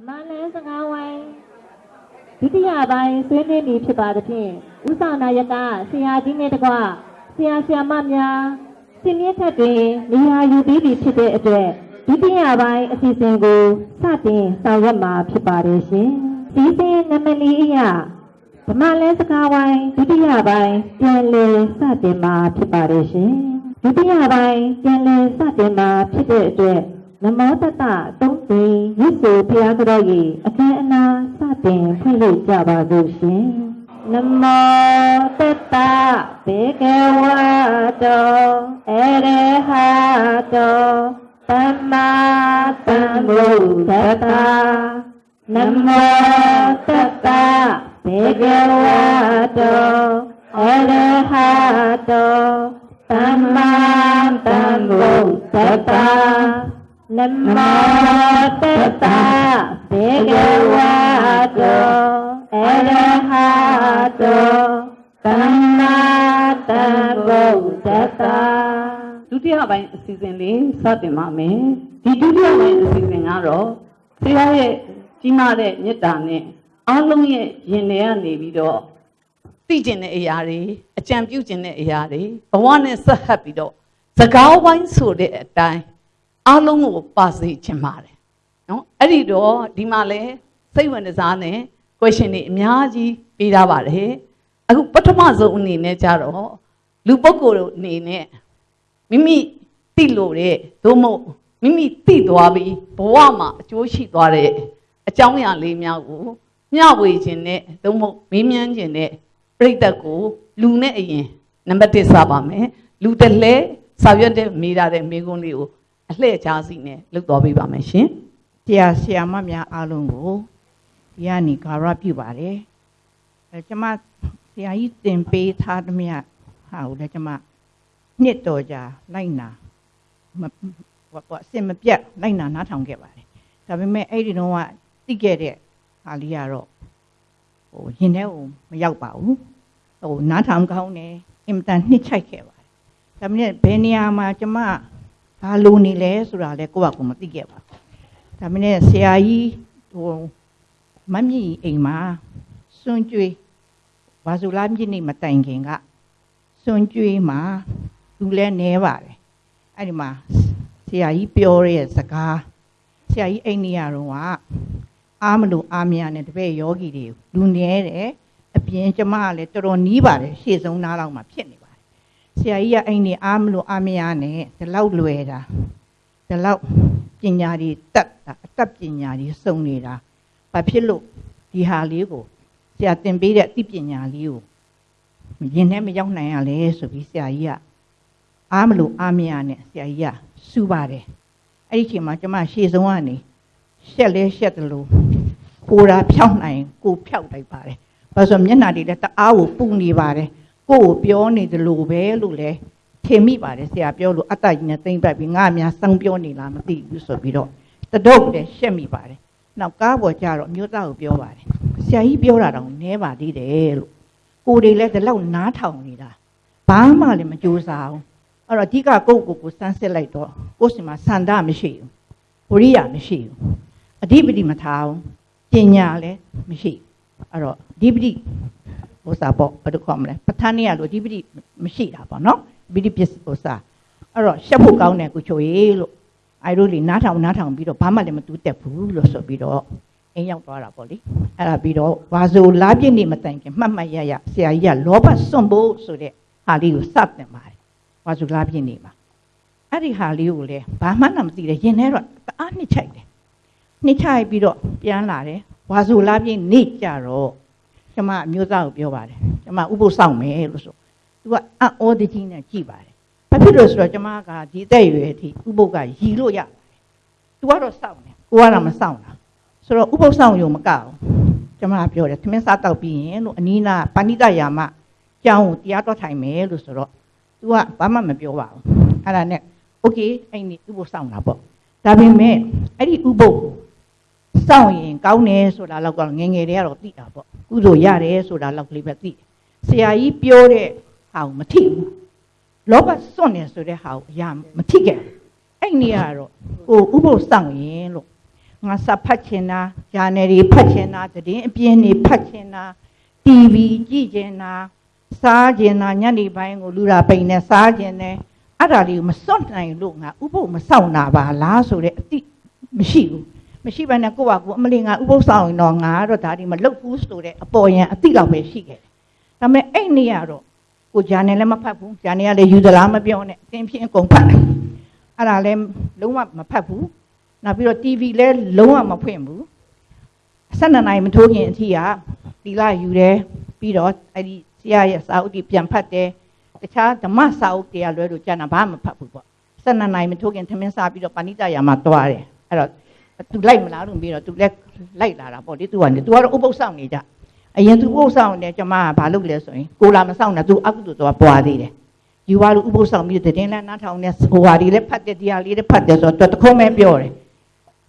ဓမ္မလန်းစကားဝိုင်းဒုတိယပိုင်းဆွေးနွေးနေဖြစ်ပါသဖြင့်ဥဆောင်နာယကဆရာကြီးနဲ့တကွဆရာဆရာမများစင်မြင့်ထက်တွင်နေရာယူပြီးပြီဖြစ်တဲ့အတွက်ဒုတိယပိုင်းအစီအစဉ်ကိုစတင်ဆောင်ရွက်မှာဖြစ်ပါတယ်ရှင်ဒီစဉ်နမလီအရာဓမ္မလန်းစကားဝိုင်းဒုတိယပိုင်းပြန်လည်စတင်မှာဖြစ်ပါတယ်ရှင်ဒုတိယပိုင်းပြန်လည်စတင်မှာဖြစ်တဲ့အတွက် နမောတတသုံးသိင်ရစ်ဆိုဘုရားကြော၏အခမ်းအနားစတင်ဖွင့်လို့ကြပါစို့ရှင်နမောတတဘေကဝတောအရဟတောသမ္မာသမ္ဗုဒ္ဓတ္တနမောတတဘေကဝတောအရဟတောသမ္မာသမ္ဗုဒ္ဓတ္တ နမောတတဘေကဝတောအရဟတောသမ္မာသမ္ဗုဒ္ဓတ္တဒုတိယပိုင်းအစီအစဉ်လေးစတင်ပါမယ်ဒီဒုတိယပိုင်းအစီအစဉ်ကတော့ဆရာရဲ့ကြီးမားတဲ့မေတ္တာနဲ့အားလုံးရဲ့ရင်ထဲကနေပြီးတော့သိကျင်တဲ့အရာတွေအကြံပြုကျင်တဲ့အရာတွေဘဝနဲ့ဆက်ဟပ်ပြီးတော့စကားဝိုင်းဆိုတဲ့အတိုင်း အားလုံးကိုပါစေချင်ပါတယ်နော်အဲ့ဒီတော့ဒီမှာလဲစိတ်ဝင်စားနဲ့ question တွေအများကြီးပေးထားပါတယ်အခုပထမဆုံးအနေနဲ့ကြတော့လူပုဂ္ဂိုလ်အနေနဲ့မိမိသိလို့တဲ့သို့မဟုတ်မိမိသိသွားပြီးဘဝမှာအကျိုးရှိသွားတဲ့အကြောင်းအရာလေးများကိုမျှဝေခြင်းနဲ့သို့မဟုတ်မေးမြန်းခြင်းနဲ့ပြိတ္တကိုလူနဲ့အရင်နံပါတ်1စပါမယ်လူတစ်လဲစာရွက်တဲ့မိတာတဲ့မိကုန်းလေးကို အလှည့်ချားစီနဲ့လုပ်တော်ပေးပါမယ်ရှင်တရားဆရာမများအားလုံးကိုဒီကနေ့ဂါရပြုပါတယ်အဲကျွန်မဆရာကြီးသင်ပေးထားသမျှဟာကိုလည်းကျွန်မနှစ်တော်ကြာလိုက်နာမဟိုပေါ့အစင်မပြတ်လိုက်နာနားထောင်ခဲ့ပါတယ်ဒါပေမဲ့အဲ့ဒီတော့ကသိခဲ့တဲ့ဟာလေးကတော့ဟိုရင်ထဲကိုမရောက်ပါဘူးဟိုနားထောင်ကောင်းတယ်အင်မတန်နှစ်ချိုက်ခဲ့ပါတယ်ဒါပေမဲ့ဘယ်နေရာမှာကျွန်မ ဘာလိုနေလဲဆိုတာလည်းကိုယ့်ဘာကိုယ်မသိခဲ့ပါဘူးဒါမနဲ့ဆရာကြီးဟိုမမြင့်အိမ်မှာစွန့်ကြွေးဘာဆိုလားမြင့်နေမတိုင်ခင်ကစွန့်ကြွေးမှာသူလဲနဲပါတယ်အဲ့ဒီမှာဆရာကြီးပြောတဲ့စကားဆရာကြီးအိမ်နေရတော့ကအားမလို့အားမရနဲ့တပည့်ယောဂီတွေလူနဲတယ်အပြင်ကျမကလည်းတော်တော်နီးပါတယ်ရှေ့ဆုံးနားလောက်မှာဖြစ်နေပါတယ် ဆရာကြီးကအိမ်နေအားမလို့အားမရနဲ့ဒီလောက်လွယ်တာဒီလောက်ပညာတွေတက်တာအတတ်ပညာတွေစုံနေတာဘာဖြစ်လို့ဒီဟာလေးကိုဆရာသင်ပေးတဲ့အသိပညာလေးကိုရင်ထဲမရောက်နိုင်ရလဲဆိုပြီးဆရာကြီးကအားမလို့အားမရနဲ့ဆရာကြီးကစူပါတယ်အဲ့ဒီချိန်မှာကျမရှေ့ဆုံးကနေရှက်လဲရှက်တယ်လို့ကိုယ်တာဖြောင်းနိုင်ကိုဖြောက်လိုက်ပါတယ်ဘာလို့ဆိုမျက်နှာတွေလည်းတအားကိုပူနေပါတယ် ကိုယ့်ကိုပြောနေတယ်လို့ပဲလို့လဲထင်မိပါတယ်ဆရာပြောလို့အတ္တကြီးနဲ့သိမ့်ပတ်ပြီးငါအများစောင်းပြောနေလားမသိဘူးဆိုပြီးတော့တဒုတ်လည်းရှက်မိပါတယ်နောက်ကားပေါ်ကျတော့အမျိုးသားကိုပြောပါတယ်ဆရာကြီးပြောတာတော့နဲပါသေးတယ်လို့ကိုယ်တွေလည်းဒီလောက်နားထောင်နေတာဘာမှလည်းမကြိုးစားဘူးအဲ့တော့အဓိကကိုယ့်ကိုယ်ကိုစမ်းစစ်လိုက်တော့ကိုယ့်စီမှာစန္ဒမရှိဘူးဝရိယမရှိဘူးအဓိပတိမထားဘူးပညာလည်းမရှိဘူးအဲ့တော့အဓိပတိ ဟိုစားပေါ့ဘာလို့ခေါ်မလဲပဋ္ဌာန်းနေရလို့အဓိပတိမရှိတာပေါ့နော်ဗိဓိပစ္စဟိုစားအဲ့တော့ရှက်ဖို့ကောင်းတယ်ကိုချိုရေလို့အဲတို့လေနားထောင်နားထောင်ပြီးတော့ဘာမှလည်းမတူးတက်ဘူးလို့ဆိုပြီးတော့အိမ်ရောက်သွားတာပေါ့လေအဲ့ဒါပြီးတော့ဝါဆိုလားပြည့်နေမတိုင်ခင်မှတ်မှတ်ရရဆရာကြီးကလောဘစွန့်ဖို့ဆိုတဲ့ဟာလေးကိုစတင်ပါတယ်ဝါဆိုလားပြည့်နေမှာအဲ့ဒီဟာလေးကိုလည်းဘာမှမသိတယ်ရင်ထဲတော့တအားနှစ်ချိုက်တယ်နှစ်ချိုက်ပြီးတော့ပြန်လာတယ်ဝါဆိုလားပြည့်နေကြတော့ ကျမအမျိုးသားကိုပြောပါတယ်ကျမဥပုစောင့်မယ်လို့ဆိုသူကအံ့ဩတကြီးနဲ့ကြည်ပါတယ်ဘာဖြစ်လို့ဆိုတော့ကျမကဒီတက်ရွယ်အထိဥပုကရီလို့ရပါတယ်သူကတော့စောင့်တယ်ကိုကတော့မစောင့်တာဆိုတော့ဥပုစောင့်ရုံမကအောင်ကျမပြောတယ်သမင်းစားတောက်ပြီးရင်လို့အနီးနာပဏိတယာမကျောင်းကိုတရားတော်ထိုင်မယ်လို့ဆိုတော့သူကဘာမှမပြောပါဘူးအဲ့ဒါနဲ့โอเคအဲ့ဒီဥပုစောင့်တာပေါ့ဒါပေမဲ့အဲ့ဒီဥပုကို စောင့်ရင်ကောင်းတယ်ဆိုတာတော့ကငယ်ငယ်တည်းကတော့သိတာပေါ့ကုသိုလ်ရတယ်ဆိုတာတော့ကလေးပဲသိတယ်ဆရာကြီးပြောတဲ့ဟာကိုမထိဘူးလောဘစွန့်နေဆိုတဲ့ဟာကိုအရာမထိခဲ့ဘူးအဲ့နေရတော့ဟိုဥပုသ်ဆောင်ရင်လို့ငါစာဖတ်ချင်တာဂျာနယ်တွေဖတ်ချင်တာသတင်းအပြင်းတွေဖတ်ချင်တာ TV ကြည့်ချင်တာစားချင်တာညနေပိုင်းကိုလူရာပိန်နဲ့စားချင်တယ်အဲ့ဒါလေးကိုမစွန့်နိုင်လို့ငါဥပုပ်မဆောင်တာပါလားဆိုတဲ့အတိမရှိဘူး မရှိဘဲနဲ့ကိုယ့်ဘာကိုယ်အမလီငါဥပုပ်ဆောင်ရင်တော့ငါကတော့ဒါဒီမလုပ်ဘူးဆိုတဲ့အပေါ်ယံအတိလောက်ပဲရှိခဲ့တယ်ဒါပေမဲ့အဲ့နေရတော့ကိုဂျာနယ်လည်းမဖတ်ဘူးဂျာနယ်ကလည်းယူသလားမပြောနဲ့အသင်ဖြင့်အကုန်ဖတ်တယ်အဲ့ဒါလည်းလုံးဝမဖတ်ဘူးနောက်ပြီးတော့ TV လည်းလုံးဝမဖွင့်ဘူး12နိုင်မထိုးခင်အထိကဒီလာယူတယ်ပြီးတော့အဲ့ဒီဆရာရဲ့စာအုပ်တွေပြန်ဖတ်တယ်တခြားဓမ္မစာအုပ်တွေကလွဲလို့ကျန်တာဘာမှမဖတ်ဘူးပေါ့12နိုင်မထိုးခင်ထမင်းစားပြီးတော့ပါဏိတရာမှာတွားတယ်အဲ့တော့ သူလိုက်မလားလို့ပြီးတော့သူလည်းလိုက်လာတာပေါ့လေသူကသူကတော့ဥပုသ်ဆောင်နေကြအရင်သူဥပုသ်ဆောင်နေကျမကဘာလုပ်လဲဆိုရင်ကိုလာမဆောင်တာသူအကုသို့တော့ပွားသေးတယ်ယူပါလို့ဥပုသ်ဆောင်ပြီးတဲ့တင်လဲနားထောင်နေဟိုဟာဒီလည်းဖတ်တယ်တရားလေးလည်းဖတ်တယ်ဆိုတော့တခုံးပဲပြောတယ်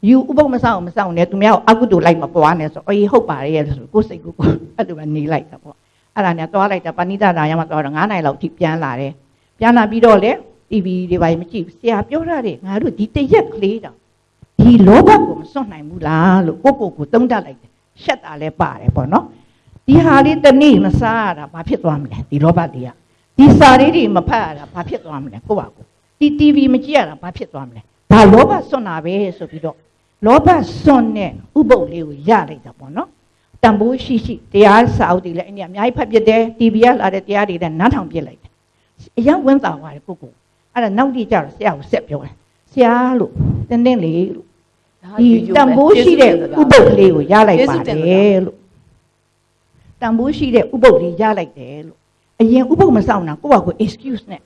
ယူဥပုသ်မဆောင်မဆောင်နဲ့သူများကိုအကုသို့လိုက်မပွားနဲ့ဆိုအေးဟုတ်ပါရဲ့ဆိုကိုယ်စိတ်ကိုအဲ့လိုပဲနေလိုက်တာပေါ့အဲ့ဒါနဲ့သွားလိုက်တာပဏိတတာရမှာသွားတော့9နိုင်လောက်ထိပြန်လာတယ်ပြန်လာပြီးတော့လေ TV တွေပါမကြည့်ဆရာပြောရတယ်ငါတို့ဒီတရက်ကလေးတောင် ဒီလောဘကိုမစွန့်နိုင်ဘူးလားလို့ကိုကိုကိုသုံးတတ်လိုက်တယ်ရှက်တာလည်းပါတယ်ပေါ့နော်ဒီဟာလေးတနေ့မစားရတာဘာဖြစ်သွားမလဲဒီလောဘတွေကဒီစာလေးတွေမဖတ်ရတာဘာဖြစ်သွားမလဲကိုပါကိုဒီ TV မကြည့်ရတာဘာဖြစ်သွားမလဲဒါလောဘစွန့်တာပဲဆိုပြီးတော့လောဘစွန့်တဲ့ဥပုပ်လေးကိုရလိုက်တာပေါ့နော်တန်ဖိုးရှိရှိတရားစာအုပ်တွေလည်းအင်းကြီးအများကြီးဖတ်ပြတယ် TV ကလာတဲ့တရားတွေလည်းနားထောင်ပြလိုက်တယ်အရင်ဝင်တာသွားတယ်ကိုကိုအဲ့ဒါနောက်တိကျတော့ဆရာကိုဆက်ပြောတယ်ဆရာလို့တင်းတင်းလေးလို့ ဒီတန်ဖိုးရှိတဲ့ဥပုပ်ကလေးကိုရလိုက်ပါတယ်လို့တန်ဖိုးရှိတဲ့ဥပုပ်လေးရလိုက်တယ်လို့အရင်ဥပုပ်မဆောင်တာကိုယ့်ဘာကို excuse နဲ့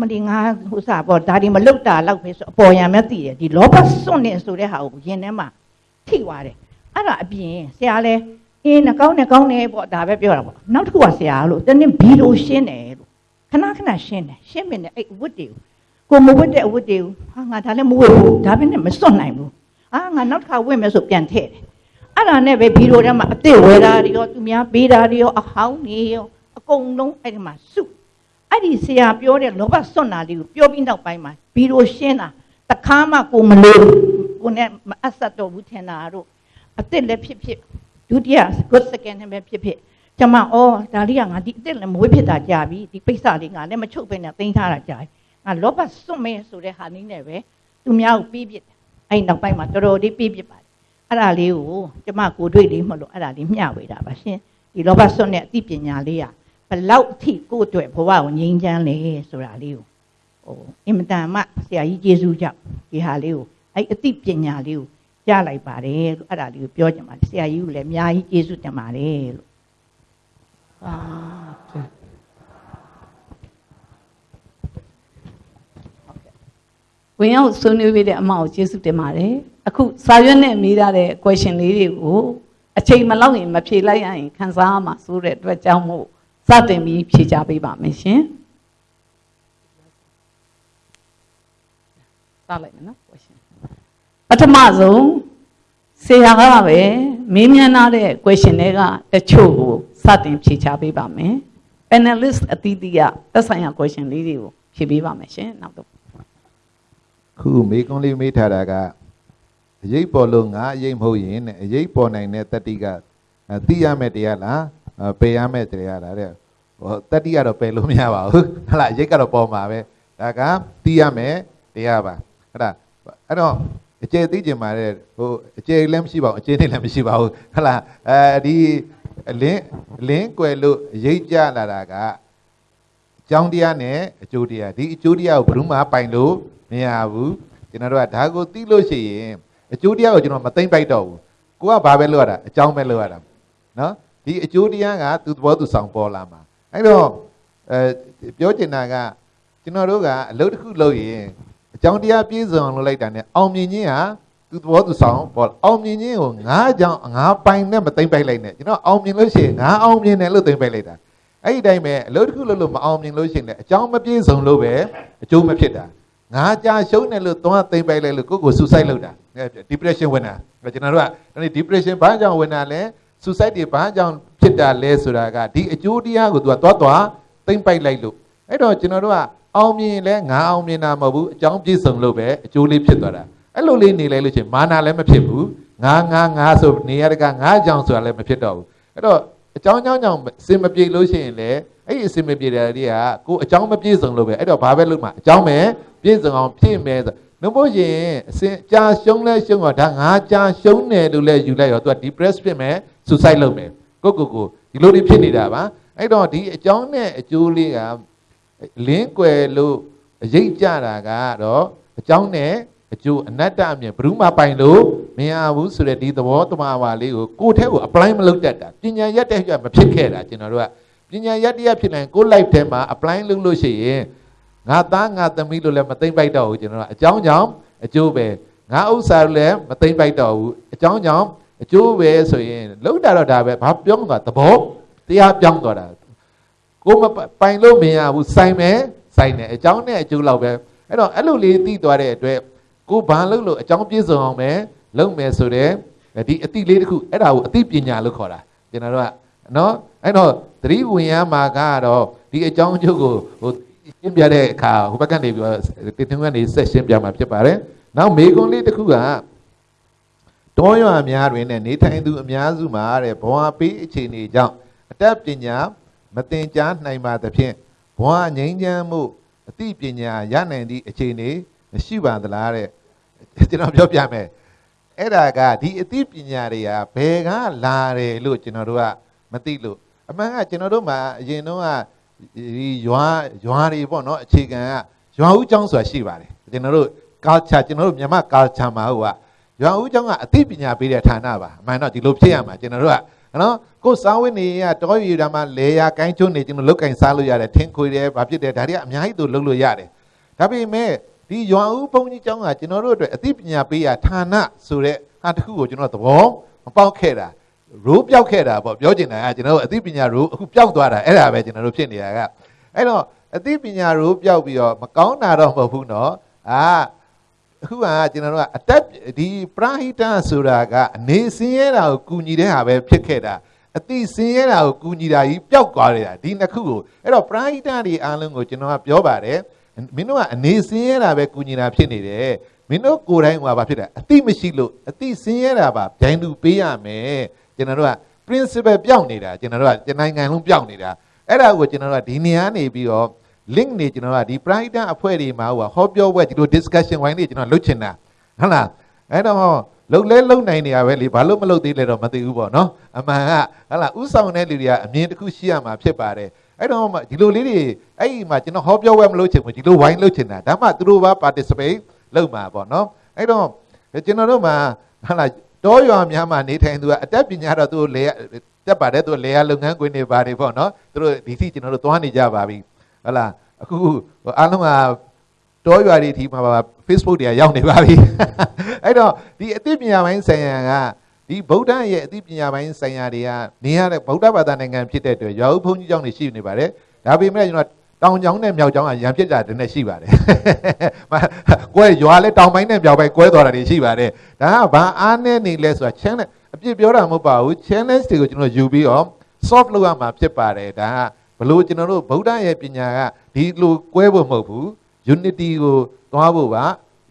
မလီငါဟိုစားပေါ့ဒါဒီမလုတ်တာလောက်ပဲဆိုအပေါ်ရံမဲ့သိတယ်ဒီလောဘစွန့်နေဆိုတဲ့ဟာကိုရင်ထဲမှာထိသွားတယ်အဲ့ဒါအပြင်ဆရာလဲအင်းနှကောင်းနဲ့ကောင်းတယ်ပေါ့ဒါပဲပြောတာပေါ့နောက်တစ်ခုကဆရာလို့တနေ့ဘီလိုရှင်းတယ်လို့ခဏခဏရှင်းတယ်ရှင်းမင်းနဲ့အဲ့ဝတ်တွေကိုကိုမဝတ်တဲ့အဝတ်တွေကိုဟာငါဒါလည်းမဝတ်ဘူးဒါပဲနဲ့မစွန့်နိုင်ဘူး အာငါနောက်တစ်ခါဝတ်မယ်ဆိုပြန်ထည့်တယ်အဲ့ဒါနဲ့ပဲဘီလိုထဲမှာအစ်စ်ဝဲတာတွေရောသူများပေးတာတွေရောအဟောင်းတွေရောအကုန်လုံးအဲ့ဒီမှာစုအဲ့ဒီဆရာပြောတဲ့လောဘစွန့်တာလေးကိုပြောပြီးနောက်ပိုင်းမှာဘီလိုရှင်းတာတခါမှကိုမလို့ကိုနဲ့မအဆက်တော့ဘူးထင်တာတို့အစ်စ်လည်းဖြစ်ဖြစ်ဒုတိယ good second နဲ့ပဲဖြစ်ဖြစ်ကျမအော်ဒါလေးကငါဒီအစ်စ်လည်းမဝေးဖြစ်တာကြာပြီဒီပိဿလေးငါလည်းမချုပ်ပဲနဲ့သိမ်းထားတာကြာပြီငါလောဘစွန့်မယ်ဆိုတဲ့ဟာနည်းနဲ့ပဲသူများကိုပြီးပြစ်တယ် အဲ့နောက်ပိုင်းမှာတော်တော်လေးပြီးပြစ်ပါတယ်အဲ့ဒါလေးကိုကျမကိုတွေ့လေးမလို့အဲ့ဒါလေးမျှဝေတာပါရှင်ဒီလောဘစွန့်တဲ့အသိပညာလေးကဘလောက်အထိကိုယ့်အတွက်ဘဝကိုငြိမ်းချမ်းလဲဆိုတာလေးကိုဟိုအင်မတန်မှဆရာကြီးကျေးဇူးကြောင့်ဒီဟာလေးကိုအဲ့အသိပညာလေးကိုရလိုက်ပါတယ်လို့အဲ့ဒါလေးကိုပြောချင်ပါတယ်ဆရာကြီးကလည်းအများကြီးကျေးဇူးတင်ပါတယ်လို့အာ ဝင်ရောက်ဆွေးနွေးပေးတဲ့အမကိုကျေးဇူးတင်ပါတယ်အခုစာရွက်နဲ့မေးထားတဲ့ question လေးတွေကိုအချိန်မလောက်ရင်မဖြေလိုက်ရရင်ခန်းစားရမှာဆိုတဲ့အတွက်ကြောင့်မို့စတင်ပြီးဖြေချပေးပါမယ်ရှင်စလိုက်မယ်နော် question ပထမဆုံးဆရာကပဲမေးမြန်းထားတဲ့ question တွေကတချို့ကိုစတင်ဖြေချပေးပါမယ် panelist အသီးသီးကသက်ဆိုင်ရာ question လေးတွေကိုဖြေပေးပါမယ်ရှင်နောက်တော့ ခုမေကွန်းလေးမေးထားတာကအရေးပေါ်လို့ငါအရေးမဟုတ်ရင်တဲ့အရေးပေါ်နိုင်တဲ့တတ္တိကအဲသိရမယ်တရားလားအဲပယ်ရမယ်တရားလားတဲ့ဟောတတ္တိကတော့ပယ်လို့မရပါဘူးဟလာအရေးကတော့ပေါ်မှာပဲဒါကသိရမယ်တရားပါအဲ့ဒါအဲ့တော့အကျေသိကျင်ပါတဲ့ဟိုအကျေလည်းမရှိပါဘူးအကျေနဲ့လည်းမရှိပါဘူးဟလာအဲဒီအလင်းအလင်းကွယ်လို့အရေးကြလာတာကအကြောင်းတရားနဲ့အကျိုးတရားဒီအကျိုးတရားကိုဘယ်သူမှပိုင်လို့ မရဘူးကျွန်တော်တို့ကဒါကိုသိလို့ရှိရင်အကျိုးတရားကိုကျွန်တော်မသိမ့်ပိုက်တော့ဘူးကိုကဘာပဲလုပ်ရတာအကြောင်းပဲလုပ်ရတာနော်ဒီအကျိုးတရားကသူသဘောသူဆောင်ပေါ်လာမှာအဲ့တော့အဲပြောချင်တာကကျွန်တော်တို့ကအလုပ်တစ်ခုလုပ်ရင်အကြောင်းတရားပြည့်စုံလုပ်လိုက်တာ ਨੇ အောင်မြင်ခြင်းဟာသူသဘောသူဆောင်ပေါ်အောင်မြင်ခြင်းကိုငါးကြောင့်ငါးပိုင်နဲ့မသိမ့်ပိုက်လိုက်နဲ့ကျွန်တော်အောင်မြင်လို့ရှိရင်ငါအောင်မြင်တယ်လို့သိမ့်ပိုက်လိုက်တာအဲ့ဒီတိုင်းပဲအလုပ်တစ်ခုလုပ်လို့မအောင်မြင်လို့ရှိရင်လည်းအကြောင်းမပြည့်စုံလို့ပဲအကျိုးမဖြစ်တာ ငါကြာရှုံးတယ်လို့သွားသိမ့်ပိုက်လိုက်လို့ကိုယ့်ကို suicide လုပ်တာ depression ဝင်တာကျွန်တော်တို့ကဒီ depression ဘာကြောင့်ဝင်တာလဲ suicide တွေဘာကြောင့်ဖြစ်တာလဲဆိုတာကဒီအကျိုးတရားကိုသူကသွားသွားသိမ့်ပိုက်လိုက်လို့အဲ့တော့ကျွန်တော်တို့ကအောင်မြင်လဲငါအောင်မြင်တာမဟုတ်ဘူးအကြောင်းပြည့်စုံလို့ပဲအကျိုးလေးဖြစ်သွားတာအဲ့လိုလေးနေလိုက်လို့ချင်းမာနာလည်းမဖြစ်ဘူးငါငါငါဆိုနေရတကငါကြောင်ဆိုတာလည်းမဖြစ်တော့ဘူးအဲ့တော့အကြောင်းကြောင်းကြောင့်အစင်မပြေလို့ရှိရင်လေအဲ့ဒီအစင်မပြေတဲ့တွေကကိုအကြောင်းမပြေစုံလို့ပဲအဲ့တော့ဘာပဲလုပ်မှာအကြောင်းပဲ ပြေစုံအောင်ဖြည့်မယ်ဆိုနှမို့ရင်အစင်ကြာရှုံးလဲရှုံးတော့ဒါငါကြာရှုံးတယ်လို့လဲယူလိုက်ရောသူက depress ဖြစ်မယ် suicide လုပ်မယ်ကိုကိုကိုဒီလိုတွေဖြစ်နေတာပါအဲ့တော့ဒီအကြောင်းနဲ့အကျိုးလေးကလင်းကွယ်လို့အရေးကြတာကတော့အကြောင်းနဲ့အကျိုးအနတ္တအမြင်ဘယ်သူမှပိုင်လို့မရဘူးဆိုတဲ့ဒီသဘောတမပါလေးကိုကိုယ်ထဲကို apply မလုပ်တတ်တာပညာရက်တဲ့ရမဖြစ်ခဲ့တာကျွန်တော်တို့ကပညာရက်တရဖြစ်နိုင်ကိုယ် life ထဲမှာ apply လုပ်လို့ရှိရင် ငါသားငါသမီးလို့လည်းမသိမ့်ပိုက်တော့ဘူးကျွန်တော်တို့အကြောင်းကြောင့်အကျိုးပဲငါဥစ္စာလည်းမသိမ့်ပိုက်တော့ဘူးအကြောင်းကြောင့်အကျိုးပဲဆိုရင်လုံးတာတော့ဒါပဲဘာပြောမှာသဘောတရားပြောင်းသွားတာကိုမပိုင်လို့မရဘူးစိုင်မယ်စိုင်တယ်အကြောင်းနဲ့အကျိုးလောက်ပဲအဲ့တော့အဲ့လိုလေးသိသွားတဲ့အတွက်ကိုဘာလုပ်လို့အကြောင်းပြည့်စုံအောင်ပဲလုပ်မယ်ဆိုတဲ့ဒီအတိလေးတစ်ခုအဲ့ဒါကိုအတိပညာလို့ခေါ်တာကျွန်တော်တို့ကနော်အဲ့တော့သတိဝင်ရမှာကတော့ဒီအကြောင်းအကျိုးကိုဟို ရှင်းပြတဲ့အခါဟိုဘက်ကနေပြီးတော့တင်သွင်းကနေဆက်ရှင်းပြမှာဖြစ်ပါတယ်နောက်မေကွန်လေးတစ်ခုကတောရွာများတွင်နဲ့နေထိုင်သူအများစုမှာတဲ့ဘဝပေးအခြေအနေကြောင့်အတတ်ပညာမတင်ကြားနိုင်ပါသဖြင့်ဘဝငြိမ်းချမ်းမှုအသိပညာရနိုင်သည့်အခြေအနေရှိပါသလားတဲ့ကျွန်တော်ပြောပြမယ်အဲ့ဒါကဒီအသိပညာတွေကဘယ်ကလာတယ်လို့ကျွန်တော်တို့ကမသိလို့အမှန်ကကျွန်တော်တို့မှာအရင်တော့က ဒီရွာရွာတွေပေါ့နော်အခြေခံကရွာဦးကျောင်းဆိုတာရှိပါတယ်ကျွန်တော်တို့ culture ကျွန်တော်တို့မြန်မာ culture မှာဟုတ်ကရွာဦးကျောင်းကအသိပညာပေးတဲ့ဌာနပါအမှန်တော့ဒီလိုဖြစ်ရမှာကျွန်တော်တို့ကနော်ကိုယ်စားဝတ်နေရတောရီဓမ္မလေယာကိုင်းချုံနေကျွန်တော်လုတ်ကင်စားလို့ရတယ်ထင်းခွေတယ်ဘာဖြစ်တယ်ဒါတွေကအများကြီးသူလုတ်လို့ရတယ်ဒါပေမဲ့ဒီရွာဦးဘုန်းကြီးကျောင်းကကျွန်တော်တို့အတွက်အသိပညာပေးရဌာနဆိုတဲ့ဟာတစ်ခုကိုကျွန်တော်သဘောမပေါက်ခဲ့တာ ရိုးပြောက်ခဲ့တာပေါ့ပြောချင်တာကကျွန်တော်တို့အသိပညာရိုးအခုပြောက်သွားတာအဲ့ဒါပဲကျွန်တော်တို့ဖြစ်နေတာကအဲ့တော့အသိပညာရိုးပြောက်ပြီးတော့မကောင်းတာတော့မဟုတ်ဘူးနော်အာအခုကကျွန်တော်တို့ကအတက်ဒီပရာဟိတဆိုတာကအနေစင်းရဲတာကိုကူညီတဲ့ဟာပဲဖြစ်ခဲ့တာအတိစင်းရဲတာကိုကူညီတာကြီးပျောက်သွားတယ်ဒီနှစ်ခုကိုအဲ့တော့ပရာဟိတတွေအားလုံးကိုကျွန်တော်ကပြောပါတယ်မင်းတို့ကအနေစင်းရဲတာပဲကူညီတာဖြစ်နေတယ်မင်းတို့ကိုယ်တိုင်ကဘာဖြစ်လဲအတိမရှိလို့အတိစင်းရဲတာပါဗျိုင်းသူပေးရမယ် ကျွန်တော်တို့က principle ပြောင်းနေတာကျွန်တော်တို့ကကျွန်နိုင်ငံလုံးပြောင်းနေတာအဲ့ဒါကိုကျွန်တော်တို့ကဒီနေရာနေပြီးတော့ link နေကျွန်တော်ကဒီ pride အဖွဲ့တွေမှာဟိုဟောပြောပွဲဒီလို discussion ဝိုင်းတွေကျွန်တော်လုပ်ချင်တာဟုတ်လားအဲ့တော့လုံလဲလုံနိုင်နေရပဲလေဘာလို့မလုပ်သေးလဲတော့မသိဘူးပေါ့နော်အမှန်ကဟုတ်လားဥဆောင်တဲ့လူတွေကအမြင်တစ်ခုရှိရမှာဖြစ်ပါတယ်အဲ့တော့ဒီလိုလေးတွေအဲ့ဒီမှာကျွန်တော်ဟောပြောပွဲမလုပ်ချင်ဘူးဒီလိုဝိုင်းလုပ်ချင်တာဒါမှသူတို့ပါ participate လုပ်မှာပေါ့နော်အဲ့တော့ကျွန်တော်တို့မှာဟုတ်လား တောရွာများမှာနေထိုင်သူကအတက်ပညာတော့သူလေတက်ပါတယ်သူလေယာလုပ်ငန်းခွင်တွေပါတယ်ပေါ့နော်သူတို့ဒီစီကျွန်တော်တို့သွားနေကြပါပြီဟုတ်လားအခုအားလုံးကတောရွာတွေဒီမှာပါ Facebook တွေကရောက်နေပါပြီအဲ့တော့ဒီအသိပညာပိုင်းဆိုင်ရာကဒီဗုဒ္ဓရဲ့အသိပညာပိုင်းဆိုင်ရာတွေကနေရတဲ့ဗုဒ္ဓဘာသာနိုင်ငံဖြစ်တဲ့အတွက်ရွာဦးဘုန်းကြီးကျောင်းတွေရှိနေပါတယ်ဒါပေမဲ့ကျွန်တော် တောင်ကျောင်းနဲ့မြောက်ကျောင်းကရံပြစ်တာတည်းနဲ့ရှိပါတယ်။ကွဲရွာလဲတောင်ပိုင်းနဲ့မြောက်ပိုင်းကွဲသွားတာတွေရှိပါတယ်။ဒါကဘာအားနဲ့နေလဲဆိုတာ challenge အပြစ်ပြောတာမဟုတ်ပါဘူး challenge တွေကိုကျွန်တော်ယူပြီးတော့ solve လုပ်ရမှာဖြစ်ပါတယ်ဒါကဘလို့ကျွန်တော်တို့ဗုဒ္ဓရဲ့ပညာကဒီလိုကွဲဖို့မဟုတ်ဘူး unity ကိုသွားဖို့ပါ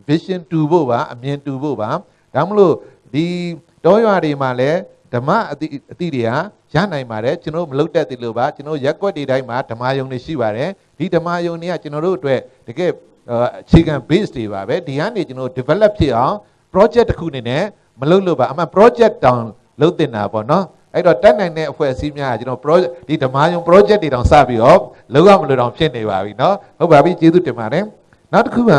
vision တူဖို့ပါအမြင်တူဖို့ပါဒါမလို့ဒီတောရွာတွေမှာလည်း ဓမ္မအတိအတိတွေကရနိုင်ပါတယ်ကျွန်တော်မလုတ်တတ်သေးလို့ပါကျွန်တော်ရက်ွက်တွေတိုင်းမှာဓမ္မယုံတွေရှိပါတယ်ဒီဓမ္မယုံတွေကကျွန်တော်တို့အတွက်တကယ်အခြေခံ base တွေပါပဲဒီကနေကျွန်တော် develop ဖြစ်အောင် project တစ်ခုအနေနဲ့မလုတ်လို့ပါအမှ project တောင်လုတ်တင်တာပေါ့နော်အဲ့တော့တက်နိုင်တဲ့အဖွဲ့အစည်းများကကျွန်တော် project ဒီဓမ္မယုံ project တွေတောင်စပြီးတော့လောက်ရမလို့တောင်ဖြစ်နေပါပြီเนาะဟုတ်ပါပြီကျေးဇူးတင်ပါတယ်နောက်တစ်ခုက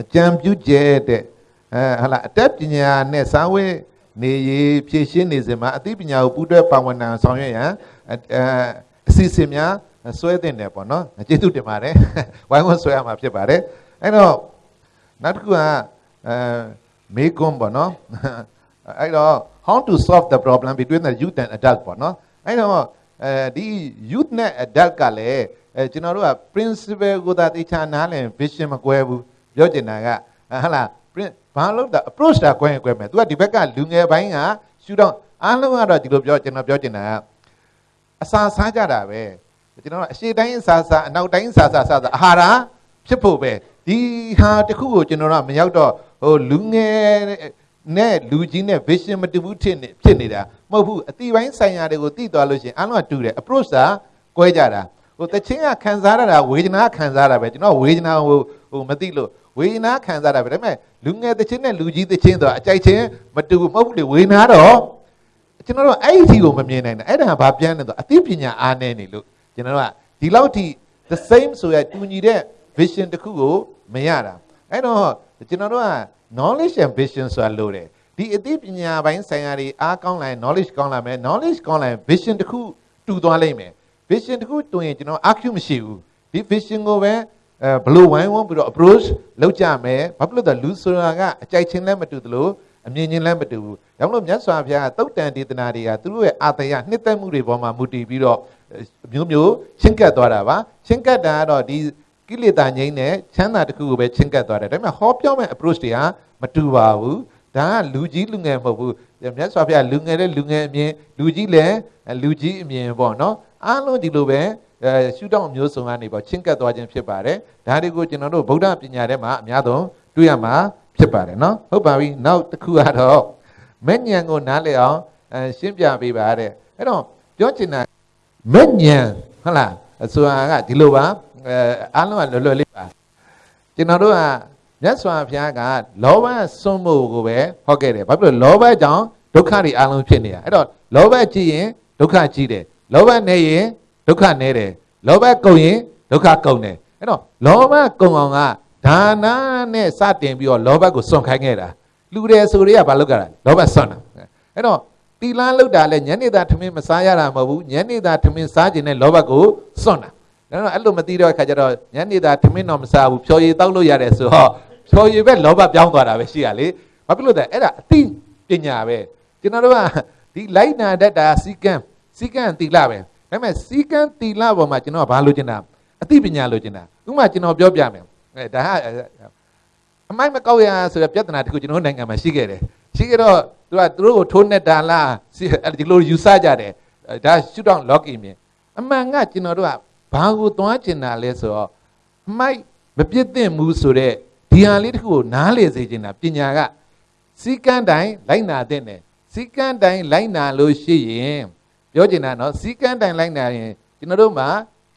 အကြံပြုကျဲတဲ့ အဲဟာလာအတက်ပညာနဲ့စာဝဲနေရေးဖြည့်ရှင်းနေစဉ်မှာအသိပညာကိုပူးတွဲပါဝင်နိုင်ဆောင်ရွက်ရန်အဲအစီအစဉ်များဆွဲတင်တယ်ပေါ့နော်ကျေးဇူးတင်ပါတယ်ဝိုင်းဝန်းဆွဲရမှာဖြစ်ပါတယ်အဲ့တော့နောက်တစ်ခုကအဲမေကွန်ပေါ့နော်အဲ့တော့ how to solve the problem between the youth and adult ပေါ့နော်အဲ့တော့အဲဒီ youth နဲ့ adult ကလည်းအဲကျွန်တော်တို့က principle ကိုသာသိချာနားလည် vision မကွဲဘူးပြောချင်တာကဟဟလား ဘာလို့တာ approach တာကွဲရင်ကွဲမယ် तू ကဒီဘက်ကလူငယ်ပိုင်းကရှူတော့အားလုံးကတော့ဒီလိုပြောကျွန်တော်ပြောချင်တာကအစာစားကြတာပဲကျွန်တော်ကအရှိတိုင်းစားစားအနောက်တိုင်းစားစားစားစားအာဟာရဖြစ်ဖို့ပဲဒီဟာတစ်ခုကိုကျွန်တော်တို့ကမရောက်တော့ဟိုလူငယ်နဲ့လူကြီးနဲ့ vision မတူဘူးဖြစ်နေဖြစ်နေတာမဟုတ်ဘူးအတိပိုင်းဆိုင်ရာတွေကိုသိသွားလို့ရှိရင်အားလုံးကတူတယ် approach ကကွဲကြတာဟိုတချင်းကခံစားရတာဝေဒနာခံစားရတာပဲကျွန်တော်ဝေဒနာဟိုဟိုမသိလို့ ဝေဒနာခံစားရတာပဲဒါပေမဲ့လူငယ်တချင်းနဲ့လူကြီးတချင်းဆိုတာအကြိုက်ချင်းမတူဘူးမဟုတ်ဘူးလေဝေဒနာတော့ကျွန်တော်တို့အဲ့ဒီအထိကိုမမြင်နိုင်တာအဲ့ဒါကဘာပြန်လဲဆိုအသိပညာအားနည်းနေလို့ကျွန်တော်တို့ကဒီလောက်ထိ the same ဆိုရတူညီတဲ့ vision တစ်ခုကိုမရတာအဲ့တော့ကျွန်တော်တို့က knowledge and vision ဆိုတာလို့တယ်ဒီအသိပညာပိုင်းဆိုင်ရာတွေအားကောင်းလာရင် knowledge ကောင်းလာမယ် knowledge ကောင်းလာရင် vision တစ်ခုတူသွားလိမ့်မယ် vision တစ်ခုတူရင်ကျွန်တော် argue မရှိဘူးဒီ vision ကိုပဲ အဲဘလို့ဝိုင်းဝန်းပြီးတော့ approach လုပ်ကြမယ်ဘာဖြစ်လို့လဲလူဆိုတာကအကြိုက်ချင်းလည်းမတူသလိုအမြင်ချင်းလည်းမတူဘူးဒါကြောင့်မလို့မြတ်စွာဘုရားကတုတ်တန်ဒေသနာတွေကသူတို့ရဲ့အာတယနှစ်သက်မှုတွေပေါ်မှာမူတည်ပြီးတော့မျိုးမျိုးချင်းကပ်သွားတာပါချင်းကပ်တာကတော့ဒီကိလေသာငြိမ်းတဲ့ချမ်းသာတစ်ခုကိုပဲချင်းကပ်သွားတယ်ဒါပေမဲ့ဟောပြောမဲ့ approach တွေကမတူပါဘူးဒါကလူကြီးလူငယ်မဟုတ်ဘူးမြတ်စွာဘုရားလူငယ်တဲ့လူငယ်အမြင်လူကြီးလည်းလူကြီးအမြင်ပေါ့နော်အားလုံးဒီလိုပဲ အဲရှုထောင့်မျိုးစုံကနေပေါ့ချင်းကပ်သွားခြင်းဖြစ်ပါတယ်ဒါတွေကိုကျွန်တော်တို့ဗုဒ္ဓပညာထဲမှာအများဆုံးတွေ့ရမှာဖြစ်ပါတယ်နော်ဟုတ်ပါပြီနောက်တစ်ခုကတော့မဲ့ညံကိုနားလည်အောင်အဲရှင်းပြပေးပါတဲ့အဲ့တော့ပြောချင်တာမဲ့ညံဟုတ်လားဆိုတာကဒီလိုပါအဲအားလုံးကလွယ်လွယ်လေးပါကျွန်တော်တို့ကမြတ်စွာဘုရားကလောဘစွန့်မှုကိုပဲဟောခဲ့တယ်ဘာဖြစ်လို့လောဘကြောင့်ဒုက္ခတွေအလုံးဖြစ်နေတာအဲ့တော့လောဘကြီးရင်ဒုက္ခကြီးတယ်လောဘနေရင် ဒုက္ခနေတယ်လောဘကုန်ရင်ဒုက္ခကုန်တယ်အဲ့တော့လောဘကုန်အောင်ကဒါနနဲ့စတင်ပြီးတော့လောဘကိုစွန့်ခိုင်းခဲ့တာလူတယ်ဆိုတွေကဘာလုပ်ကြတာလောဘစွန့်တာအဲ့တော့တီလန်းလောက်တာလဲညနေသားထမင်းမစားရတာမဟုတ်ဘူးညနေသားထမင်းစားခြင်းနဲ့လောဘကိုစွန့်တာဒါတော့အဲ့လိုမသိတော့အခါကျတော့ညနေသားထမင်းတော့မစားဘူးဖြော်ရည်တောက်လို့ရတယ်ဆိုတော့ဖြော်ရည်ပဲလောဘပြောင်းသွားတာပဲရှိရလေဘာဖြစ်လို့လဲအဲ့ဒါအသိပညာပဲကျွန်တော်တို့ကဒီလိုက်နာတတ်တာစီကံစီကံတီလာပဲ ဒါပေမဲ့စီကံတီလာပေါ်မှာကျွန်တော်ကဘာလို့ကျင်တာအသိပညာလို့ကျင်တာဥပမာကျွန်တော်ပြောပြမယ်အဲဒါအမိုက်မကောက်ရဆိုတဲ့ပြဿနာတခုကျွန်တော်နိုင်ငံမှာရှိခဲ့တယ်ရှိခဲ့တော့သူကသူတို့ကိုထိုးနေတာလားဒီလိုယူဆကြတယ်ဒါရှုတော့ log in မြင်အမှန်ကကျွန်တော်တို့ကဘာကိုသွားကျင်တာလဲဆိုတော့အမိုက်မပြစ်သင့်ဘူးဆိုတော့ဒီဟာလေးတခုကိုနားလေစေချင်တာပညာကစီကန်းတိုင်းလိုက်နာတဲ့နဲ့စီကန်းတိုင်းလိုက်နာလို့ရှိရင် ပြောချင်တာနော်စီကန်းတိုင်းလိုက်နာရင်ကျွန်တော်တို့မှာ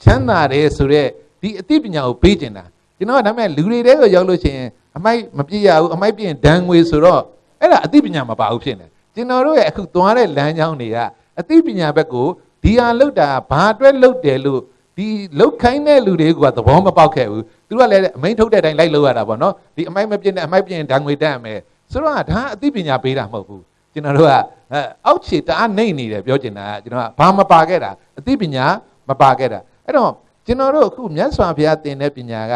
ချမ်းသာတယ်ဆိုတော့ဒီအသိပညာကိုပေးချင်တာကျွန်တော်ကဒါပေမဲ့လူတွေတဲကိုရောက်လို့ရှိရင်အမိုက်မပြည့်ရဘူးအမိုက်ပြည့်ရင်ဒဏ်ငွေဆိုတော့အဲ့ဒါအသိပညာမပါဘူးဖြစ်နေကျွန်တော်တို့ရဲ့အခုသွားတဲ့လမ်းကြောင်းတွေကအသိပညာဘက်ကိုဒီဟာလောက်တာဘာအတွက်လောက်တယ်လို့ဒီလောက်ခိုင်းတဲ့လူတွေကသဘောမပေါက်ခဲ့ဘူးသူကလည်းအမိန်ထုတ်တဲ့အတိုင်းလိုက်လို့ရတာပေါ့နော်ဒီအမိုက်မပြည့်နဲ့အမိုက်ပြည့်ရင်ဒဏ်ငွေတက်ရမယ်ဆိုတော့ဒါအသိပညာပေးတာမဟုတ်ဘူး ကျွန်တော်တို့ကအောက်ခြေတအားနှိမ့်နေတယ်ပြောချင်တာကကျွန်တော်ကဘာမပါခဲ့တာအသိပညာမပါခဲ့တာအဲ့တော့ကျွန်တော်တို့အခုမြတ်စွာဘုရားသင်တဲ့ပညာက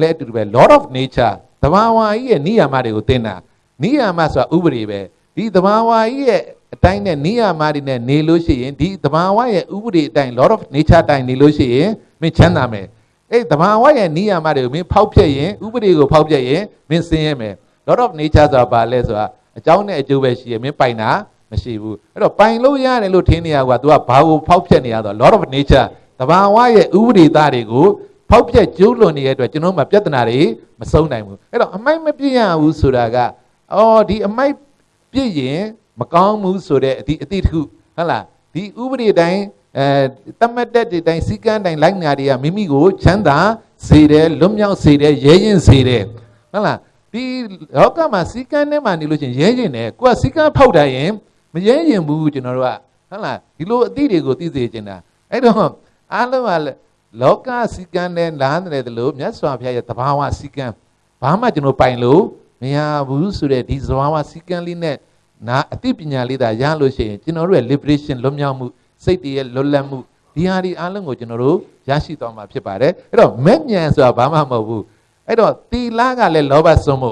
လည်းအတူတူပဲ Lord of Nature သဘာဝကြီးရဲ့နိယာမတွေကိုသင်တာနိယာမဆိုတာဥပဒေပဲဒီသဘာဝကြီးရဲ့အတိုင်းနဲ့နိယာမတွေနဲ့နေလို့ရှိရင်ဒီသဘာဝရဲ့ဥပဒေအတိုင်း Lord of Nature အတိုင်းနေလို့ရှိရင်မင်းချမ်းသာမယ်အဲ့သဘာဝရဲ့နိယာမတွေကိုမင်းဖောက်ဖျက်ရင်ဥပဒေကိုဖောက်ဖျက်ရင်မင်းဆင်းရဲမယ် Lord of Nature ဆိုတာဘာလဲဆိုတာ အကြောင်းနဲ့အကျိုးပဲရှိရမင်းပိုင်တာမရှိဘူးအဲ့တော့ပိုင်လို့ရတယ်လို့ထင်နေရကွာ तू ကဘာကိုဖောက်ဖျက်နေရတော့ Lord of Nature တဘာဝရဲ့ဥပဒေသားတွေကိုဖောက်ပြက်ကျိုးလွန်နေတဲ့အတွက်ကျွန်တော်မှပြဿနာတွေမဆုံးနိုင်ဘူးအဲ့တော့အမိုက်မပြည့်ရဘူးဆိုတာကအော်ဒီအမိုက်ပြည့်ရင်မကောင်းဘူးဆိုတဲ့အတိအတိတစ်ခုဟုတ်လားဒီဥပဒေတိုင်းအဲတမတ်တဲ့တိုင်းစီကန်းတိုင်းလိုက်နာတွေကမိမိကိုချမ်းသာစေတယ်လွတ်မြောက်စေတယ်ရဲရင်စေတယ်ဟုတ်လား ဒီလောကမှာစီကန်းထဲမှာနေလို့ချင်းရဲရင်တယ်ကိုကစီကန်းဖောက်တယ်ရင်မရဲရင်ဘူးကျွန်တော်တို့ကဟုတ်လားဒီလိုအသည့်တွေကိုသိစေချင်တာအဲ့တော့အားလုံးကလောကစီကံနဲ့လမ်းတယ်လို့မြတ်စွာဘုရားရဲ့တဘာဝစီကံဘာမှကျွန်တော်ပိုင်လို့မရဘူးဆိုတဲ့ဒီသဘာဝစီကံလေးနဲ့နာအသိပညာလေးသာရလို့ရှိရင်ကျွန်တော်တို့ရဲ့ liberation လွတ်မြောက်မှုစိတ်တည်းရဲ့လွတ်လပ်မှုဒီဟာဒီအားလုံးကိုကျွန်တော်တို့ရရှိသွားမှာဖြစ်ပါတယ်အဲ့တော့မဲ့ညံဆိုတာဘာမှမဟုတ်ဘူး အဲ့တော့တီလာကလည်းလောဘစွန့်မှု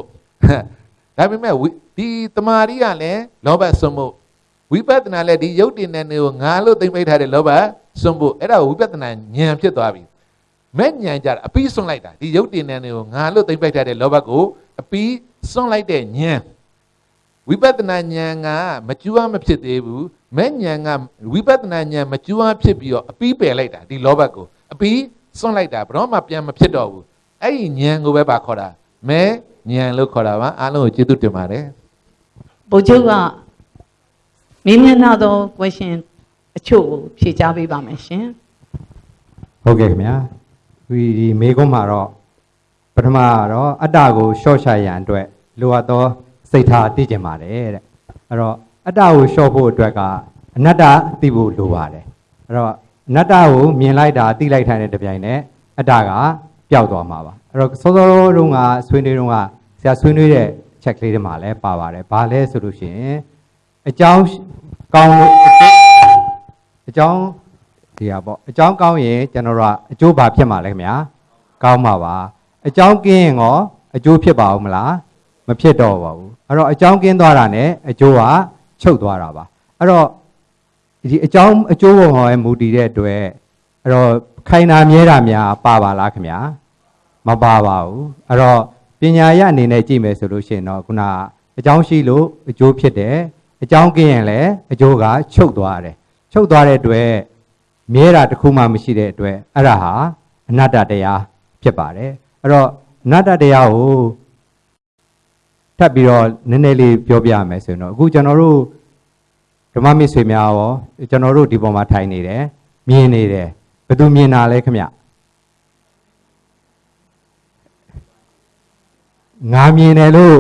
ဒါပေမဲ့ဒီတမာရီကလည်းလောဘစွန့်မှုဝိပဿနာလည်းဒီယုတ်တင်တဲ့နေကိုငါလို့သိမ့်ပိတ်ထားတဲ့လောဘစွန့်ဖို့အဲ့ဒါဝိပဿနာဉာဏ်ဖြစ်သွားပြီမဲ့ဉာဏ်ကြတာအပြီးစွန့်လိုက်တာဒီယုတ်တင်တဲ့နေကိုငါလို့သိမ့်ပိတ်ထားတဲ့လောဘကိုအပြီးစွန့်လိုက်တဲ့ဉာဏ်ဝိပဿနာဉာဏ်ကမကျူးမဖြစ်သေးဘူးမဲ့ဉာဏ်ကဝိပဿနာဉာဏ်မကျူးဖြစ်ပြီးတော့အပြီးပယ်လိုက်တာဒီလောဘကိုအပြီးစွန့်လိုက်တာဘယ်တော့မှပြန်မဖြစ်တော့ဘူး အဲ့ဒီဉာဏ်ကိုပဲပါခေါ်တာမဲဉာဏ်လို့ခေါ်တာပါအားလုံးကိုကျေးဇူးတင်ပါတယ်ဘုချုပ်ကမေးမြန်းထားသော question အချို့ကိုဖြေကြားပေးပါမယ်ရှင်ဟုတ်ကဲ့ခင်ဗျာဒီဒီမေကွန်းမှာတော့ပထမကတော့အတ္တကိုရှော့ချရန်အတွက်လိုအပ်သောစိတ်ထားသိကျင်ပါတယ်တဲ့အဲ့တော့အတ္တကိုရှော့ဖို့အတွက်ကအနတ္တသိဖို့လိုပါတယ်အဲ့တော့အနတ္တကိုမြင်လိုက်တာသိလိုက်ထိုင်တဲ့တပြိုင်နက်အတ္တက ပျောက်သွားမှာပါအဲ့တော့စောစောတုန်းကဆွေးနွေးတုန်းကဆရာဆွေးနွေးတဲ့ချက်ကလေးတွေမှာလည်းပါပါတယ်ဘာလဲဆိုလို့ရှိရင်အကြောင်းကောင်းလို့အကြောင်းဒီဟာပေါ့အကြောင်းကောင်းရင်ကျွန်တော်တို့ကအကျိုးဘာဖြစ်မှာလဲခင်ဗျာကောင်းမှာပါအကြောင်းကင်းရင်ရောအကျိုးဖြစ်ပါဦးမလားမဖြစ်တော့ပါဘူးအဲ့တော့အကြောင်းကင်းသွားတာ ਨੇ အကျိုးကချုပ်သွားတာပါအဲ့တော့ဒီအကြောင်းအကျိုးပေါ်မှာမူတည်တဲ့အတွက် အဲ့တော့ခိုင်နာမြဲတာများပါပါလားခင်ဗျာမပါပါဘူးအဲ့တော့ပညာရအနေနဲ့ကြည့်မယ်ဆိုလို့ရှိရင်တော့ခုနအကြောင်းရှိလို့အကျိုးဖြစ်တယ်အကြောင်းကင်းရင်လည်းအကျိုးကချုပ်သွားတယ်ချုပ်သွားတဲ့အတွက်မြဲတာတစ်ခုမှမရှိတဲ့အတွက်အဲ့ဒါဟာအနတ္တတရားဖြစ်ပါတယ်အဲ့တော့အနတ္တတရားကိုထပ်ပြီးတော့နည်းနည်းလေးပြောပြမယ်ဆိုရင်တော့အခုကျွန်တော်တို့ဓမ္မမိတ်ဆွေများရောကျွန်တော်တို့ဒီပေါ်မှာထိုင်နေတယ်မြင်နေတယ် ဘယ်သူမြင်တာလဲခင်ဗျငါမြင်တယ်လို့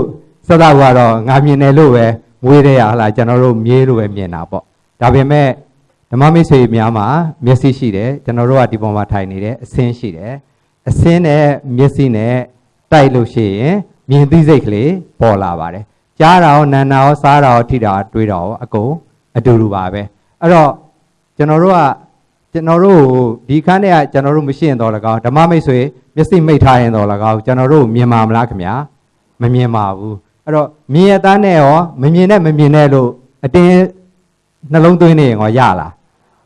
စသကတော့ငါမြင်တယ်လို့ပဲမွေးတဲ့ရဟလားကျွန်တော်တို့မြေးလို့ပဲမြင်တာပေါ့ဒါပေမဲ့ဓမ္မမိတ်ဆွေများမှာမျက်စိရှိတယ်ကျွန်တော်တို့ကဒီပေါ်မှာထိုင်နေတယ်အစင်းရှိတယ်အစင်းနဲ့မျက်စိနဲ့တိုက်လို့ရှိရင်မြင်သိစိတ်ကလေးပေါ်လာပါတယ်ကြားတာရောနားတာရောစားတာရောထိတာရောတွေးတာရောအကုန်အတူတူပါပဲအဲ့တော့ကျွန်တော်တို့က ကျွန်တော်တို့ဒီခန်းထဲကကျွန်တော်တို့မရှိရင်တော့လကောက်ဓမ္မမိတ်ဆွေမျက်စိမိတ်ထားရင်တော့လကောက်ကျွန်တော်တို့မြင်မှာမလားခင်ဗျာမမြင်ပါဘူးအဲ့တော့မြင်ရတဲ့နဲ့ရောမမြင်နဲ့မမြင်နဲ့လို့အတင်းနှလုံးသွင်းနေရင်ရောရလား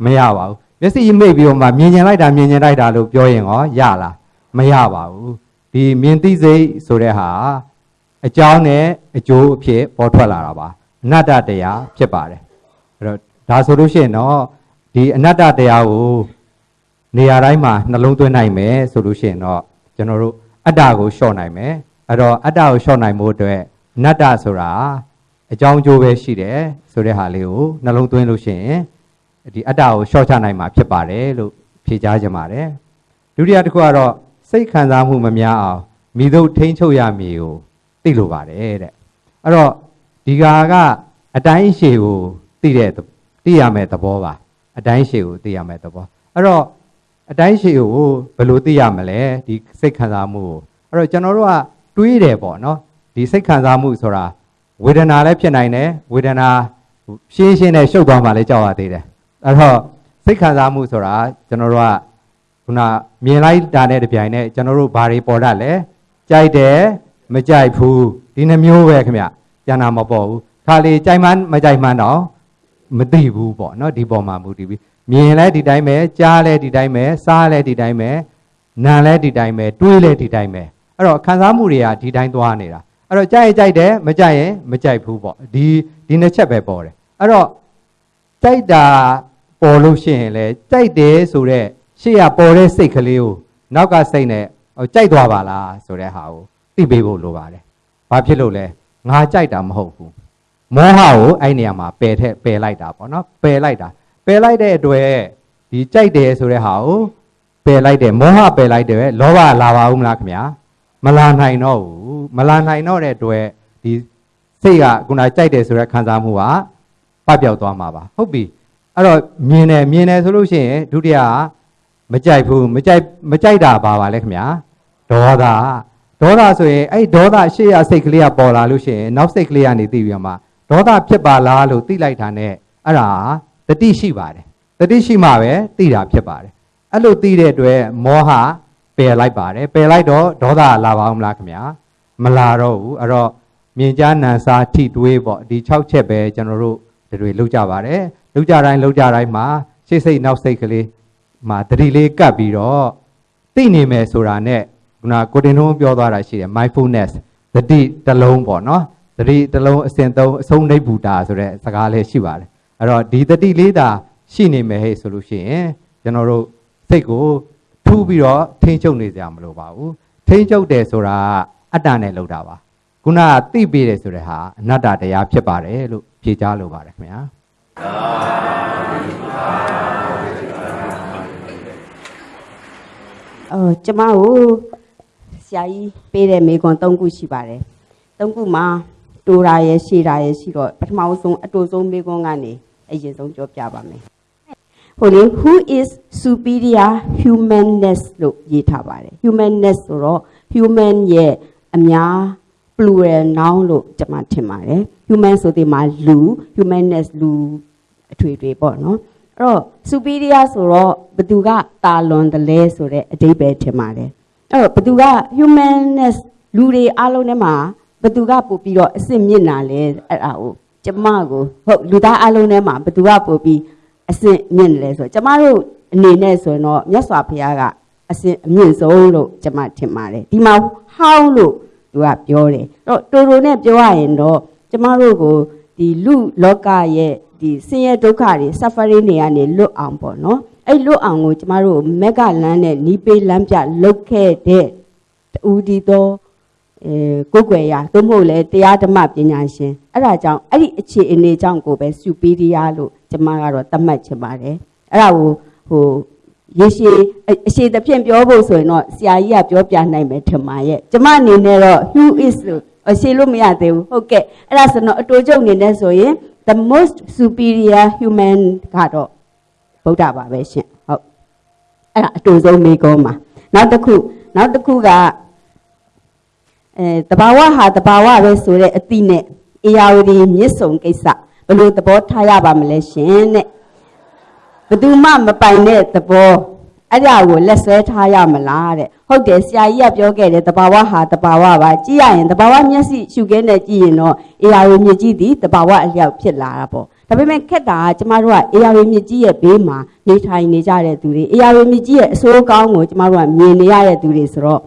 မရပါဘူးမျက်စိမိတ်ပြီးတော့မှမြင်ကျင်လိုက်တာမြင်ကျင်လိုက်တာလို့ပြောရင်ရောရလားမရပါဘူးဒီမြင်သိစိတ်ဆိုတဲ့ဟာအကြောင်းနဲ့အကျိုးအဖြစ်ပေါ်ထွက်လာတာပါအနတ္တတရားဖြစ်ပါတယ်အဲ့တော့ဒါဆိုလို့ရှိရင်တော့ ဒီအနတ္တတရားကိုနေရာတိုင်းမှာနှလုံးသွင်းနိုင်မယ်ဆိုလို့ရှိရင်တော့ကျွန်တော်တို့အတ္တကိုလျှော့နိုင်မယ်အဲ့တော့အတ္တကိုလျှော့နိုင်ဖို့အတွက်အနတ္တဆိုတာအကြောင်းအကျိုးပဲရှိတယ်ဆိုတဲ့ဟာလေးကိုနှလုံးသွင်းလို့ရှိရင်ဒီအတ္တကိုရှော့ချနိုင်မှာဖြစ်ပါတယ်လို့ဖြေကြားကြပါတယ်ဒုတိယတစ်ခုကတော့စိတ်ခံစားမှုမများအောင်မိတို့ထိန်းချုပ်ရမည်ကိုသိလိုပါတယ်တဲ့အဲ့တော့ဒီကာကအတိုင်းရှည်ကိုသိတဲ့သိရမယ်သဘောပါ အတိုင်းရှည်ကိုသိရမယ်သဘောအဲ့တော့အတိုင်းရှည်ကိုဘယ်လိုသိရမလဲဒီစိတ်ခံစားမှုကိုအဲ့တော့ကျွန်တော်တို့ကတွေးတယ်ပေါ့နော်ဒီစိတ်ခံစားမှုဆိုတာဝေဒနာလည်းဖြစ်နိုင်တယ်ဝေဒနာရှင်းရှင်းနဲ့ရှုပ်သွားမှလည်းကြောက်ရသေးတယ်အဲ့တော့စိတ်ခံစားမှုဆိုတာကျွန်တော်တို့ကခုနမြင်လိုက်တာနဲ့တပြိုင်နက်ကျွန်တော်တို့ဘာတွေပေါ်တတ်လဲကြိုက်တယ်မကြိုက်ဘူးဒီနှမျိုးပဲခင်ဗျကျန်တာမပေါ်ဘူးခါလေကြိုက်မှန်းမကြိုက်မှန်းတော့ မသိဘူးပေါ့နော်ဒီပေါ်မှာမူတည်ပြီးမြင်လဲဒီတိုင်းပဲကြားလဲဒီတိုင်းပဲစားလဲဒီတိုင်းပဲနားလဲဒီတိုင်းပဲတွေးလဲဒီတိုင်းပဲအဲ့တော့ခံစားမှုတွေကဒီတိုင်းသွားနေတာအဲ့တော့ကြိုက်ရင်ကြိုက်တယ်မကြိုက်ရင်မကြိုက်ဘူးပေါ့ဒီဒီနှစ်ချက်ပဲပေါ်တယ်အဲ့တော့ကြိုက်တာပေါ်လို့ရှိရင်လေကြိုက်တယ်ဆိုတော့ရှေ့ကပေါ်တဲ့စိတ်ကလေးကိုနောက်ကစိတ်နဲ့ဟိုကြိုက်သွားပါလားဆိုတဲ့ဟာကိုသိပေးဖို့လိုပါတယ်။ဘာဖြစ်လို့လဲငါကြိုက်တာမဟုတ်ဘူး။ မောဟကိုအဲ့နေရာမှာပယ်ထက်ပယ်လိုက်တာပေါ့နော်ပယ်လိုက်တာပယ်လိုက်တဲ့အတွက်ဒီကြိုက်တယ်ဆိုတဲ့ဟာကိုပယ်လိုက်တယ်မောဟပယ်လိုက်တယ်လောဘလာပါဦးမလားခင်ဗျာမလာနိုင်တော့ဘူးမလာနိုင်တော့တဲ့အတွက်ဒီစိတ်ကခုနကြိုက်တယ်ဆိုတဲ့ခံစားမှုကပပျောက်သွားမှာပါဟုတ်ပြီအဲ့တော့မြင်တယ်မြင်တယ်ဆိုလို့ရှိရင်ဒုတိယမကြိုက်ဘူးမကြိုက်မကြိုက်တာပါပါလဲခင်ဗျာဒေါသဒေါသဆိုရင်အဲ့ဒေါသရှေ့ရစိတ်ကလေးကပေါ်လာလို့ရှိရင်နောက်စိတ်ကလေးကနေသိပြီးမှ ဒေါသဖြစ်ပါလားလို့သိလိုက်တာနဲ့အဲ့ဒါတတိရှိပါတယ်တတိရှိမှပဲသိတာဖြစ်ပါတယ်အဲ့လိုသိတဲ့အတွက်မောဟပယ်လိုက်ပါတယ်ပယ်လိုက်တော့ဒေါသလာပါအောင်မလားခင်ဗျာမလာတော့ဘူးအဲ့တော့မြင်ကြားနံစားထိတွေးပေါ့ဒီ6ချက်ပဲကျွန်တော်တို့တွေလောက်ကြပါတယ်လောက်ကြတိုင်းလောက်ကြတိုင်းမှာရှေ့စိတ်နောက်စိတ်ကလေးမှာတတိလေးကပ်ပြီးတော့သိနေမယ်ဆိုတာနဲ့ခုနကိုတင်ထုံးပြောသွားတာရှိတယ် mindfulness တတိတစ်လုံးပေါ့နော် တတိတစ်လုံးအစဉ်သုံးအဆုံးနိဗ္ဗူတာဆိုတဲ့စကားလေးရှိပါတယ်အဲ့တော့ဒီတတိလေးသာရှိနေမယ်ဟဲ့ဆိုလို့ရှိရင်ကျွန်တော်တို့စိတ်ကိုထူးပြီးတော့ထိန်းချုပ်နေကြမလို့ပါဘူးထိမ့်ချုပ်တယ်ဆိုတာအတ္တနဲ့လောက်တာပါခုနကသိပေးတယ်ဆိုတဲ့ဟာအနတ္တတရားဖြစ်ပါတယ်လို့ဖြေကြားလိုပါတယ်ခင်ဗျာအော်ကျမကိုဆရာကြီးပေးတဲ့မိကွန်၃ခုရှိပါတယ်၃ခုမှာ တူတာရဲ့ရှည်တာရဲ့ရှိတော့ပထမဆုံးအတူဆုံးမိကွန်ကနေအရင်ဆုံးပြောပြပါမယ်ဟိုလေ who is superior humanness လို့ရေးထားပါတယ် humanness ဆိုတော့ human ရဲ့အများ plural noun လို့ကျွန်မထင်ပါတယ် human ဆိုဒီမှာလူ humanness လူအထွေထွေပေါ့နော်အဲ့တော့ superior ဆိုတော့ဘသူကတာလွန်တယ်လဲဆိုတဲ့အဓိပ္ပာယ်ထင်ပါတယ်အဲ့တော့ဘသူက humanness လူတွေအားလုံးထဲမှာ ဘသူကပို့ပြီးတော့အစ်စ်မြင့်တာလဲအဲ့ဒါကိုကျမကိုဟုတ်လူသားအားလုံးထဲမှာဘသူကပို့ပြီးအစ်စ်မြင့်တယ်လဲဆိုတော့ကျမတို့အနေနဲ့ဆိုရင်တော့မြတ်စွာဘုရားကအစ်စ်အမြင့်ဆုံးလို့ကျမထင်ပါတယ်ဒီမှာ how လို့သူကပြောတယ်အဲ့တော့တူတူနဲ့ပြောရရင်တော့ကျမတို့ကိုဒီလူလောကရဲ့ဒီဆင်းရဲဒုက္ခတွေ suffering တွေကနေလွတ်အောင်ပေါ့နော်အဲ့လွတ်အောင်ကိုကျမတို့မက်ကလန်းနဲ့နီးပေးလမ်းပြလုတ်ခဲ့တဲ့တူဒီတော့အဲ ကိုယ်ွယ်ရသို့မဟုတ်လေတရားဓမ္မပညာရှင်အဲ့ဒါကြောင့်အဲ့ဒီအခြေအနေကြောင့်ကိုပဲ superior လို့ကျမကတော့သတ်မှတ်ချင်ပါတယ်အဲ့ဒါကိုဟိုရေရှည်အအရှိသဖြင့်ပြောဖို့ဆိုရင်တော့ဆရာကြီးကပြောပြနိုင်မယ်ထင်ပါရဲ့ကျမအနေနဲ့တော့ who is လို့အရှိလို့မရသေးဘူးဟုတ်ကဲ့အဲ့ဒါဆိုတော့အတူချုပ်အနေနဲ့ဆိုရင် the most superior human ကတော့ဗုဒ္ဓပါပဲရှင်ဟုတ်အဲ့ဒါအတူဆုံးမိကောမှာနောက်တစ်ခုနောက်တစ်ခုက အဲတဘာဝဟာတဘာဝပဲဆိုတဲ့အတိနဲ့အေယာဝတီမြစ်ဆုံကိစ္စဘယ်လိုသဘောထားရပါမလဲရှင်တဲ့ဘယ်သူမှမပိုင်တဲ့သဘောအဲ့ဒါကိုလက်ဆွဲထားရမလားတဲ့ဟုတ်တယ်ဆရာကြီးကပြောခဲ့တယ်တဘာဝဟာတဘာဝပါကြည့်ရရင်တဘာဝမျက်စိရှုခင်းနဲ့ကြည့်ရင်တော့အေယာဝတီမြစ်ကြီးသည်တဘာဝအလျောက်ဖြစ်လာတာပေါ့ဒါပေမဲ့ခက်တာကကျမတို့ကအေယာဝတီမြစ်ကြီးရဲ့ဘေးမှာနေထိုင်နေကြတဲ့သူတွေအေယာဝတီမြစ်ကြီးရဲ့အဆိုးကောင်းကိုကျမတို့ကမြင်နေရတဲ့သူတွေဆိုတော့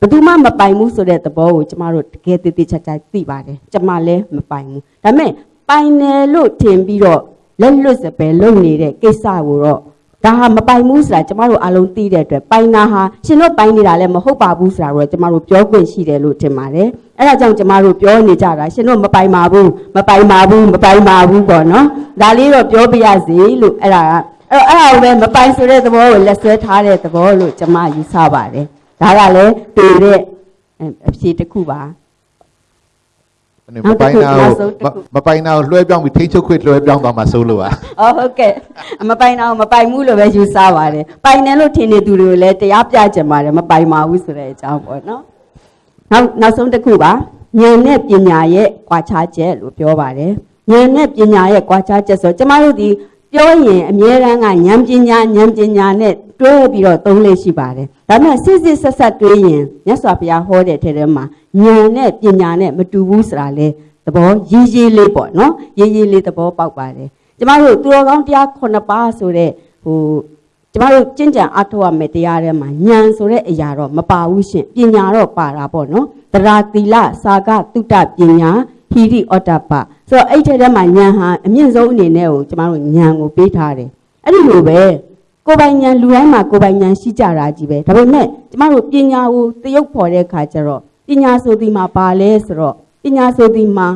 ဘယ်သူမှမပိုင်ဘူးဆိုတဲ့သဘောကိုကျမတို့တကယ်တည်တည်ချာချာသိပါတယ်ကျမလည်းမပိုင်ဘူးဒါပေမဲ့ပိုင်တယ်လို့ထင်ပြီးတော့လက်လွတ်စပယ်လုပ်နေတဲ့ကိစ္စကိုတော့ဒါဟာမပိုင်ဘူးဆိုတာကျမတို့အလုံးသိတဲ့အတွက်ပိုင်တာဟာရှင်တို့ပိုင်နေတာလည်းမဟုတ်ပါဘူးဆိုတာတော့ကျမတို့ပြောခွင့်ရှိတယ်လို့ထင်ပါတယ်အဲ့ဒါကြောင့်ကျမတို့ပြောနေကြတာရှင်တို့မပိုင်ပါဘူးမပိုင်ပါဘူးမပိုင်ပါဘူးပေါ့နော်ဒါလေးတော့ပြောပြရစီလို့အဲ့ဒါကအဲ့တော့အဲ့ဒါကိုပဲမပိုင်ဆိုတဲ့သဘောကိုလက်ဆွဲထားတဲ့သဘောလို့ကျမယူဆပါတယ် ဒါကလည်းတွေ့တဲ့အဖြေတစ်ခုပါအဲ့မပိုင်နာကိုမမပိုင်နာကိုလွှဲပြောင်းပြီးထိန်းချုပ်ခွင့်လွှဲပြောင်းသွားမှာစိုးလို့ပါ။အော်ဟုတ်ကဲ့အမပိုင်တော့မပိုင်ဘူးလို့ပဲယူဆပါတယ်။ပိုင်တယ်လို့ထင်နေသူတွေကိုလည်းတရားပြကြပါတယ်မပိုင်ပါဘူးဆိုတဲ့အကြောင်းပေါ့နော်။နောက်နောက်ဆုံးတစ်ခုပါဉာဏ်နဲ့ပညာရဲ့ကွာခြားချက်လို့ပြောပါတယ်။ဉာဏ်နဲ့ပညာရဲ့ကွာခြားချက်ဆိုကျမတို့ဒီ ပြောရင်အမြဲတမ်းကဉာဏ်ပညာဉာဏ်ပညာနဲ့တွဲပြီးတော့သုံးလေးရှိပါတယ်။ဒါပေမဲ့စစ်စစ်ဆက်ဆက်တွေးရင်မြတ်စွာဘုရားဟောတဲ့ထဲထဲမှာဉာဏ်နဲ့ပညာနဲ့မတူဘူးဆိုတာလေသဘောရေးရေးလေးပေါ့နော်ရေးရေးလေးသဘောပေါက်ပါတယ်ကျမတို့သူတော်ကောင်းတရား9ပါးဆိုတဲ့ဟိုကျမတို့ကျင့်ကြံအထောက်ရမယ်တရားထဲမှာဉာဏ်ဆိုတဲ့အရာတော့မပါဘူးရှင်ပညာတော့ပါတာပေါ့နော်တရာသီလစာကတုတ္တပညာ ဟိရိဩတ္တပဆိုတော့အဲ့ထဲထဲမှာဉာဏ်ဟာအမြင့်ဆုံးအနေနဲ့ကိုကျမတို့ဉာဏ်ကိုပေးထားတယ်အဲ့ဒီလိုပဲကိုယ်ပိုင်ဉာဏ်လူတိုင်းမှာကိုယ်ပိုင်ဉာဏ်ရှိကြတာကြီးပဲဒါပေမဲ့ကျမတို့ပညာကိုတရုပ်ဖော်တဲ့အခါကျတော့ပညာဆိုဒီမှာပါလဲဆိုတော့ပညာဆိုဒီမှာ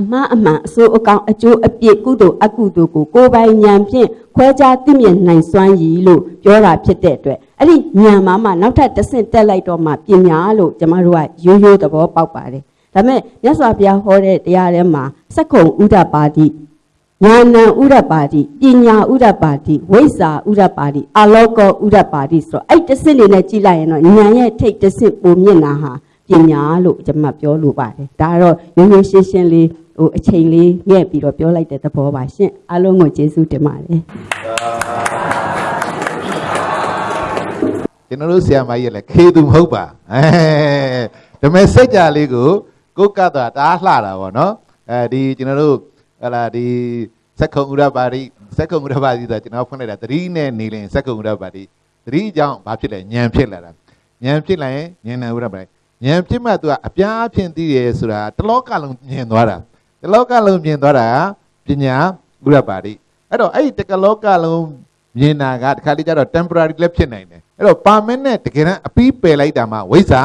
အမှားအမှန်အစိုးအကောင်အကျိုးအပြစ်ကုသိုလ်အကုသိုလ်ကိုကိုယ်ပိုင်ဉာဏ်ဖြင့်ခွဲခြားသိမြင်နိုင်စွမ်းရည်လို့ပြောတာဖြစ်တဲ့အတွက်အဲ့ဒီဉာဏ်မှာမှနောက်ထပ်တစ်ဆင့်တက်လိုက်တော့မှပညာလို့ကျမတို့ကရိုးရိုးသဘောပေါက်ပါတယ် ဒါပေမဲ့မြတ်စွာဘုရားဟောတဲ့တရားထဲမှာစက္ကုံဥဒ္ဒပါတိဉာဏံဥဒ္ဒပါတိပညာဥဒ္ဒပါတိဝိဇ္ဇာဥဒ္ဒပါတိအလောကောဥဒ္ဒပါတိဆိုတော့အဲ့တစ်ဆင့်နေနဲ့ကြည့်လိုက်ရင်တော့ဉာဏ်ရဲ့ထိတ်တစ်ဆင့်ပုံမြင့်တာဟာပညာလို့ကျွန်မပြောလိုပါတယ်ဒါကတော့ရိုးရိုးရှင်းရှင်းလေးဟိုအချိန်လေးညက်ပြီးတော့ပြောလိုက်တဲ့သဘောပါရှင့်အားလုံးကိုကျေးဇူးတင်ပါတယ်ကျွန်တော်တို့ဆရာမကြီးကလည်းခေသူမဟုတ်ပါအဲဒါပေမဲ့စိတ်ကြလေးကို ကိုယ်ကတာတားလှတာပေါ့နော်အဲဒီကျွန်တော်တို့ဟလာဒီစက္ကုံဥရပါတိစက္ကုံဥရပါတိဆိုတာကျွန်တော်ဖွင့်လိုက်တာသတိနဲ့နေရင်စက္ကုံဥရပါတိသတိကြောင့်ဘာဖြစ်လဲဉာဏ်ဖြစ်လာတာဉာဏ်ဖြစ်လာရင်ဉာဏ်နဲ့ဥရပါတိဉာဏ်ဖြစ်မှသူကအပြားဖြင့်သိရဲဆိုတာတလောကလုံးမြင်သွားတာတလောကလုံးမြင်သွားတာပညာဥရပါတိအဲ့တော့အဲ့ဒီတကလောကလုံးမြင်တာကတခါလေကျတော့ temporary လည်းဖြစ်နိုင်တယ်အဲ့တော့ permanent တကယ်တမ်းအပီးပယ်လိုက်တာမှဝိဇ္ဇာ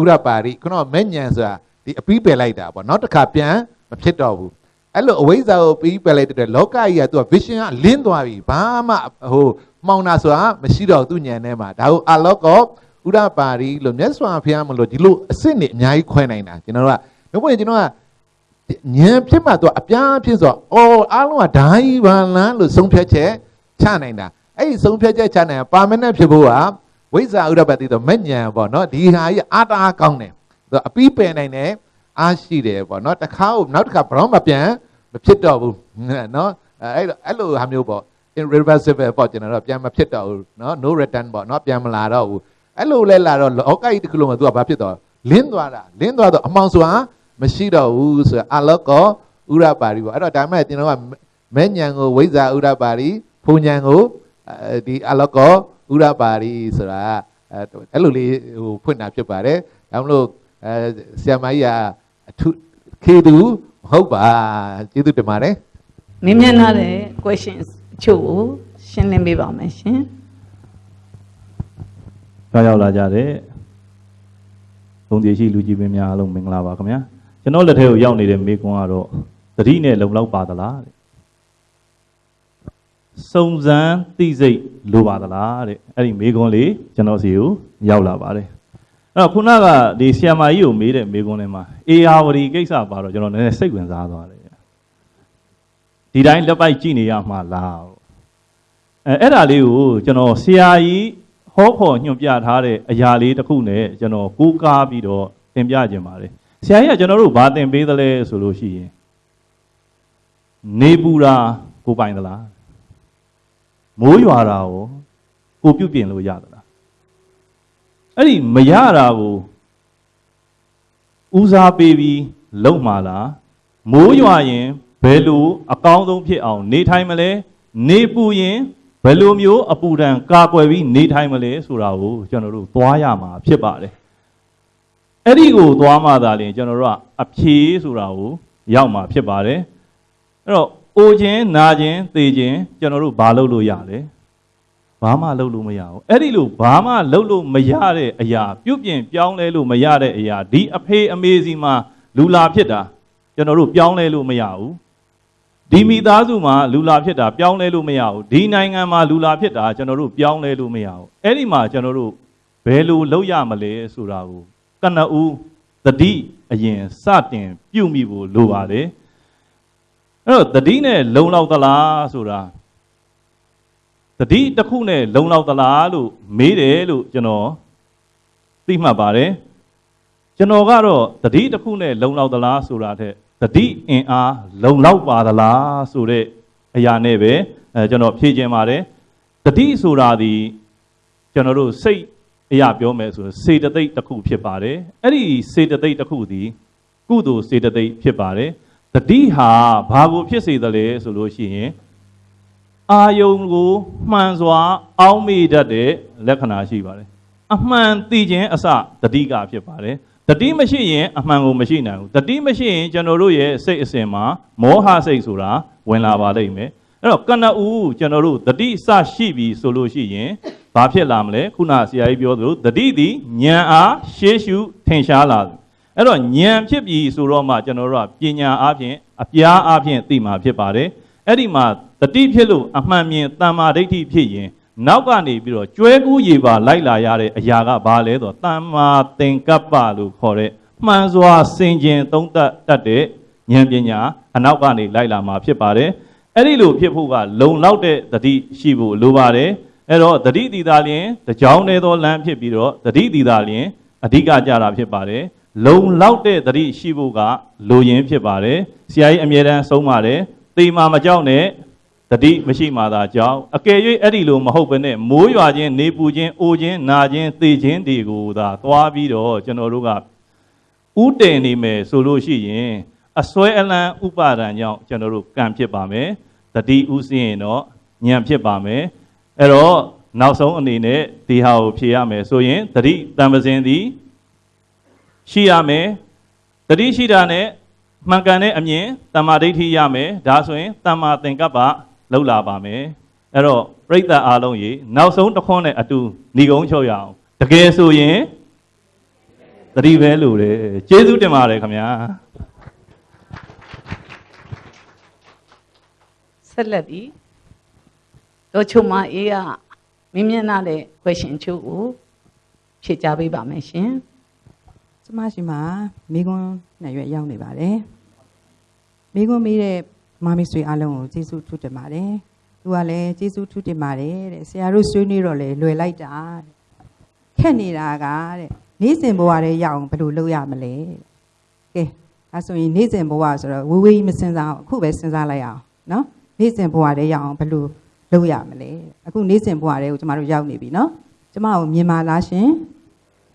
ဥရပါရိခုနကမဲ့ညံဆိုတာ ဒီအပီးပယ်လိုက်တာပေါ့နောက်တစ်ခါပြန်မဖြစ်တော့ဘူးအဲ့လိုအဝိဇ္ဇာကိုပြီးပယ်လိုက်တဲ့လောကကြီးကသူက vision ကလင်းသွားပြီဘာမှဟိုမှောင်တာဆိုတာမရှိတော့သူ့ညံထဲမှာဒါကိုအလောကောဥရပါရိလို့မြတ်စွာဘုရားမလို့ဒီလိုအစ်စ်နေအများကြီးခွဲနိုင်တာကျွန်တော်တို့ကဘယ်ဝင်ကျွန်တော်ကဉာဏ်ဖြစ်မှသူကအပြားဖြစ်ဆိုတော့အော်အားလုံးကဓာကြီးပါလားလို့ဆုံးဖြတ်ချက်ချနိုင်တာအဲ့ဒီဆုံးဖြတ်ချက်ချနိုင်ပါမနဲ့ဖြစ်ဖို့ကဝိဇ္ဇာဥရပတိတော့မဲ့ဉာဏ်ပေါ့နော်ဒီဟာကြီးအာတာကောင်းတယ် သူအပီးပယ်နိုင်တယ်အားရှိတယ်ပေါ့နော်တစ်ခါနောက်တစ်ခါဘရောမပြန်မဖြစ်တော့ဘူးနော်အဲ့အဲ့လိုဟာမျိုးပေါ့ irreversible ပေါ့ကျွန်တော်တို့ပြန်မဖြစ်တော့ဘူးနော် no return ပေါ့နော်ပြန်မလာတော့ဘူးအဲ့လိုလဲလာတော့လောကကြီးတစ်ခုလုံးကသူကဘာဖြစ်တော့လင်းသွားတာလင်းသွားတော့အမောင်ဆိုတာမရှိတော့ဘူးဆိုအလောကောဥရပါရီပေါ့အဲ့တော့ဒါမဲ့ကျွန်တော်ကမဲ့ညံကိုဝိဇ္ဇာဥရပါရီဖုန်ညံကိုဒီအလောကောဥရပါရီဆိုတာအဲ့လိုလေးဟိုဖွင့်တာဖြစ်ပါတယ်ဒါမလို့ အဲဆရာမကြီးကအထုခေသူမဟုတ်ပါကျေးဇူးတင်ပါတယ်မင်းမျက်နှာတဲ့ questions အချို့ကိုရှင်းလင်းပေးပါမယ်ရှင်ကြောက်ရောက်လာကြတဲ့သုံးတည်ရှိလူကြီးမင်းများအားလုံးမင်္ဂလာပါခင်ဗျာကျွန်တော်လက်ထဲကိုရောက်နေတဲ့မိကွန်းကတော့သတိနဲ့လုံလောက်ပါသလားတဲ့စုံစမ်းသိစိတ်လိုပါသလားတဲ့အဲ့ဒီမိကွန်းလေးကျွန်တော်စီကိုရောက်လာပါတယ်အဲ့ တော့ခုနကဒီဆီယမာကြီးကိုမေးတဲ့မိကွန်းထဲမှာအေယာဝတီကိစ္စပါတော့ကျွန်တော်နည်းနည်းစိတ်ဝင်စားသွားတယ်ဒီတိုင်းလက်ပိုက်ကြည့်နေရမှာလားအဲအဲ့ဒါလေးကိုကျွန်တော်ဆရာကြီးဟောဖို့ညွှန်ပြထားတဲ့အရာလေးတစ်ခုနဲ့ကျွန်တော်ကိုးကားပြီးတော့သင်ပြခြင်းပါတယ်ဆရာကြီးကကျွန်တော်တို့ဘာသင်ပေးသလဲဆိုလို့ရှိရင်နေပူတာကိုပိုင်သလားမိုးရွာတာကိုကိုပြုတ်ပြင်လို့ရသလား အဲ့ဒီမရတာကိုဦးစားပေးပြီးလုံမှာလားမိုးရွာရင်ဘယ်လိုအကောင်းဆုံးဖြစ်အောင် နေထိုင်မလဲနေပူရင်ဘယ်လိုမျိုးအပူဒဏ်ကာကွယ်ပြီးနေထိုင်မလဲဆိုတာကိုကျွန်တော်တို့သွားရမှာဖြစ်ပါတယ်အဲ့ဒီကိုသွားမှသာလျှင်ကျွန်တော်တို့ကအဖြေဆိုတာကိုရောက်မှာဖြစ်ပါတယ်အဲ့တော့အိုခြင်းနာခြင်းသေခြင်းကျွန်တော်တို့ဘာလုပ်လို့ရလဲ ဘာမှလုပ်လို့မရဘူးအဲ့ဒီလိုဘာမှလုပ်လို့မရတဲ့အရာပြုတ်ပြင်ပြောင်းလဲလို့မရတဲ့အရာဒီအဖေအမေစီမှာလူလာဖြစ်တာကျွန်တော်တို့ပြောင်းလဲလို့မရဘူးဒီမိသားစုမှာလူလာဖြစ်တာပြောင်းလဲလို့မရဘူးဒီနိုင်ငံမှာလူလာဖြစ်တာကျွန်တော်တို့ပြောင်းလဲလို့မရဘူးအဲ့ဒီမှာကျွန်တော်တို့ဘယ်လိုလုပ်ရမလဲဆိုတာကိုကနဦးတတိအရင်စတင်ပြုမိဖို့လိုပါတယ်အဲ့တော့တတိနဲ့လုံလောက်သလားဆိုတာ တတိတစ်ခုနဲ့လုံလောက်သလားလို့မေးတယ်လို့ကျွန်တော်သိမှတ်ပါတယ်ကျွန်တော်ကတော့တတိတစ်ခုနဲ့လုံလောက်သလားဆိုတာထက်တတိအင်အားလုံလောက်ပါသလားဆိုတဲ့အရာနဲ့ပဲအဲကျွန်တော်ဖြေခြင်းပါတယ်တတိဆိုတာဒီကျွန်တော်တို့စိတ်အရာပြောမယ်ဆိုစေတသိက်တစ်ခုဖြစ်ပါတယ်အဲ့ဒီစေတသိက်တစ်ခုဒီကုသိုလ်စေတသိက်ဖြစ်ပါတယ်တတိဟာဘာကိုဖြစ်စေသလဲဆိုလို့ရှိရင် အာယုံကိုမှန်စွာ အောင်းမိတတ်တဲ့လက္ခဏာရှိပါတယ်အမှန်သိခြင်းအစတတိကဖြစ်ပါတယ်တတိမရှိရင်အမှန်ကိုမရှိနိုင်ဘူးတတိမရှိရင်ကျွန်တော်တို့ရဲ့စိတ်အစဉ်မှာမောဟစိတ်ဆိုတာဝင်လာပါလိမ့်မယ်အဲ့တော့ကနဦးကျွန်တော်တို့တတိစရှိပြီဆိုလို့ရှိရင်ဘာဖြစ်လာမလဲခုနဆရာကြီးပြောသလိုတတိသည်ဉာဏ်အားရှေးရှုထင်ရှားလာတယ်အဲ့တော့ဉာဏ်ဖြစ်ပြီဆိုတော့မှကျွန်တော်တို့ကပညာအားဖြင့်အပြားအားဖြင့်သိမှာဖြစ်ပါတယ်အဲ့ဒီမှာ တတိဖြစ်လို့အမှန်မြင်တမ္မာဒိဋ္ဌိဖြစ်ရင်နောက်ကနေပြီးတော့ကျွဲကူးရေပါလိုက်လာရတဲ့အရာကဘာလဲဆိုတော့တမ္မာသင်္ကပ္ပလို့ခေါ်တဲ့မှန်စွာစင်ကြင်သုံးသပ်တတ်တဲ့ဉာဏ်ပညာအနောက်ကနေလိုက်လာမှာဖြစ်ပါတယ်အဲ့ဒီလိုဖြစ်ဖို့ကလုံလောက်တဲ့တတိရှိဖို့လိုပါတယ်အဲ့တော့တတိတီသာလျင်တကြောင်းနေသောလမ်းဖြစ်ပြီးတော့တတိတီသာလျင်အဓိကကြတာဖြစ်ပါတယ်လုံလောက်တဲ့တတိရှိဖို့ကလိုရင်းဖြစ်ပါတယ်ဆရာကြီးအမြဲတမ်းဆုံးပါတယ်တေမာမကြောက်နဲ့ တတိမရှိမှသာကြောက်အကယ်၍အဲ့ဒီလိုမဟုတ်ဘဲနဲ့မိုးရွာခြင်းနေပူခြင်းအိုခြင်းနာခြင်းသေခြင်းတွေကိုသာသွားပြီးတော့ကျွန်တော်တို့ကဥတည်နေမယ်ဆိုလို့ရှိရင်အစွဲအလန်းဥပါဒံကြောင့်ကျွန်တော်တို့ကံဖြစ်ပါမယ်တတိဥစင်းရင်တော့ဉာဏ်ဖြစ်ပါမယ်အဲ့တော့နောက်ဆုံးအနေနဲ့ဒီဟာကိုဖြေရမယ်ဆိုရင်တတိတံပစင်သည်ရှိရမယ်တတိရှိတာနဲ့မှန်ကန်တဲ့အမြင်တမ္မာဒိဋ္ဌိရမယ်ဒါဆိုရင်တမ္မာသင်္ကပ္ပ လောက်လာပါမယ်အဲ့တော့ပြိဿအားလုံးရေနောက်ဆုံးတစ်ခွန်းနဲ့အတူဏီကုန်းချုပ်ရအောင်တကယ်ဆိုရင်သတိပဲလို့တယ်ကျေးဇူးတင်ပါတယ်ခင်ဗျာဆက်လက်ပြီးတော့ချုံမအေးကမင်းမျက်နှာတဲ့ question ချို့ကိုဖြေကြားပေးပါမယ်ရှင်ကျမရှိမှာမိကွန်းနှစ်ရွက်ရောက်နေပါတယ်မိကွန်းမေးတဲ့ မမီဆွေအားလုံးကိုကျေးဇူးထူးတင်ပါတယ်သူကလည်းကျေးဇူးထူးတင်ပါတယ်တဲ့ဆရာတို့ဆွေးနွေးတော့လေလွယ်လိုက်တာတဲ့ခက်နေတာကတဲ့နေ့စဉ်ဘဝတွေရအောင်ဘယ်လိုလုပ်ရမလဲတဲ့ကဲဒါဆိုရင်နေ့စဉ်ဘဝဆိုတော့ဝေးဝေးကြီးမစင်စားအောင်အခုပဲစဉ်းစားလိုက်အောင်နော်နေ့စဉ်ဘဝတွေရအောင်ဘယ်လိုလုပ်ရမလဲတဲ့အခုနေ့စဉ်ဘဝတွေကိုကျမတို့ရောက်နေပြီနော်ကျမကိုမြင်ပါလားရှင်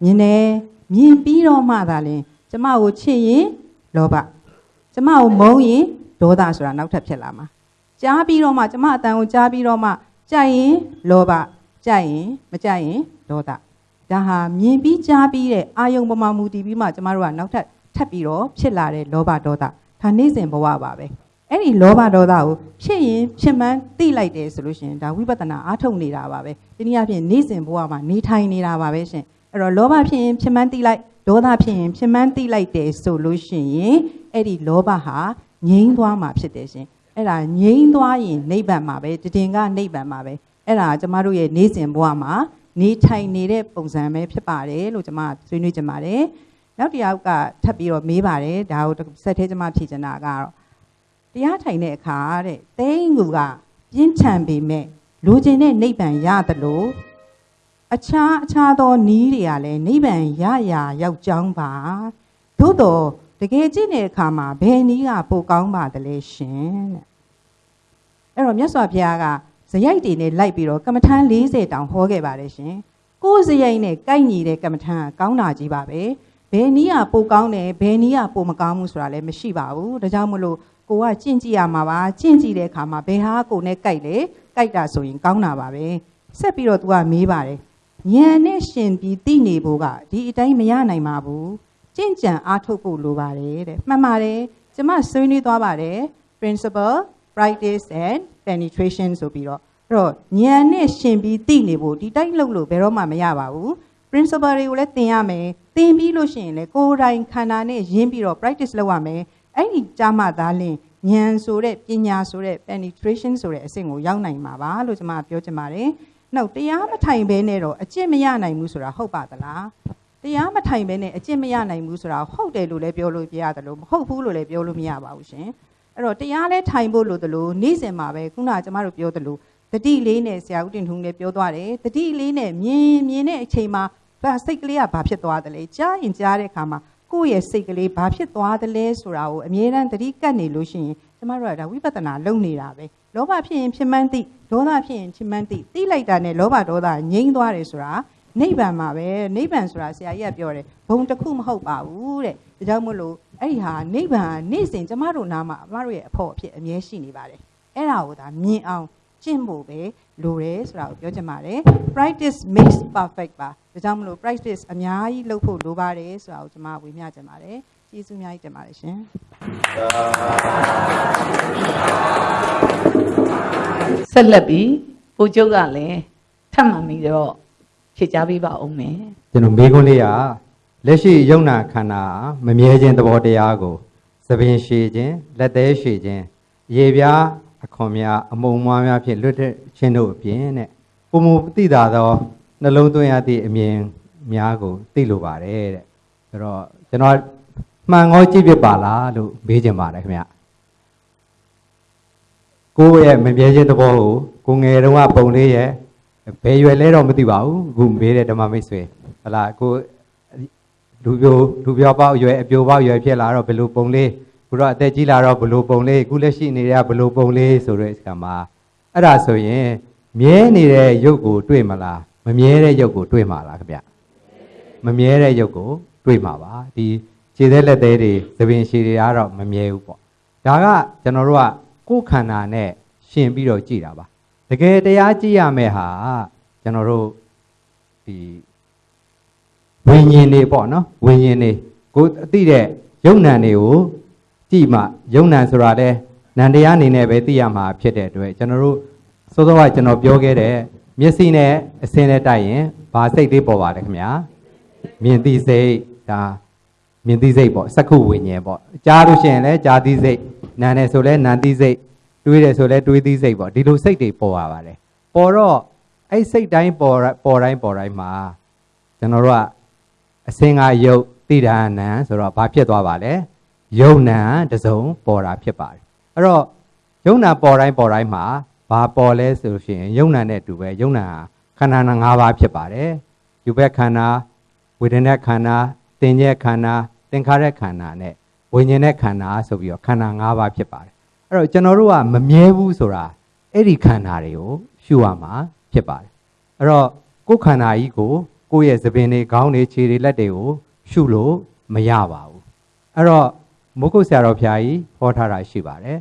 မြင်တယ်မြင်ပြီးတော့မှသာလင်ကျမကိုချစ်ရင်လောဘကျမကိုမုန်းရင် ဒေါသဆိုတာနောက်ထပ်ဖြစ်လာမှာကြားပြီးတော့မှကျမအတန်ကိုကြားပြီးတော့မှကြိုက်ရင်လောဘကြိုက်ရင်မကြိုက်ရင်ဒေါသဒါဟာမြင်ပြီးကြားပြီးတဲ့အာယုံပမာမူတည်ပြီးမှကျမတို့ကနောက်ထပ်ထပ်ပြီးတော့ဖြစ်လာတဲ့လောဘဒေါသဒါနေ့စဉ်ဘဝပါပဲအဲ့ဒီလောဘဒေါသကိုဖြစ်ရင်ဖြစ်မှန်းသိလိုက်တယ်ဆိုလို့ရှိရင်ဒါဝိပဿနာအားထုတ်နေတာပါပဲဒီနည်းအားဖြင့်နေ့စဉ်ဘဝမှာနေထိုင်နေတာပါပဲရှင်အဲ့တော့လောဘဖြစ်ရင်ဖြစ်မှန်းသိလိုက်ဒေါသဖြစ်ရင်ဖြစ်မှန်းသိလိုက်တယ်ဆိုလို့ရှိရင်အဲ့ဒီလောဘဟာ ငြိမ်းသွားမှာဖြစ်တယ်ရှင်အဲ့ဒါငြိမ်းသွားရင်နိဗ္ဗာန်မှာပဲတည်ငါနိဗ္ဗာန်မှာပဲအဲ့ဒါကျမတို့ရဲ့နေ့စဉ်ဘဝမှာနေထိုင်နေတဲ့ပုံစံပဲဖြစ်ပါတယ်လို့ကျမဆွေးနွေးကြပါတယ်နောက်တစ်ယောက်ကထပ်ပြီးတော့မေးပါတယ်ဒါကိုဆက်သေးကျမဖြေချင်တာကတော့တရားထိုင်တဲ့အခါတဲ့သိန်းကူကပြင်းထန်ပေမဲ့လူကျင်တဲ့နိဗ္ဗာန်ရတယ်လို့အခြားအခြားသောနီးတွေကလည်းနိဗ္ဗာန်ရရာရောက်ကြောင်းပါသို့တော့ တကယ်ကြည့်တဲ့အခါမှာဘယ်နီးကပိုကောင်းပါသလဲရှင်တဲ့အဲ့တော့မြတ်စွာဘုရားကဇယိုက်တွေနဲ့လိုက်ပြီးတော့ကမ္မထမ်း40တောင်ဟောခဲ့ပါတယ်ရှင်ကိုယ်ဇယိုက်နဲ့ကိုက်ညီတဲ့ကမ္မထမ်းကကောင်းတာကြီးပါပဲဘယ်နီးကပိုကောင်းတယ်ဘယ်နီးကပိုမကောင်းဘူးဆိုတာလည်းမရှိပါဘူးဒါကြောင့်မလို့ကိုကကျင့်ကြည့်ရမှာပါကျင့်ကြည့်တဲ့အခါမှာဘယ်ဟာကိုနဲ့ကိုက်လေကိုက်တာဆိုရင်ကောင်းတာပါပဲဆက်ပြီးတော့ तू ကမေးပါတယ်ဉာဏ်နဲ့ရှင်ပြီးသိနေဖို့ကဒီအတိုင်းမရနိုင်ပါဘူး ကြင့်ကြံအားထုတ်ဖို့လိုပါတယ်တဲ့မှန်ပါတယ်ကျမဆွေးနွေးသွားပါတယ် principle practice and penetration ဆိုပြီးတော့အဲ့တော့ဉာဏ်နဲ့ရှင်ပြီးသိနေဖို့ဒီတိုင်းလုပ်လို့ဘယ်တော့မှမရပါဘူး principle တွေကိုလည်းသင်ရမယ်သင်ပြီးလို့ရှိရင်လည်းကိုယ်တိုင်ခန္ဓာနဲ့ရင်းပြီးတော့ practice လုပ်ရမယ်အဲ့ဒီကြားမှသာလင်ဉာဏ်ဆိုတဲ့ပညာဆိုတဲ့ penetration ဆိုတဲ့အဆင့်ကိုရောက်နိုင်မှာပါလို့ကျွန်မပြောချင်ပါတယ်နောက်တရားမထိုင်ဘဲနဲ့တော့အကျင့်မရနိုင်ဘူးဆိုတာဟုတ်ပါသလား တရားမထိုင်ဘဲနဲ့အကျင့်မရနိုင်ဘူးဆိုတာဟုတ်တယ်လို့လည်းပြောလို့ပြရတယ်လို့မဟုတ်ဘူးလို့လည်းပြောလို့မရပါဘူးရှင်အဲ့တော့တရားလဲထိုင်ဖို့လို့တလို့နေ့စဉ်မှာပဲခုနကကျမတို့ပြောသလိုတတိလေးနဲ့ဆရာဦးတင်ထုံးလည်းပြောသွားတယ်တတိလေးနဲ့မြင်မြင်တဲ့အချိန်မှာဘာစိတ်ကလေးကဘာဖြစ်သွားတယ်လဲကြားရင်ကြားတဲ့အခါမှာကိုယ့်ရဲ့စိတ်ကလေးဘာဖြစ်သွားတယ်လဲဆိုတာကိုအမြဲတမ်းတတိကတ်နေလို့ရှိရင်ကျမတို့ကဒါဝိပဿနာလုပ်နေတာပဲလောဘဖြစ်ရင်ဖြစ်မှန်းသိဒေါသဖြစ်ရင်ဖြစ်မှန်းသိသိလိုက်တာနဲ့လောဘဒေါသငြိမ်းသွားတယ်ဆိုတာ နိဗ္ဗာန်မှာပဲနိဗ္ဗာန်ဆိုတာဆရာကြီးကပြောတယ်ဘုံတစ်ခုမဟုတ်ပါဘူးတဲ့ဒါကြောင့်မို့လို့အဲ့ဒီဟာနိဗ္ဗာန်နေ့စဉ်ကျမတို့နားမှာကျမတို့ရဲ့အဖို့အဖြစ်အမြဲရှိနေပါတယ်အဲ့ဒါကိုဒါမြင်အောင်ကျင့်ဖို့ပဲလိုတယ်ဆိုတာကိုပြောချင်ပါတယ် practice makes perfect ပါဒါကြောင့်မလို့ practice အများကြီးလုပ်ဖို့လိုပါတယ်ဆိုတာကိုကျွန်မဝေမျှချင်ပါတယ်ကျေးဇူးအများကြီးတင်ပါတယ်ရှင်ဆက်လက်ပြီးကိုကျုပ်ကလည်းထပ်မှန်ပြီးတော့ ဖြေကြားပေးပါဦးမယ်ကျွန်တော်မေးခွန်းလေးကလက်ရှိယုံနာခန္ဓာမမြဲခြင်းသဘောတရားကိုသပင်ရှည်ခြင်းလက်သေးရှည်ခြင်းရေပြားအခွန်များအမုံမွားများဖြင့်လွတ်တဲ့ခြင်းတို့အပြင်တဲ့ပုံမူသိတာသောနှလုံးသွင်းရသည့်အမြင်များကိုသိလိုပါတယ်တဲ့ဆိုတော့ကျွန်တော်မှန်ကောကြည့်ဖြစ်ပါလားလို့မေးချင်ပါတယ်ခင်ဗျကိုယ့်ရဲ့မမြဲခြင်းသဘောကိုကိုငယ်တုန်းကပုံလေးရဲ့ ဘယ်ရွယ်လဲတော့မသိပါဘူးအခုမေးတဲ့ဓမ္မမိတ်ဆွေဟလာကိုလူပြိုလူပြောပေါက်ရွယ်အပြိုပေါက်ရွယ်ဖြစ်လာတော့ဘယ်လိုပုံလေးခုတော့အသက်ကြီးလာတော့ဘယ်လိုပုံလေးခုလက်ရှိနေတဲ့ကဘယ်လိုပုံလေးဆိုတဲ့အခါမှာအဲ့ဒါဆိုရင်မြဲနေတဲ့ရုပ်ကိုတွေ့မလားမမြဲတဲ့ရုပ်ကိုတွေ့မှာလားခင်ဗျမမြဲတဲ့ရုပ်ကိုတွေ့မှာပါဒီခြေသက်လက်သေးတွေသပင်ရှည်တွေကတော့မမြဲဘူးပေါ့ဒါကကျွန်တော်တို့ကကိုယ်ခန္ဓာနဲ့ရှင်ပြီးတော့ကြည်တာပါ တကယ်တရားကြည့်ရမယ့်ဟာကျွန်တော်တို့ဒီဝိညာဉ်တွေပေါ့နော်ဝိညာဉ်တွေကိုအသိတဲ့ယုံ nant တွေကိုကြည့်မှယုံ nant ဆိုတာလဲနန္တရားအနေနဲ့ပဲသိရမှာဖြစ်တဲ့အတွက်ကျွန်တော်တို့စောစောကကျွန်တော်ပြောခဲ့တဲ့မျက်စိနဲ့အစင်းနဲ့တိုက်ရင်ဘာစိတ်လေးပေါ်ပါလဲခင်ဗျာမြင်သိစိတ်ဒါမြင်သိစိတ်ပေါ့စက္ခုဝိညာဉ်ပေါ့ကြားလို့ရှိရင်လည်းကြားသိစိတ်နားတယ်ဆိုလည်းနားသိစိတ် တွေးတယ်ဆိုလည်းတွေးသိစိတ်ပေါ့ဒီလိုစိတ်တွေပေါ်ရပါတယ်ပေါ်တော့အဲ့စိတ်တိုင်းပေါ်ပေါ်တိုင်းပေါ်တိုင်းမှာကျွန်တော်တို့ကအစင်းကယုတ်တိဒါနံဆိုတော့ဘာဖြစ်သွားပါလဲယုံနံတစုံပေါ်တာဖြစ်ပါတယ်အဲ့တော့ယုံနံပေါ်တိုင်းပေါ်တိုင်းမှာဘာပေါ်လဲဆိုလို့ရှိရင်ယုံနံနဲ့အတူပဲယုံနံဟာခန္ဓာ၅ပါးဖြစ်ပါတယ်ယူဘက်ခန္ဓာဝေဒနာခန္ဓာသင်္ညက်ခန္ဓာသင်္ခါရခန္ဓာနဲ့ဝိညာဉ်နဲ့ခန္ဓာဆိုပြီးတော့ခန္ဓာ၅ပါးဖြစ်ပါတယ် အဲ့တော့ကျွန်တော်တို့ကမမြဲဘူးဆိုတာအဲ့ဒီခန္ဓာတွေကိုရှုရမှာဖြစ်ပါတယ်အဲ့တော့ကိုယ်ခန္ဓာကြီးကိုကိုယ့်ရဲ့သပင်တွေခေါင်းတွေခြေတွေလက်တွေကိုရှုလို့မရပါဘူးအဲ့တော့မုတ်ကုတ်ဆရာတော်ဖျားကြီးဟောထားတာရှိပါတယ်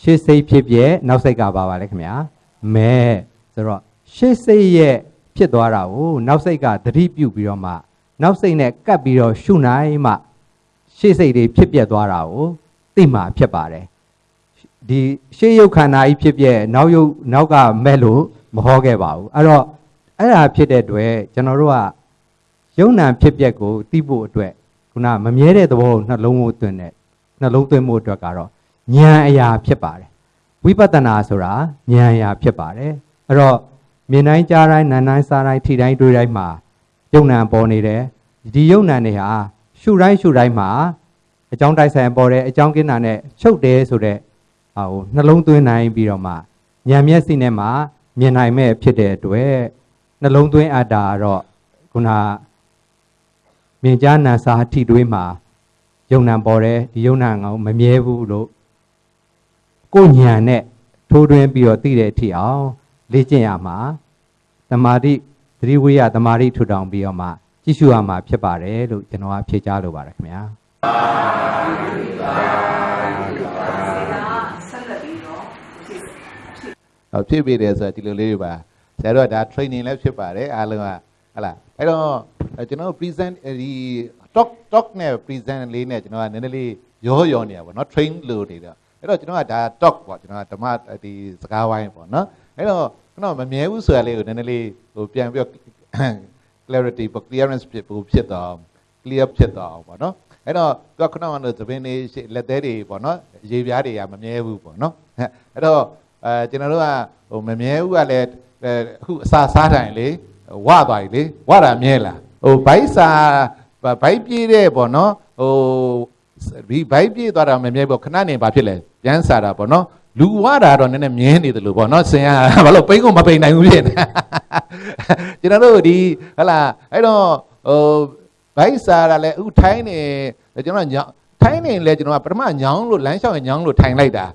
ရှေ့စိတ်ဖြစ်ပြဲနောက်စိတ်ကပါပါလေခင်ဗျာမဲဆိုတော့ရှေ့စိတ်ရဲ့ဖြစ်သွားတာကိုနောက်စိတ်ကသတိပြုပြီးတော့မှနောက်စိတ်နဲ့ကပ်ပြီးတော့ရှုနိုင်မှရှေ့စိတ်တွေဖြစ်ပြက်သွားတာကိုသိမှဖြစ်ပါတယ် ဒီရှေ့ရုပ်ခန္ဓာကြီးဖြစ်ပြက်နောက်ရုပ်နောက်ကမဲ့လို့မဟောခဲ့ပါဘူးအဲ့တော့အဲ့ဒါဖြစ်တဲ့အတွက်ကျွန်တော်တို့ကယုံနာဖြစ်ပြက်ကိုသိဖို့အတွက်ခုနမမြဲတဲ့သဘောကိုနှလုံးကိုသွင်းတဲ့နှလုံးသွင်းမှုအတွက်ကတော့ဉာဏ်အရာဖြစ်ပါတယ်ဝိပဿနာဆိုတာဉာဏ်အရာဖြစ်ပါတယ်အဲ့တော့မြင်တိုင်းကြားတိုင်းနားတိုင်းစားတိုင်းထိတိုင်းတွေ့တိုင်းမှာယုံနာပေါ်နေတယ်ဒီယုံနာတွေဟာရှုတိုင်းရှုတိုင်းမှာအကြောင်းတိုက်ဆိုင်ပေါ်တယ်အကြောင်းကင်းတာနဲ့ချုပ်တယ်ဆိုတဲ့ ဟာကိုနှလုံးသွင်းနိုင်ပြီးတော့မှဉာဏ်မျက်စိနဲ့မှမြင်နိုင်မဲ့ဖြစ်တဲ့အတွက်နှလုံးသွင်းအပ်တာကတော့ခုနမြင်ကြားနာစာထိတွေးမှာယုံနာပေါ်တယ်ဒီယုံနာငောမမြဲဘူးလို့ကိုညံနဲ့ထိုးတွင်းပြီးတော့သိတဲ့အထိအောင်လေ့ကျင့်ရမှာတမာတိသတိဝိယတမာတိထူထောင်ပြီးတော့မှကြည့်ရှုရမှာဖြစ်ပါတယ်လို့ကျွန်တော်ကဖြေကြားလိုပါတယ်ခင်ဗျာ ဖြစ်ပြီတယ်ဆိုတာဒီလိုလေးပါဆရာတို့ကဒါ training လည်းဖြစ်ပါတယ်အားလုံးကဟလာအဲ့တော့ကျွန်တော် present ဒီ talk talk နဲ့ present လေးနဲ့ကျွန်တော်ကနည်းနည်းလေးရောရောနေရပါတော့ train လို့နေတော့အဲ့တော့ကျွန်တော်ကဒါ talk ပေါ့ကျွန်တော်ကဓမ္မဒီစကားဝိုင်းပေါ့နော်အဲ့တော့ကျွန်တော်မမြဲဘူးဆိုတာလေးကိုနည်းနည်းလေးဟိုပြန်ပြီး clarity ပေါ့ clearance ဖြစ်ဖို့ဖြစ်တော့ clear ဖြစ်တော့ပေါ့နော်အဲ့တော့သူကခုနကတော့သပင်းလေးလက်သေးတွေပေါ့နော်ရေပြားတွေကမမြဲဘူးပေါ့နော်အဲ့တော့ အဲကျွန်တော်တို့ကဟိုမမြဲဘူးကလည်းအခုအစာစားတိုင်းလေဝသွားပြီလေဝတာမြဲလားဟိုဘိုက်စာဘိုက်ပြေးတဲ့ပေါ့နော်ဟိုဒီဘိုက်ပြေးသွားတာမမြဲဘူးခဏနေဘာဖြစ်လဲပြန်စားတာပေါ့နော်လူဝတာတော့နည်းနည်းမြင်းနေတယ်လို့ပေါ့နော်ဆင်ရဘာလို့ပိတ်ကုန်မပိတ်နိုင်ဘူးဖြစ်နေကျွန်တော်တို့ဒီဟလာအဲ့တော့ဟိုဘိုက်စားတာလဲအခုထိုင်းနေကျွန်တော်ညောင်းထိုင်းနေလဲကျွန်တော်ကပထမညောင်းလို့လမ်းလျှောက်ရင်ညောင်းလို့ထိုင်လိုက်တာ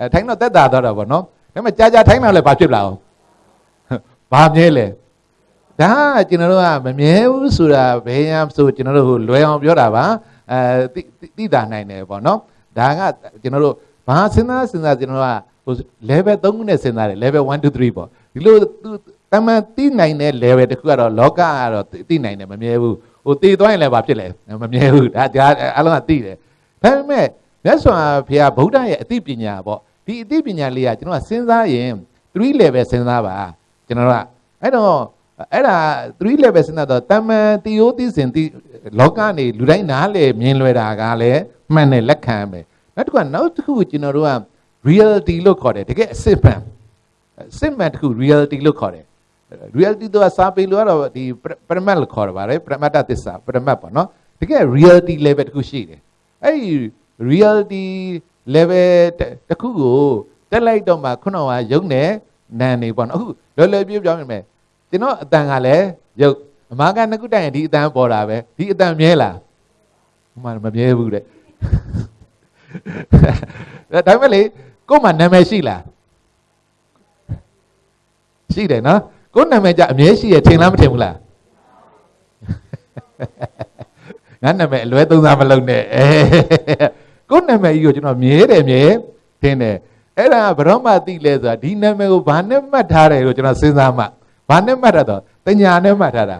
အဲထိုင်းတော့တက်တာသွားတာပေါ့နော်ဒါပေမဲ့ကြာကြာထိုင်းမှလည်းဘာဖြစ်လာအောင်ဘာမြဲလဲဒါကကျွန်တော်တို့ကမမြဲဘူးဆိုတာဘယ်ရဆိုကျွန်တော်တို့လွယ်အောင်ပြောတာပါအဲသိတာနိုင်တယ်ပေါ့နော်ဒါကကျွန်တော်တို့ဘာစဉ်းစားစဉ်းစားကျွန်တော်ကဟို level 3ခုနဲ့စဉ်းစားတယ် level 1 2 3ပေါ့ဒီလိုတမန်သိနိုင်တဲ့ level တခုကတော့လောကကတော့သိနိုင်တယ်မမြဲဘူးဟိုသိသွားရင်လည်းဘာဖြစ်လဲမမြဲဘူးဒါဒါအလုံးကသိတယ်ဒါပေမဲ့မြတ်စွာဘုရားဗုဒ္ဓရဲ့အသိပညာပေါ့ ဒီအသိပညာလေးကကျွန်တော်ကစဉ်းစားရင်3 level စဉ်းစားပါကျွန်တော်ကအဲ့တော့အဲ့ဒါ3 level စဉ်းစားတော့တမန်တီယိုသိစဉ်သိလောကနေလူတိုင်းနားလေမြင်လွယ်တာကလည်းမှန်တယ်လက်ခံမယ်နောက်တစ်ခုကနောက်တစ်ခုကျွန်တော်တို့က reality လို့ခေါ်တယ်တကယ်အစစ်မှန်အစစ်မှန်တစ်ခု reality လို့ခေါ်တယ် reality တော့စာပေလို့ကတော့ဒီပရမတ်လို့ခေါ်ရပါတယ်ပရမတ္တသစ္စာပရမတ်ပေါ့နော်တကယ် reality level တစ်ခုရှိတယ်အဲ့ဒီ reality level တစ်ခုကိုတက်လိုက်တော့မှခုနကယုံနေနန်နေပေါ့နော်အခုလောလောပြပြောင်းနေမယ်ကျွန်တော်အတန်ကလည်းယုတ်အမားကနှစ်ခုတိုင်ရင်ဒီအတန်ပေါ်တာပဲဒီအတန်မြဲလားမှမမြဲဘူးတဲ့ဒါပေမဲ့လေကို့မှာနာမည်ရှိလားရှိတယ်နော်ကို့နာမည်ကြအမြဲရှိရထင်လားမထင်ဘူးလားငါနာမည်အလွဲသုံးစားမလုပ်နဲ့အဲ ကို့နာမည်ကြီးကိုကျွန်တော်မြဲတယ်မြဲထင်တယ်အဲ့ဒါဘရောမသိလဲဆိုတာဒီနာမည်ကိုဘာနဲ့မှတ်ထားတယ်လို့ကျွန်တော်စဉ်းစားမှဘာနဲ့မှတ်တာတော့တညာနဲ့မှတ်ထားတာ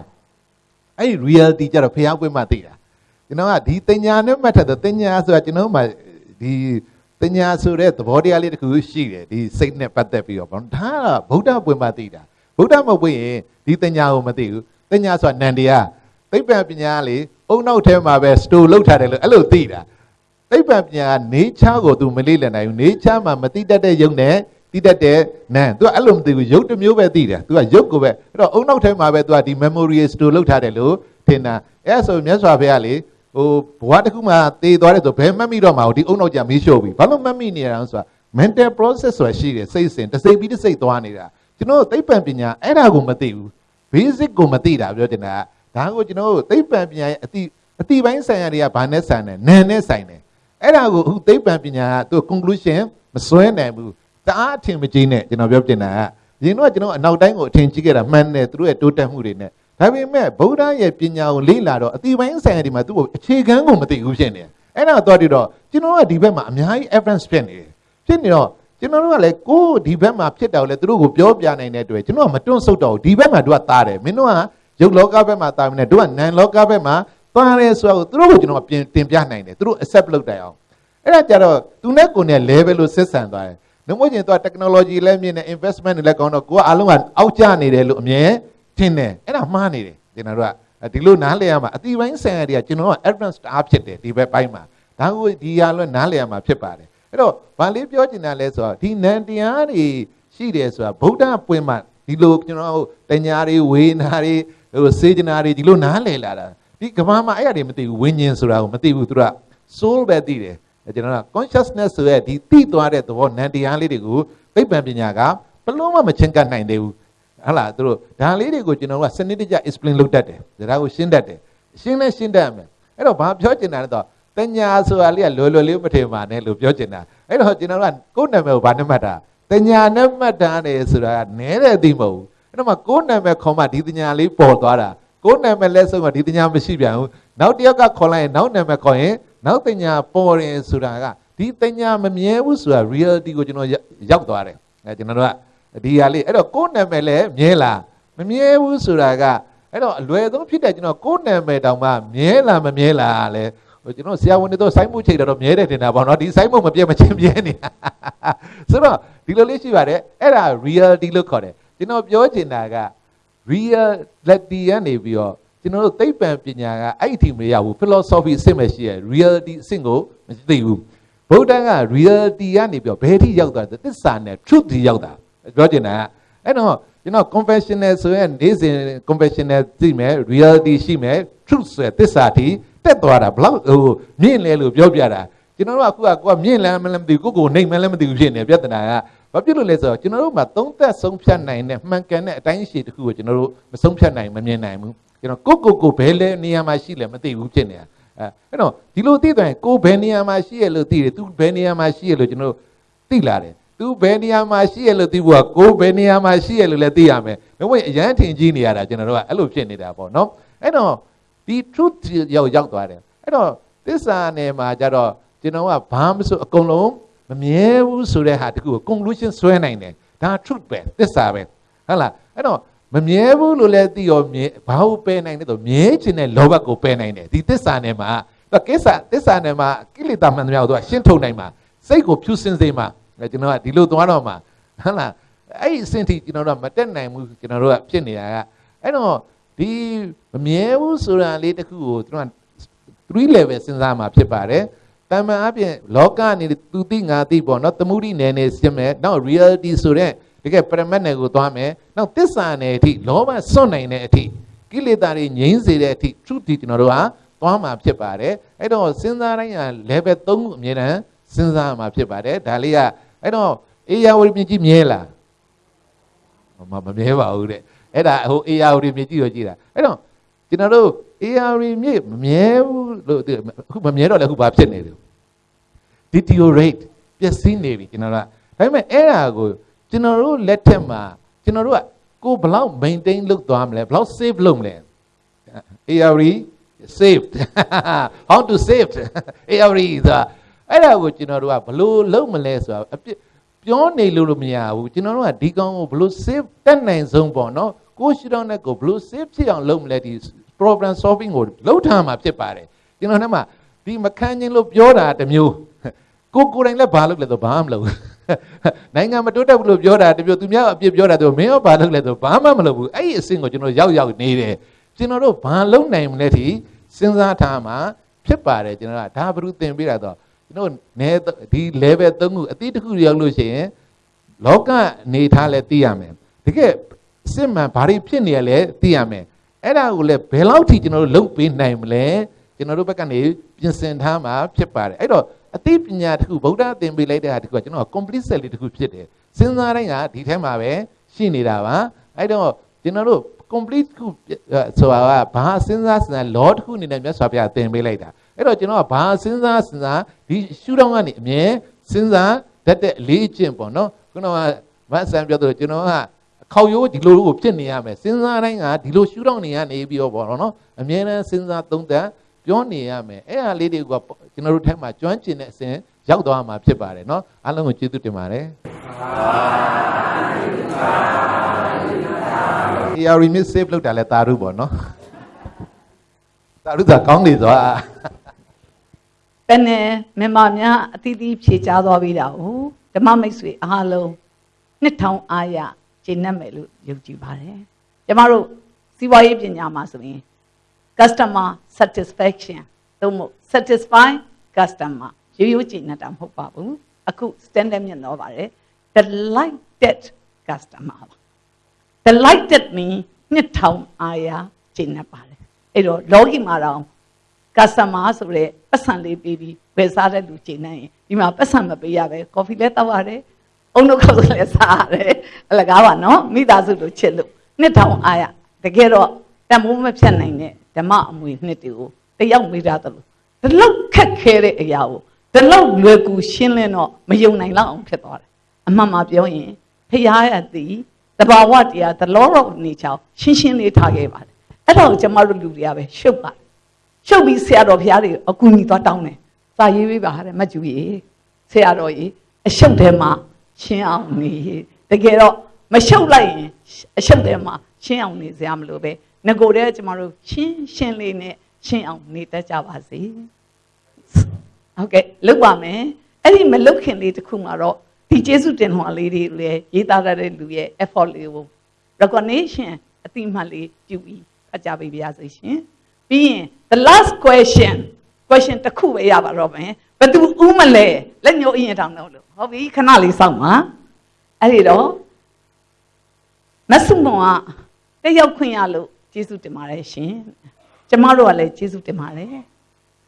အဲ့ဒီ reality ကြတော့ဖျောက်ပွင့်မှသိတာကျွန်တော်ကဒီတညာနဲ့မှတ်ထားတဲ့တညာဆိုတာကျွန်တော်မှဒီတင်ညာဆိုတဲ့သဘောတရားလေးတစ်ခုရှိတယ်ဒီစိတ်နဲ့ပတ်သက်ပြီးတော့ဗောနော်ဒါကဗုဒ္ဓပွင့်ပါသိတာဗုဒ္ဓမဟုတ်ရင်ဒီတင်ညာကိုမသိဘူးတင်ညာဆိုတာနန္တရားသိပ္ပံပညာလေအုံနောက်ထဲမှာပဲစတိုလုပ်ထားတယ်လို့အဲ့လိုသိတာ သိပ္ပံပညာကနေချားကိုသူမလေးလည်နိုင်ဘူးနေချားမှာမတိတတ်တဲ့ယုံနဲ့တိတတ်တဲ့နာသူကအဲ့လိုမသိဘူးယုတ်တစ်မျိုးပဲသိတယ်သူကယုတ်ကိုပဲအဲ့တော့အုံနောက်ထဲမှာပဲသူကဒီ memory store လောက်ထားတယ်လို့ထင်တာအဲ့ဆိုမြတ်စွာဘုရားလေဟိုဘဝတစ်ခုမှာသေသွားတယ်ဆိုဘယ်မှတ်မိတော့မှာဒီအုံနောက်ကြမေးလျှော့ပြီဘာလို့မှတ်မိနေရအောင်ဆိုတာ mental process ဆိုတာရှိတယ်စိတ်စဉ်တစ်စိတ်ပြီးတစ်စိတ်သွားနေတာကျွန်တော်သိပ္ပံပညာအဲ့ဒါကိုမသိဘူး basic ကိုမသိတာပြောတင်တာဒါကိုကျွန်တော်သိပ္ပံပညာရဲ့အတိအတိပိုင်းဆိုင်ရာတွေကဘာနဲ့ဆိုင်တယ်နာနဲ့ဆိုင်တယ် အဲ့ဒါကိုအခုသိပ္ပံပညာကသူ conclusion မစွဲနိုင်ဘူးတအားအထင်မကြီးနဲ့ကျွန်တော်ပြောပြနေတာကရင်တော့ကျွန်တော်အနောက်တိုင်းကိုအထင်ကြီးခဲ့တာမှန်တယ်သူတို့ရဲ့တိုးတက်မှုတွေနဲ့ဒါပေမဲ့ဗုဒ္ဓရဲ့ပညာကိုလေ့လာတော့အတိပိုင်းဆိုင်ရာတွေမှာသူ့ကိုအခြေခံကိုမသိဘူးဖြစ်နေတယ်အဲ့ဒါတော့တည်းတော့ကျွန်တော်ကဒီဘက်မှာအများကြီး evidence ဖြစ်နေတယ်ဖြစ်နေတော့ကျွန်တော်တို့ကလည်းကိုယ်ဒီဘက်မှာဖြစ်တော့လေသူတို့ကိုပြောပြနိုင်တဲ့အတွက်ကျွန်တော်ကမတွန့်ဆုတ်တော့ဘူးဒီဘက်မှာတို့ကသားတယ်မင်းတို့ကရုပ်လောကဘက်မှာသားမနေတို့ကနန်လောကဘက်မှာ သားတယ်ဆိုတော့သူတို့ကိုကျွန်တော်ကပြင်တင်ပြနိုင်တယ်သူတို့ accept လုပ်တယ်အောင်အဲ့ဒါကြတော့သူနဲ့ကိုယ်နဲ့ level လို့ဆက်ဆံသွားတယ်နှမို့ချင်းသူက technology လည်းမြင်တယ် investment တွေလည်းကောင်းတော့ကိုကအားလုံးကအောက်ကျနေတယ်လို့အမြဲထင်တယ်အဲ့ဒါမှားနေတယ်ကျွန်တော်တို့ကဒီလိုနားလည်ရမှာအတိပိုင်းဆန်ရတွေကကျွန်တော်က advance အားဖြစ်တယ်ဒီဘက်ပိုင်းမှာဒါကိုဒီဟာလွဲ့နားလည်ရမှာဖြစ်ပါတယ်အဲ့တော့ဗာလေးပြောချင်တာလဲဆိုတော့ဒီနန္တရားတွေရှိတယ်ဆိုတာဗုဒ္ဓပွင့်မှဒီလိုကျွန်တော်တညာတွေဝေနာတွေဟိုစေချနာတွေဒီလိုနားလည်လာတာ ဒီကဘာမှာအဲ့အရာတွေမသိဘူးဝိညာဉ်ဆိုတာကိုမသိဘူးသူက soul ပဲသိတယ်ကျွန်တော်က consciousness ဆိုရဲဒီသိသွားတဲ့သဘောနန္တရားလေးတွေကိုသိပ္ပံပညာကဘလို့မှမချင်းကပ်နိုင်သေးဘူးဟုတ်လားသူတို့ဒါလေးတွေကိုကျွန်တော်ကစနစ်တကျ explain လုပ်တတ်တယ်ဒါကိုရှင်းတတ်တယ်ရှင်းလဲရှင်းတတ်မယ်အဲ့တော့ဘာပြောချင်တာလဲတော့တညာဆိုတာလေးကလွယ်လွယ်လေးမထင်ပါနဲ့လို့ပြောချင်တာအဲ့တော့ကျွန်တော်ကကိုယ့်နာမည်ကိုဘာနဲ့မှတ်တာတညာနဲ့မှတ်တာနေဆိုတာကနဲတဲ့အသိမဟုတ်ဘူးအဲ့တော့မှကိုယ့်နာမည်ခေါ်မှဒီတညာလေးပေါ်သွားတာ ကိုယ့်နာမည်လက်ဆုံးကဒီတညာမရှိပြန်ဘူးနောက်တစ်ယောက်ကခေါ်လိုက်ရင်နောက်နာမည်ခေါ်ရင်နောက်တညာပေါ်ရင်ဆိုတာကဒီတညာမမြဲဘူးဆိုတာ reality ကိုကျွန်တော်ရောက်သွားတယ်အဲကျွန်တော်တို့ကဒီဟာလေးအဲ့တော့ကိုယ့်နာမည်လည်းမြဲလားမမြဲဘူးဆိုတာကအဲ့တော့အလွယ်ဆုံးဖြစ်တဲ့ကျွန်တော်ကိုယ့်နာမည်တောင်မှမြဲလားမမြဲလားလဲဟိုကျွန်တော်ဆရာဝန်တွေတော့စိုင်းမှုချိန်တော့မြဲတယ်တင်တာပေါ့နော်ဒီစိုင်းမှုမပြတ်မချင်းမြဲနေတာဆိုတော့ဒီလိုလေးရှိပါတယ်အဲ့ဒါ reality လို့ခေါ်တယ်ကျွန်တော်ပြောချင်တာက reality ကနေပြီးတော့ကျွန်တော်တို့သိပ္ပံပညာကအဲ့ဒီမရဘူး philosophy အဆင့်ပဲရှိရ reality အဆင့်ကိုမသိဘူးဗုဒ္ဓက reality ကနေပြီးတော့ဘယ်ထိရောက်သွားလဲသစ္စာနဲ့ truth ထိရောက်တာပြောချင်တာအဲ့တော့ကျွန်တော် confessional ဆိုရင်နေ့စဉ် confessional သိမယ် reality ရှိမယ် truth ဆိုတဲ့သစ္စာထိတက်သွားတာဘလောက်ဟိုမြင့်လဲလို့ပြောပြတာကျွန်တော်တို့ကအခုကကိုကမြင့်လမ်းမလည်းမသိဘူးကိုကိုနှိမ်မလည်းမသိဘူးဖြစ်နေပြဿနာက ဘာဖြစ်လို့လဲဆိုတော့ကျွန်တော်တို့မှာသုံးသက်ဆုံးဖြတ်နိုင်တဲ့မှန်ကန်တဲ့အတိုင်းရှိတစ်ခုကိုကျွန်တော်တို့မဆုံးဖြတ်နိုင်မမြင်နိုင်ဘူးကျွန်တော်ကိုကိုကိုဘယ်လဲနေရာမှာရှိလဲမသိဘူးဖြစ်နေတာအဲအဲ့တော့ဒီလိုသိသွားရင်ကိုဘယ်နေရာမှာရှိရလို့သိတယ်သူဘယ်နေရာမှာရှိရလို့ကျွန်တော်တို့သိလာတယ်သူဘယ်နေရာမှာရှိရလို့သိဖို့ကကိုဘယ်နေရာမှာရှိရလို့လည်းသိရမယ်။ဒါပေမဲ့အရန်ထင်ကြီးနေရတာကျွန်တော်တို့ကအဲ့လိုဖြစ်နေတာပေါ့နော်။အဲ့တော့ဒီ truth ရောက်ရောက်သွားတယ်။အဲ့တော့သစ္စာနယ်မှာကြတော့ကျွန်တော်ကဘာမှမဆိုအကုန်လုံး မမြဲဘူးဆိုတဲ့ဟာတခုကို conclusion ဆွဲနိုင်တယ်။ဒါ truth ပဲသစ္စာပဲ။ဟုတ်လား။အဲ့တော့မမြဲဘူးလို့လည်းသိရောမြဲဘာလို့ပယ်နိုင်လဲဆိုမြဲခြင်းတဲ့လောဘကိုပယ်နိုင်တယ်ဒီသစ္စာနယ်မှာတော့ကိစ္စသစ္စာနယ်မှာကိလေသာမှန်သမျှကိုသူကရှင်းထုတ်နိုင်မှာစိတ်ကိုဖြူစင်စေမှာကျွန်တော်ကဒီလိုသွားတော့မှာဟုတ်လားအဲ့ဒီအဆင့်ထိကျွန်တော်တို့ကမတက်နိုင်ဘူးကျွန်တော်တို့ကဖြစ်နေတာကအဲ့တော့ဒီမမြဲဘူးဆိုတာလေးတစ်ခုကိုကျွန်တော်က3 level စဉ်းစားမှာဖြစ်ပါတယ် တမန်အပြင်လောကနေသူသိငါသိပေါ့နော်သမုဒိနယ်နယ်ရှင်းမယ်နောက် reality ဆိုတဲ့တကယ်ပရမတ်နယ်ကိုသွားမယ်နောက်သစ္စာနယ်အထိလောဘစွန့်နိုင်တဲ့အထိကိလေသာတွေငြိမ်းစေတဲ့အထိ truth ဒီကျွန်တော်တို့ကသွားမှာဖြစ်ပါတယ်အဲ့တော့စဉ်းစားတိုင်းက level 3ခုအမြဲတမ်းစဉ်းစားမှာဖြစ်ပါတယ်ဒါလေးကအဲ့တော့အေယာဝတီမြင့်ကြီးမြဲလားမမမြဲပါဘူးတဲ့အဲ့ဒါဟိုအေယာဝတီမြင့်ကြီးကိုကြည့်တာအဲ့တော့ကျွန်တော်တို့အေယာဝတီမြင့်မမြဲဘူးလို့အခုမမြဲတော့လည်းအခုဘာဖြစ်နေလဲ deteriorate ပျက်စီးနေပြီကျွန်တော်တို့ကဒါပေမဲ့အဲ့ဒါကိုကျွန်တော်တို့လက်ထက်မှာကျွန်တော်တို့ကကိုဘလောက် maintain လုပ်သွားမလဲဘလောက် save လုပ်မလဲ ARE saved how to save ARE ဆိုတာအဲ့ဒါကိုကျွန်တော်တို့ကဘလို့လုပ်မလဲဆိုတာအပြစ်ပြောနေလို့လို့မရဘူးကျွန်တော်တို့ကဒီကောင်ကိုဘလို့ save တက်နိုင်ဆုံးပေါ့နော်ကိုရှိတော့နဲ့ကိုဘလို့ save ဖြစ်အောင်လုပ်မလဲဒီ problem solving ကိုလုပ်ထားမှာဖြစ်ပါတယ်ကျွန်တော်နဲ့မှဒီမခံချင်းလို့ပြောတာတစ်မျိုး ကိုကိုယ်တိုင်လည်းဘာလုပ်လဲဆိုဘာမှမလုပ်ဘူးနိုင်ငံမတိုးတက်ဘူးလို့ပြောတာတပြိုသူများအပြစ်ပြောတာသူမင်းရောဘာလုပ်လဲဆိုဘာမှမလုပ်ဘူးအဲ့ဒီအဆင့်ကိုကျွန်တော်ရောက်ရောက်နေတယ်ကျွန်တော်တို့ဘာလုပ်နိုင်မလဲထိစဉ်းစားထားမှာဖြစ်ပါတယ်ကျွန်တော်ကဒါဘုရုသင်ပေးတာတော့ကျွန်တော်နဲဒီ level 3ခုအတိတ်တစ်ခုရောက်လို့ရှိရင်လောကအနေထားလဲသိရမယ်တကယ်စစ်မှန်ဘာတွေဖြစ်နေရလဲသိရမယ်အဲ့ဒါကိုလည်းဘယ်လောက်ထိကျွန်တော်တို့လုပ်ပေးနိုင်မလဲကျွန်တော်တို့ဘက်ကနေပြင်ဆင်ထားမှာဖြစ်ပါတယ်အဲ့တော့ အသိပညာတစ်ခုဗုဒ္ဓသင်ပေးလိုက်တဲ့ဟာတစ်ခုကကျွန်တော် complete set လေးတစ်ခုဖြစ်တယ်စဉ်းစားတိုင်းကဒီထဲမှာပဲရှိနေတာပါအဲ့တော့ကျွန်တော်တို့ complete ခုဆိုတာကဘာစဉ်းစားစဉ်းစား law တစ်ခုအနေနဲ့မြတ်စွာဘုရားသင်ပေးလိုက်တာအဲ့တော့ကျွန်တော်ကဘာစဉ်းစားစဉ်းစားဒီရှုထောင့်ကနေအမြဲစဉ်းစားတတ်တဲ့အလေးအကျင့်ပေါ့နော်ခုနကမဆန်ပြောသလိုကျွန်တော်ကခေါရိုးဒီလိုကိုဖြစ်နေရမယ်စဉ်းစားတိုင်းကဒီလိုရှုထောင့်နေရနေပြီးတော့ပေါ့နော်အမြဲတမ်းစဉ်းစားသုံးသပ် ပြောနေရမယ်အဲ့ဟာလေးတွေကကျွန်တော်တို့ထဲမှာကျွမ်းကျင်တဲ့အစဉ်ရောက်သွားမှာဖြစ်ပါတယ်เนาะအားလုံးကိုကျေးဇူးတင်ပါတယ် AR remix save လုပ်တာလဲတာရုပေါ့เนาะတာရုသာကောင်းနေသွား ပန်းနဲ့မြန်မာများအသီးသီးဖြေချသွားပြီးတာ哦ဓမ္မမိတ်ဆွေအားလုံးနှစ်ထောင်အားရကျင့်တ်မယ်လို့ယုံကြည်ပါတယ်ကျမတို့စီးပွားရေးပညာမှာဆိုရင် customer satisfaction သို့မဟုတ် satisfy customer ရိုးရိုးကျင့်တ်တာမဟုတ်ပါဘူးအခု standard မြင့်တော့ပါတယ် delighted customer ပါ delighted mean နှစ်ထောင်အားရကျင့်တ်ပါတယ်အဲ့တော့လောကီမှာတော့ customer ဆိုရဲပတ်စံလေးပေးပြီးဝယ်စားတဲ့လူကျင့်နေရင်ဒီမှာပတ်စံမပေးရပဲ coffee လည်းတောက်ရတယ်အုံတို့ခောက်လည်းစားရတယ်အလကားပါနော်မိသားစုလိုချစ်လို့နှစ်ထောင်အားရတကယ်တော့ တမိုးမဖြတ်နိုင်တဲ့ဓမ္မအမွေနှစ်တွေကိုတယောက်မေးတာတလို့ဒီလောက်ခက်ခဲတဲ့အရာကိုဒီလောက်လွယ်ကူရှင်းလင်းတော့မယုံနိုင်လောက်အောင်ဖြစ်သွားတယ်အမှန်မှပြောရင်ဖရာရသည်တဘာဝတရား the law of nature ရှင်းရှင်းလေးထားခဲ့ပါတယ်အဲ့တော့ကျမတို့လူတွေကပဲရှုပ်ပါတယ်ရှုပ်ပြီးဆရာတော်ဘုရားတွေအကူကြီးသွားတောင်းတယ်စာရေးပေးပါတဲ့မကျူကြီးဆရာတော်ကြီးအရှုပ်ထဲမှာရှင်းအောင်နေတကယ်တော့မရှုပ်လိုက်ရင်အရှုပ်ထဲမှာရှင်းအောင်နေစရာမလိုပဲ ငကိုတဲ့ကျမတို့ရှင်းရှင်းလေးနဲ့ရှင်းအောင်နေတတ်ကြပါစေဟုတ်ကဲ့လုပ်ပါမယ်အဲ့ဒီမလုပ်ခင်လေးတစ်ခုမှာတော့ဒီကျေးဇူးတင်ဟောလေးတွေလည်းရေးသားရတဲ့လူရဲ့ effort လေးကို recognition အတိမတ်လေးပြုပြီးဖတ်ကြပေးပါရစေရှင်ပြီးရင် the last question question တစ်ခုပဲရပါတော့မယ်ဘသူဥမလဲလက်ညှိုးအရင်တောင်းတော့လို့ဟုတ်ပြီခဏလေးစောင့်ပါအဲ့ဒီတော့မဆုမောကတယောက်ခွင့်ရလို့ ကျေးဇူးတင်ပါတယ်ရှင်ကျမတို့ကလည်းကျေးဇူးတင်ပါတယ်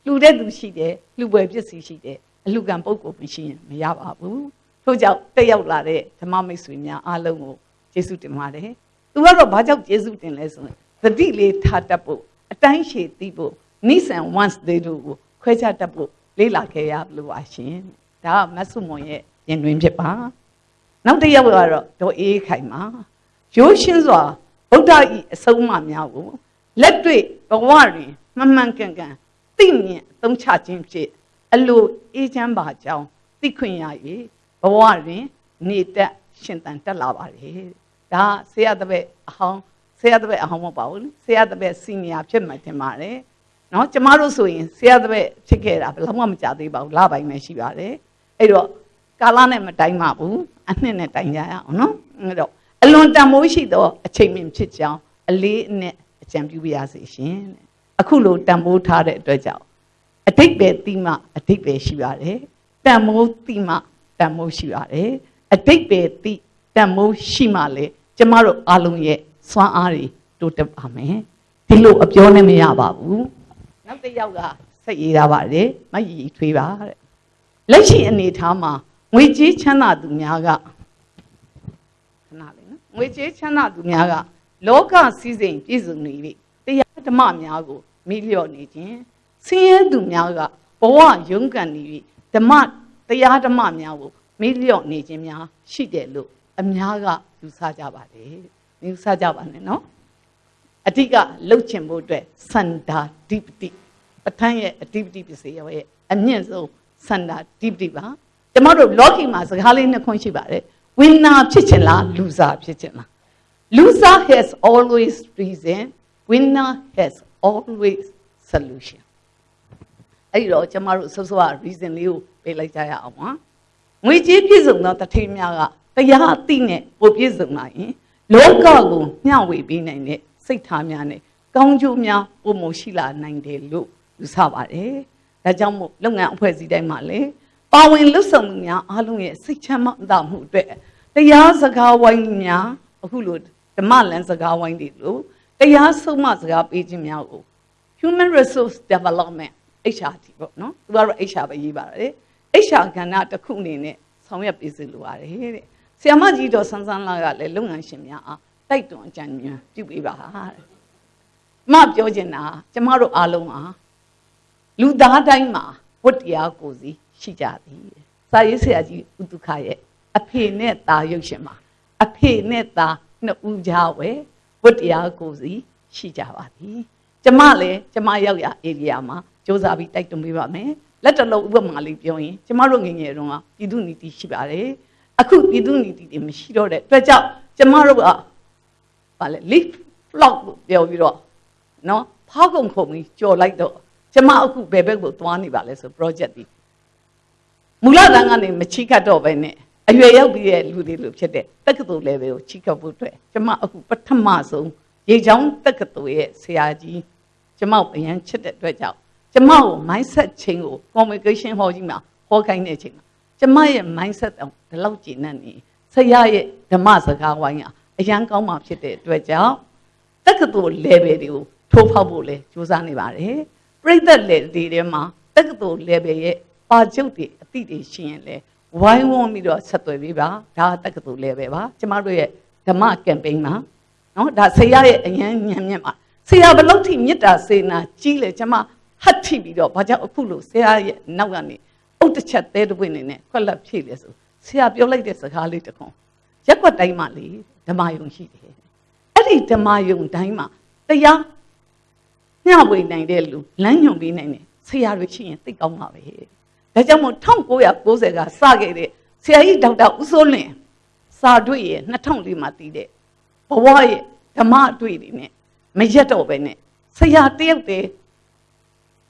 လှူတဲ့သူရှိတယ်လှူပွဲပစ္စည်းရှိတယ်အလှူကံပုဂ္ဂိုလ်မရှိရင်မရပါဘူးထို့ကြောင့်တက်ရောက်လာတဲ့ဓမ္မမိတ်ဆွေများအားလုံးကိုကျေးဇူးတင်ပါတယ်သူကတော့ဘာကြောင့်ကျေးဇူးတင်လဲဆိုရင်သတိလေးထားတတ်ဖို့အတိုင်းရှည်သိဖို့နိဆန် once တွေတို့ကိုခွဲခြားတတ်ဖို့လေ့လာခဲ့ရလို့ပါရှင်ဒါကမဆုမွန်ရဲ့ရင်တွင်ဖြစ်ပါနောက်တစ်ယောက်ကတော့ဒေါ်အေးခိုင်ပါရိုးရှင်းစွာ ဗုဒ္ဓဤအဆုံးအမများကိုလက်တွေ့ဘဝတွင်မှန်မှန်ကန်ကန်သိမြင်အသုံးချခြင်းဖြင့်အလိုအေးချမ်းပါကြောင်းသိခွင့်ရ၍ဘဝတွင် နေတက်ရှင်သန်တက်လာပါလေဒါဆရာတပည့်အဟောင်းဆရာတပည့်အဟောင်းမပါဘူးဆရာတပည့်စီနီယာဖြစ်မှတင်ပါတယ်နော်ကျမတို့ဆိုရင်ဆရာတပည့်ဖြစ်ခဲ့တာဘယ်တော့မှမကြသေးပါဘူးလပိုင်းပဲရှိပါတယ်အဲ့တော့ကာလနဲ့မတိုင်းပါဘူးအနှစ်နဲ့တိုင်းကြရအောင်နော်အဲ့တော့ အလွန်တန်မိုးရှိသောအချိန်မြင့်ဖြစ်ကြောင်းအလေးအနက်အကြံပြုပါရစေရှင်အခုလိုတန်မိုးထားတဲ့အတွက်ကြောင့်အတိတ်ပဲတိမှအတိတ်ပဲရှိပါတယ်တန်မိုးတိမှတန်မိုးရှိပါတယ်အတိတ်ပဲတိတန်မိုးရှိမှလေကျမတို့အားလုံးရဲ့စွမ်းအားတွေတိုးတက်ပါမယ်ဒီလိုအပြောနဲ့မရပါဘူးနောက်တစ်ယောက်ကစိတ်ရည်တာပါတယ်မရည်ထွေးပါတဲ့လက်ရှိအနေထားမှာငွေကြေးချမ်းသာသူများကခဏလေးနော် ငွေကြေးချမ်းသာသူများကလောကစည်းစိမ်ပြည့်စုံနေပြီတရားဓမ္မများကိုမိလျော့နေခြင်းဆင်းရဲသူများကဘဝရုန်းကန်နေပြီဓမ္မတရားဓမ္မများကိုမိလျော့နေခြင်းများရှိတယ်လို့အများကယူဆကြပါတယ်ယူဆကြပါနဲ့နော်အဓိကလှုပ်ချင်ဖို့အတွက်စန္ဒာဓိပတိပဋ္ဌာန်းရဲ့အဓိပတိပစ္စည်းရဲ့အမြင့်ဆုံးစန္ဒာဓိပတိပါကျမတို့လောကီမှာစကားလေးနှစ်ခွန်းရှိပါတယ် ဝိနာဖြစ်ချင်လားလူစားဖြစ်ချင်လား loser has always reason winner has always solution အဲ့ဒီတော့ကျမတို့ဆော့ဆော့ reason လေးကိုပေးလိုက်ကြရအောင်ပါငွေကြေးပြည့်စုံသောတထေးများကတရားအသိနဲ့ပိုပြည့်စုံလာရင်လောကကိုမျှဝေပေးနိုင်တဲ့စိတ်ထားများနဲ့ကောင်းကျိုးများပုံမရှိလာနိုင်တယ်လို့ယူဆပါတယ်ဒါကြောင့်မို့လုပ်ငန်းအဖွဲ့အစည်းတိုင်းမှာလည်း ပါဝင်လွတ်ဆောင်မှုများအားလုံးရဲ့စိတ်ချမ်းသာမှုအတွက်တရားစကားဝိုင်းများအခုလိုဓမ္မလမ်းစကားဝိုင်းတွေလို့တရားဆုံးမစကားပေးခြင်းများကို human resource development HRT ပေါ့နော်သူကတော့ HR ပဲရေးပါတယ် HR ကဏ္ဍတစ်ခုအနေနဲ့ဆောင်ရွက်ပေးစီလိုပါတယ်တဲ့ဆီယမကြီးတော်ဆန်းဆန်းလာကလည်းလုပ်ငန်းရှင်များအားတိုက်တွန်းအကြံဉာဏ်ပြုပေးပါတဲ့မပြောချင်တာကျမတို့အားလုံးဟာလူသားတိုင်းမှာဝတ္တရားကိုစီ ရှိကြသည်စာရေးဆရာကြီးဥတုခရဲ့အဖေနဲ့သားရုပ်ရှင်မှာအဖေနဲ့သားနှစ်ဦးကြားဝဲဝတ္တရားကိုစီရှိကြပါသည်ကျမလည်းကျမရောက်ရဧရိယာမှာစ조사ပြီးတိုက်တွန်းပေးပါမယ်လက်တလုံးဥပမာလေးပြောရင်ကျမတို့ငယ်ငယ်တုန်းကပြည်သူနီတိရှိပါတယ်အခုပြည်သူနီတိတွေမရှိတော့တဲ့အတွက်ကြောင့်ကျမတို့ကဗာလဲ leaf flock လို့ပြောပြီးတော့နော်ဖောက်ကုန်ခုံပြီးကြော်လိုက်တော့ကျမအခုဘယ်ဘက်ကိုသွားနေပါလဲဆို project ဒီ မူလတန်းကနေမချိကတ်တော့ပဲနဲ့အရွယ်ရောက်ပြီးတဲ့လူတွေလို့ဖြစ်တဲ့တက္ကသိုလ် level ကိုချိကတ်ဖို့အတွက်ကျမအခုပထမဆုံးရေချောင်းတက္ကသိုလ်ရဲ့ဆရာကြီးကျမအရန်ချစ်တဲ့အတွက်ကြောင့်ကျမကို mindset ချင်းကို communication ဟောကြီးမှာဟောခိုင်းတဲ့အချိန်မှာကျမရဲ့ mindset တောင်ဒီလောက်ကျဉ်းနေဆရာရဲ့ဓမ္မစကားဝိုင်းကအရန်ကောင်းမှဖြစ်တဲ့အတွက်ကြောင့်တက္ကသိုလ် level တွေကိုထိုးဖောက်ဖို့လဲစူးစမ်းနေပါတယ်ပြိသက် level တွေထဲမှာတက္ကသိုလ် level ရဲ့ ပါချုပ်တွေအသည့်တွေရှိရင်လဲဝိုင်းဝန်းပြီးတော့ဆက်သွယ်ပေးပါဒါတက္ကသိုလ် level ပါကျမတို့ရဲ့ဓမ္မ campaign မှာနော်ဒါဆရာရဲ့အရန်ညံ့ညံ့ပါဆရာဘလို့ထိမေတ္တာစေနာကြီးလေကျမဟတ်ထိပြီးတော့ဘာကြောင့်အခုလို့ဆရာရဲ့နောက်ကနေအုတ်တစ်ချက်သေးတပွင့်နေနဲ့ခွက်လက်ဖြည့်လေဆိုဆရာပြောလိုက်တဲ့စကားလေးတစ်ခွန်းရက်ွက်တိုင်းမှာလေဓမ္မယုံရှိတယ်အဲ့ဒီဓမ္မယုံတိုင်းမှာတရားမျှဝေနိုင်တဲ့လူလမ်းညွန်ပေးနိုင်တယ်ဆရာတွေရှိရင်သိကောင်းပါပဲ ဒါကြောင့်မို့1990ကစခဲ့တဲ့ဆရာကြီးဒေါက်တာဦးစိုးလင်စာတွေ့ရဲ့2004မှာတည်တဲ့ဘဝရဲ့ဓမ္မတွေ့တွေနဲ့မရက်တော့ပဲနဲ့ဆရာတယောက်တည်း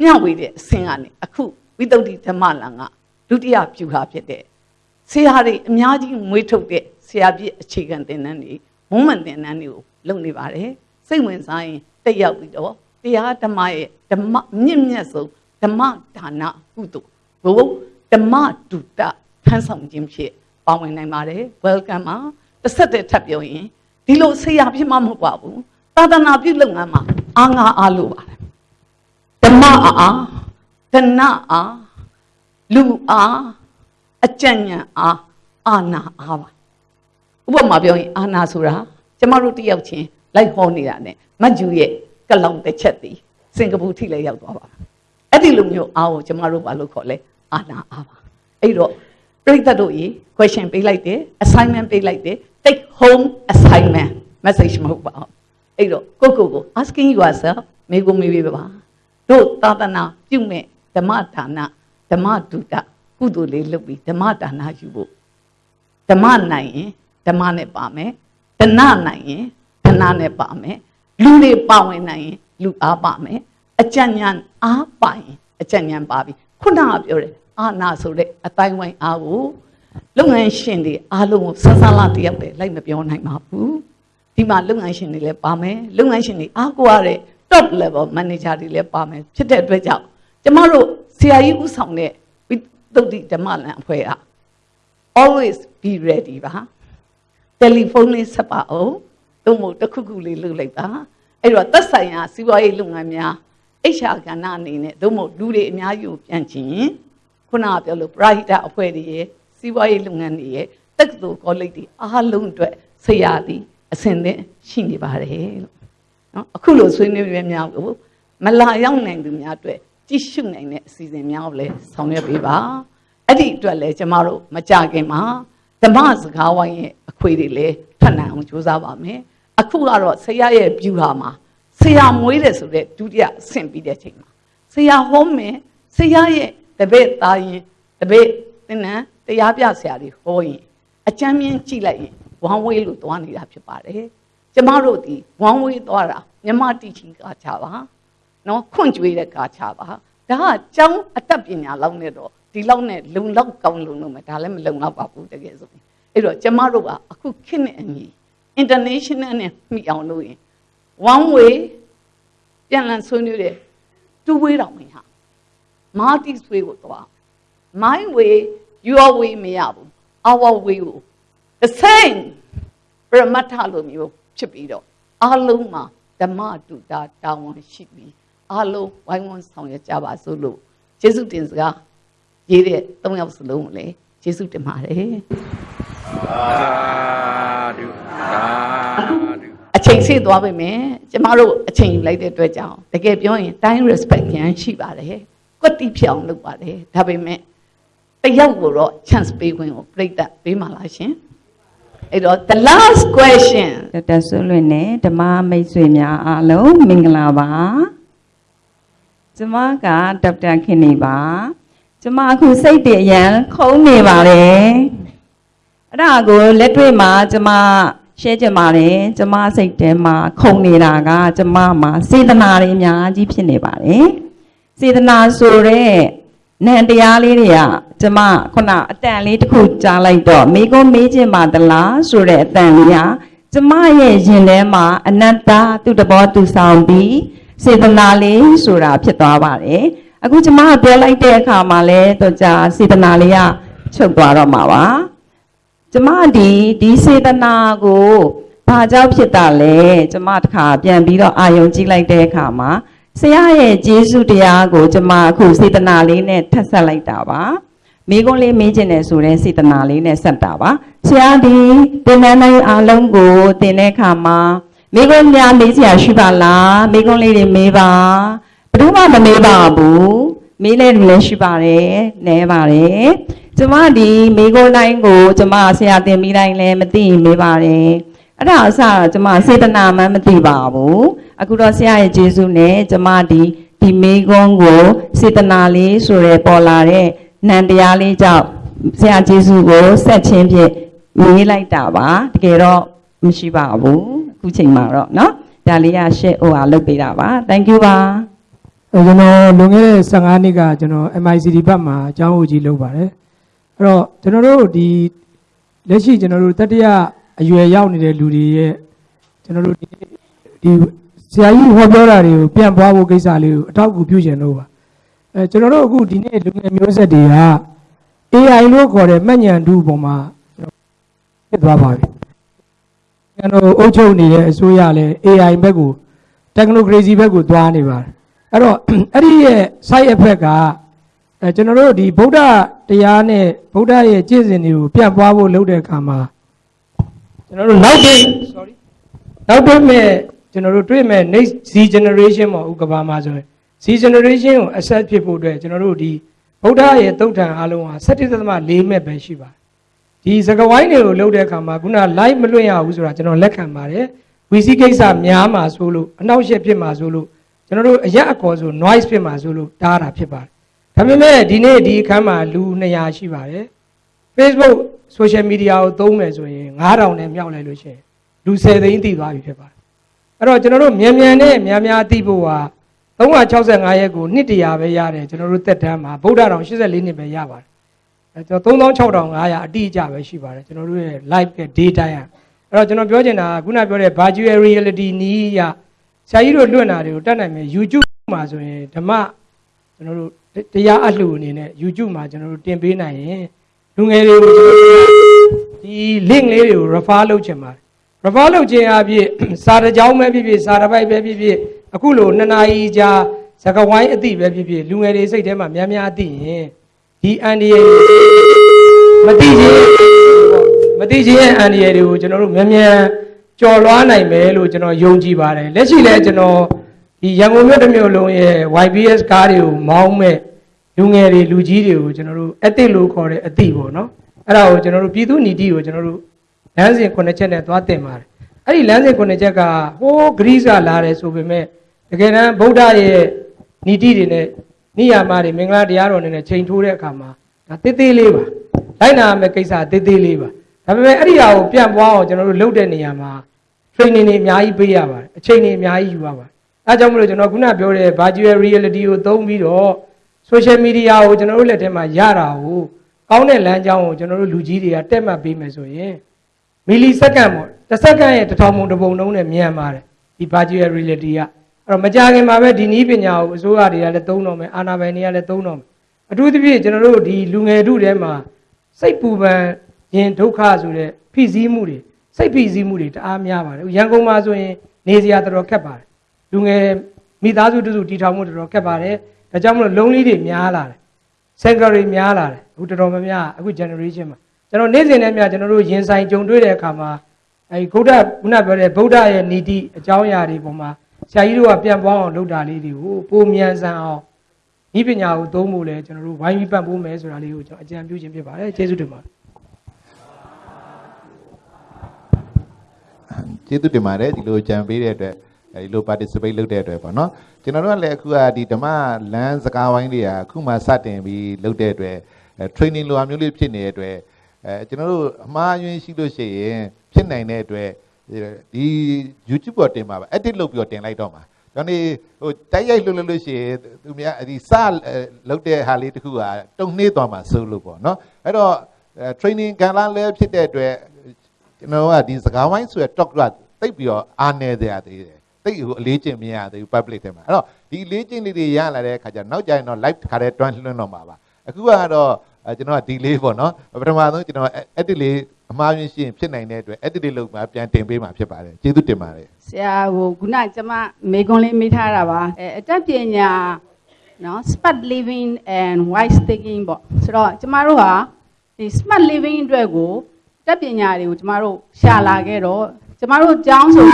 မျှဝေတဲ့အဆင့်ကနေအခုဝိသုဒ္ဓိဓမ္မလံကဒုတိယပြုဟာဖြစ်တဲ့ဆရာတွေအများကြီးမွေးထုတ်တဲ့ဆရာပြည့်အခြေခံသင်တန်းတွေမုံမှန်သင်တန်းတွေကိုလုပ်နေပါတယ်စိတ်ဝင်စားရင်တက်ရောက်ပြီးတော့တရားဓမ္မရဲ့ဓမ္မမြင့်မြတ်ဆုံးဓမ္မဒါနကုသိုလ် ဘုဓမ္မတုတထမ်းဆောင်ခြင်းဖြစ်ပါဝင်နိုင်ပါတယ် welcome ပါတစ်ဆက်တည်းထပ်ပြောရင်ဒီလိုဆရာဖြစ်မှမဟုတ်ပါဘူးသာသနာပြုလုပ်ငန်းမှာအာငါအားလို့ပါတယ်ဓမ္မအားဒနအားလူအားအကြံဉာဏ်အားအာနာအားပါဥပမာပြောရင်အာနာဆိုတာကျမတို့တယောက်ချင်းလိုက်ဟောနေတာ ਨੇ မတ်ဂျူရဲ့ကလောင်တစ်ချက်တည်စင်ကာပူထိလည်းရောက်သွားပါအဲ့ဒီလိုမျိုးအားကိုကျမတို့ဘာလို့ခေါ်လဲ အာနာအားပါအဲ့တော့ပြိတ္တတို့ရေ question ပေးလိုက်တယ် assignment ပေးလိုက်တယ် take home assignment message မဟုတ်ပါဘူးအဲ့တော့ကိုကိုကို asking yourself မေကိုမေးပေးပါတို့သာသနာပြုမဲ့ဓမ္မဒါနဓမ္မဒုတကုသိုလ်လေးလုပ်ပြီးဓမ္မဒါနယူဖို့ဓမ္မနိုင်ရင်ဓမ္မနဲ့ပါမယ်ဒနနိုင်ရင်ဒနနဲ့ပါမယ်လူတွေပါဝင်နိုင်ရင်လူအားပါမယ်အကြံဉာဏ်အားပါရင်အကြံဉာဏ်ပါပြီခုနကပြောတယ် အာနာဆိုတဲ့အတိုင်းဝိုင်းအားကိုလုပ်ငန်းရှင်တွေအားလုံးကိုဆန်းဆန်းလာတယောက်တည်းလိုက်မပြောနိုင်ပါဘူးဒီမှာလုပ်ငန်းရှင်တွေလည်းပါမယ်လုပ်ငန်းရှင်တွေအားကိုရတဲ့ top level manager တွေလည်းပါမယ်ဖြစ်တဲ့အတွက်ကြောင့်ကျမတို့ဆရာကြီးဦးဆောင်တဲ့ဝိသုဒ္ဓိဓမ္မလန်အဖွဲ့က always be ready ပါတယ်လီဖုန်းလေးဆက်ပါအောင်တို့မို့တစ်ခုခုလေးလုပ်လိုက်ပါအဲ့တော့သက်ဆိုင်ရာစီးပွားရေးလုပ်ငန်းများ HR ကဏ္ဍအနေနဲ့တို့မို့လူတွေအများကြီးကိုပြန်ချင် ခုနကပြောလို့ပရာဟိတအဖွဲ့တွေရဲ့စီးပွားရေးလုပ်ငန်းတွေရဲ့တက္ကသိုလ်ကောလိပ်တွေအားလုံးအတွက်ဆရာသည်အစဉ်သင်ရှိနေပါတယ်လို့နော်အခုလိုဆွေးနွေးရများကိုမလာရောက်နိုင်သူများအတွက်ကြည့်ရှုနိုင်တဲ့အစီအစဉ်များကိုလည်းဆောင်ရွက်ပေးပါအဲ့ဒီအတွက်လည်းကျမတို့မကြခင်မှာဓမ္မစကားဝိုင်းရဲ့အခွေတွေလည်းထပ်နိုင်အောင်ကြိုးစားပါမယ်အခုကတော့ဆရာရဲ့ view ဟာမှာဆရာမွေးတယ်ဆိုတဲ့ဒုတိယအဆင့်ပြီးတဲ့အချိန်မှာဆရာဟောမယ်ဆရာရဲ့ တပည့်သားရင်တပည့်သင်္နန်းတရားပြဆရာတွေဟောရင်အကြမ်းမြင်ကြည့်လိုက်ရင်ဝမ်းဝေးလို့သွားနေတာဖြစ်ပါတယ်ကျမတို့ဒီဝမ်းဝေးသွားတာမြမတီချင်းကချပါနော်ခွန့်ကြွေးတဲ့ကချပါဒါကကျောင်းအတတ်ပညာလောက်နဲ့တော့ဒီလောက်နဲ့လုံလောက်ကောင်းလုံလို့မဒါလည်းမလုံလောက်ပါဘူးတကယ်ဆိုရင်အဲ့တော့ကျမတို့ကအခုခေတ်နဲ့အညီ international နဲ့မိအောင်လုပ်ရင် one way ပြန်လည်ဆွေးနွေးတဲ့ two way တော့မရဘူး multi way ကိုတော့ my way your way မရဘူး our way ကို the same ပရမတ္ထလိုမျိုးဖြစ်ပြီးတော့အလုံးမှာဓမ္မတူတာတာဝန်ရှိပြီးအလုံးဝိုင်းဝန်းဆောင်ရွက်ကြပါစို့လို့ယေရှုတင်စကားရေးတဲ့၃ယောက်စလုံးကိုလည်းယေရှုတင်ပါတယ်အချိန်ဆေးသွားပြီမယ်ကျမတို့အချိန်ယူလိုက်တဲ့အတွက်ကြောင့်တကယ်ပြောရင် time respect ရန်ရှိပါတယ် ကွက်တိဖြစ်အောင်လုပ်ပါတယ်ဒါပေမဲ့တယောက်ကိုတော့ chance ပေးခွင့်ကိုပြိတ္တပေးပါလားရှင်အဲ့တော့ the last question ဒေါက်တာဆွလွင်နဲ့ဓမ္မမိတ်ဆွေများအားလုံးမင်္ဂလာပါကျမကဒေါက်တာခင်နေပါကျမအခုစိတ်တည်းအရန်ခုံးနေပါတယ်အဲ့ဒါကိုလက်တွေ့မှာကျမရှင်းကြပါတယ်ကျမစိတ်ထဲမှာခုံနေတာက ကျမမှာစေတနာတွေအများကြီးဖြစ်နေပါတယ် စေတနာဆိုတဲ့နံတရားလေးတွေကကျမခုနအတန်လေးတစ်ခုကြားလိုက်တော့မိကုံးမေးခြင်းပါသလားဆိုတဲ့အတန်လေးဟာကျမရဲ့ရင်ထဲမှာအနတ္တသူ့တဘောသူဆောင်ပြီးစေတနာလေးဆိုတာဖြစ်သွားပါတယ်အခုကျမကပြောလိုက်တဲ့အခါမှာလဲတော့ကြာစေတနာလေးကချုပ်သွားတော့မှာပါကျမဒီဒီစေတနာကိုဘာကြောင့်ဖြစ်တာလဲကျမတခါပြန်ပြီးတော့အာယုံကြည့်လိုက်တဲ့အခါမှာ ဆရာရဲ့ကျေးဇူးတရားကိုကျမအခုစေတနာလေးနဲ့ထပ်ဆက်လိုက်တာပါမိကုံးလေးမေးခြင်းနဲ့ဆိုတဲ့စေတနာလေးနဲ့ဆက်တာပါဆရာဒီတင်နန်းတိုင်းအားလုံးကိုတင်တဲ့အခါမှာမိကုံးများမေးစရာရှိပါလားမိကုံးလေးတွေမေးပါဘယ်သူမှမမေးပါဘူးမေးလဲလူလည်းရှိပါတယ်နဲပါတယ်ကျမဒီမိကုံးတိုင်းကိုကျမဆရာတင်ပြီးတိုင်းလည်းမသိရင်မေးပါတယ် အဲ့ဒါအစကျမစေတနာမှမသိပါဘူးအခုတော့ဆရာရဲ့ကျေးဇူးနဲ့ကျမဒီဒီမိကုံးကိုစေတနာလေးဆိုရဲပေါ်လာတဲ့နံတရားလေးကြောင့်ဆရာကျေးဇူးကိုဆက်ချင်းဖြင့်မေးလိုက်တာပါတကယ်တော့မရှိပါဘူးအခုချိန်မှာတော့เนาะဒါလေးကရှေ့ဟိုဟာလုပ်ပေးတာပါ thank you ပါ အဲကျွန်တော်လွန်ခဲ့တဲ့15နှစ်ကကျွန်တော် MICD ဘက်မှာအကြောင်းအကြီးလုပ်ပါတယ်အဲ့တော့ကျွန်တော်တို့ဒီလက်ရှိကျွန်တော်တို့တတိယ အရွယ်ရောက်နေတဲ့လူတွေရဲ့ကျွန်တော်တို့ဒီဒီဆရာကြီးဟောပြောတာတွေကိုပြန်ပွားဖို့ကိစ္စလေးကိုအထောက်အကူပြုချင်လို့ပါအဲကျွန်တော်တို့အခုဒီနေ့လူငယ်မျိုးဆက်တွေက AI လို့ခေါ်တဲ့မှတ်ဉာဏ်တူပုံမှာဖြစ်သွားပါပြီကျွန်တော်အုပ်ချုပ်နေတဲ့အစိုးရလည်း AI ဘက်ကို technocracy ဘက်ကိုသွားနေပါတယ်အဲ့တော့အဲ့ဒီရဲ့ side effect ကအဲကျွန်တော်တို့ဒီဗုဒ္ဓတရားနဲ့ဗုဒ္ဓရဲ့ကျင့်စဉ်တွေကိုပြန့်ပွားဖို့လုပ်တဲ့အခါမှာ ကျွန်တော်တို့နောက်တစ် sorry နောက်တစ်မဲ့ကျွန်တော်တို့တွေ့မဲ့ next Z generation ပေါ့ဥက္ကဘာမှာဆိုရင် Z generation ကို accept ဖြစ်ဖို့အတွက်ကျွန်တော်တို့ဒီဗုဒ္ဓရဲ့သုတ်ထံအားလုံးဟာ17.4မဲ့ပဲရှိပါတယ်ဒီစကဝိုင်းတွေကိုလုပ်တဲ့အခါမှာခုန live မလွှင့်ရဘူးဆိုတာကျွန်တော်လက်ခံပါတယ်ဝီစီကိစ္စများမှာဆိုလို့အနောက်ရှက်ဖြစ်မှာဆိုလို့ကျွန်တော်တို့အရက်အကော်ဆို noise ဖြစ်မှာဆိုလို့တားတာဖြစ်ပါတယ်ဒါပေမဲ့ဒီနေ့ဒီအခန်းမှာလူ200ရှိပါတယ် Facebook social media ကိုသုံးမယ်ဆိုရင်9000နဲ့မြောက်လိုက်လို့ရှိရင်လူ10သိန်းတည်သွားပြီဖြစ်ပါတယ်အဲ့တော့ကျွန်တော်တို့မြန်မြန်နဲ့များများသိဖို့ဟာ365ရက်ကိုနှစ်တရာပဲရတယ်ကျွန်တော်တို့တက်တန်းမှာဗုဒ္ဓတော်84နှစ်ပဲရပါတယ်အဲကျွန်တော်36,500အတိအကျပဲရှိပါတယ်ကျွန်တော်တို့ရဲ့ live ရဲ့ data ရအဲ့တော့ကျွန်တော်ပြောချင်တာကခုနပြောတဲ့ virtual reality နီးရဆရာကြီးတို့လွှင့်တာတွေကိုတတ်နိုင်မယ် YouTube မှာဆိုရင်ဓမ္မကျွန်တော်တို့တရားအလှူအနေနဲ့ YouTube မှာကျွန်တော်တို့တင်ပေးနိုင်ရင် လူငယ်တွေကိုကျွန်တော်တို့ဒီ link လေးတွေကို refer လုပ်ချင်ပါတယ် refer လုပ်ခြင်းအပြင်စာတကြောင်းပဲဖြစ်ဖြစ်စာတပိုက်ပဲဖြစ်ဖြစ်အခုလိုနှစ်နာရီကြာစကဝိုင်းအတိပဲဖြစ်ဖြစ်လူငယ်တွေစိတ်ထဲမှာများများအသိရင်ဒီအန်ဒီယေမသိခြင်းမသိခြင်းရဲ့အန်ဒီယေတွေကိုကျွန်တော်တို့များများကြော်လွှားနိုင်မယ်လို့ကျွန်တော်ယုံကြည်ပါတယ်လက်ရှိလဲကျွန်တော်ဒီရန်ကုန်မြို့တစ်မြို့လုံးရဲ့ YBS ကားတွေကိုမောင်းမဲ့ လူငယ်တွေလူကြီးတွေကိုကျွန်တော်တို့အသစ်လို့ခေါ်တဲ့အသည့်ပေါ့နော်အဲ့ဒါကိုကျွန်တော်တို့ပြည်သူနီတိကိုကျွန်တော်တို့လမ်းစဉ်ခုနှစ်ချက်နဲ့သွားတင်ပါတယ်အဲ့ဒီလမ်းစဉ်ခုနှစ်ချက်ကဟိုးဂရိစလာတယ်ဆိုပေမဲ့တကယ်တမ်းဗုဒ္ဓရဲ့နီတိတွေနဲ့နိယာမတွေမင်္ဂလာတရားတော်တွေနဲ့ချိန်ထိုးတဲ့အခါမှာဒါတေးသေးလေးပါလိုက်နာမယ့်ကိစ္စတေးသေးလေးပါဒါပေမဲ့အဲ့ဒီဟာကိုပြန့်ပွားအောင်ကျွန်တော်တို့လုပ်တဲ့နေရာမှာ training တွေအများကြီးပေးရပါတယ်အချိန်တွေအများကြီးယူရပါတယ်အဲကြောင့်မလို့ကျွန်တော်ခုနပြောတဲ့ virtual reality ကိုသုံးပြီးတော့ social media ကိုကျွန်တော်တို့လက်ထဲမှာရတာကိုကောင်းတဲ့လမ်းကြောင်းကိုကျွန်တော်တို့လူကြီးတွေကတက်မှတ်ပေးမယ်ဆိုရင်မီလီစက္ကန့်ပေါ့တစ်စက္ကန့်ရဲ့တစ်ထောင်ပုံတစ်ပုံလုံးနဲ့မြန်ပါတယ်ဒီ virtual reality ကအဲ့တော့မကြခင်မှာပဲဒီနည်းပညာကိုအစိုးရတွေကလည်းသုံးတော့မယ်အာဏာပိုင်တွေကလည်းသုံးတော့မယ်အထူးသဖြင့်ကျွန်တော်တို့ဒီလူငယ်ထုထဲမှာစိတ်ပူပန်ရင်ဒုက္ခဆိုတဲ့ဖိစီးမှုတွေစိတ်ဖိစီးမှုတွေတအားများပါတယ်ရန်ကုန်မှာဆိုရင်နေစရာတော်တော်ခက်ပါတယ်လူငယ်မိသားစုတစုတီထောင်မှုတော်တော်ခက်ပါတယ် ဒါကြောင့်မလို့လုံးလေးတွေများလာတယ်ဆန်ကရီများလာတယ်အခုတော်တော်များများအခု generation မှာကျွန်တော်နေ့စဉ်နဲ့များကျွန်တော်တို့ရင်ဆိုင်ကြုံတွေ့တဲ့အခါမှာအဲဒီဂုဒ္ဓခုနပြောတဲ့ဗုဒ္ဓရဲ့နီတိအကြောင်းအရာတွေပေါ်မှာဆရာကြီးတို့ကပြန်ပေါင်းအောင်လုပ်တာလေးတွေကိုပိုမြန်ဆန်အောင်ဤပညာကိုသုံးဖို့လဲကျွန်တော်တို့ဝိုင်းပြီးပတ်ဖို့မယ်ဆိုတာလေးကိုကျွန်တော်အကြံပြုခြင်းဖြစ်ပါတယ်ကျေးဇူးတင်ပါတယ်ကျေးဇူးတင်ပါတယ်ဒီလိုကြံပေးတဲ့အတွက် အဲဒီလို participate လုပ်တဲ့အတွက်ပေါ့နော်ကျွန်တော်တို့ကလည်းအခုကဒီဓမ္မလမ်းစကားဝိုင်းတွေကအခုမှစတင်ပြီးလုပ်တဲ့အတွက်အဲ training လိုအမျိုးလေးဖြစ်နေတဲ့အတွက်အဲကျွန်တော်တို့အမှားယွင်းရှိလို့ရှိရင်ဖြစ်နိုင်တဲ့အတွက်ဒီ YouTube ပေါ်တင်ပါပါ edit လုပ်ပြီးတော့တင်လိုက်တော့မှာကျွန်တော်နေဟိုတိုက်ရိုက်လုပ်လို့လို့ရှိရင်သူများဒီစလုပ်တဲ့ဟာလေးတခုကတုံနှေးသွားမှာစိုးလို့ပေါ့နော်အဲ့တော့ training ကန်လာလဲဖြစ်တဲ့အတွက်ကျွန်တော်ကဒီစကားဝိုင်းဆိုရ talk ကတိတ်ပြီးတော့အားနေကြရသေးတယ် တိတ်ဟိုအလေးကျင့်မရသေးဘူး public ထဲမှာအဲ့တော့ဒီအလေးကျင့်လေးတွေရလာတဲ့အခါကျတော့နောက်ကျရင်တော့ live ခါတဲ့တွန်းလွှင့်တော့မှာပါအခုကတော့ကျွန်တော်ကဒီလေးပေါ့နော်ပထမဆုံးကျွန်တော် edit လေးအမှားယွင်းရှိရင်ဖြစ်နိုင်တဲ့အတွက် edit လေးလုပ်မှပြန်တင်ပေးမှာဖြစ်ပါတယ်ကျေးဇူးတင်ပါတယ်ဆရာဟိုခုနကျမမေကွန်လေးမေးထားတာပါအဲအတတ်ပညာနော် smart living and wise thinking ပေါ့ဆိုတော့ကျမတို့ဟာဒီ smart living အတွက်ကိုအတတ်ပညာတွေကိုကျမတို့ရှာလာခဲ့တော့ကျမတို့ကျောင်းဆို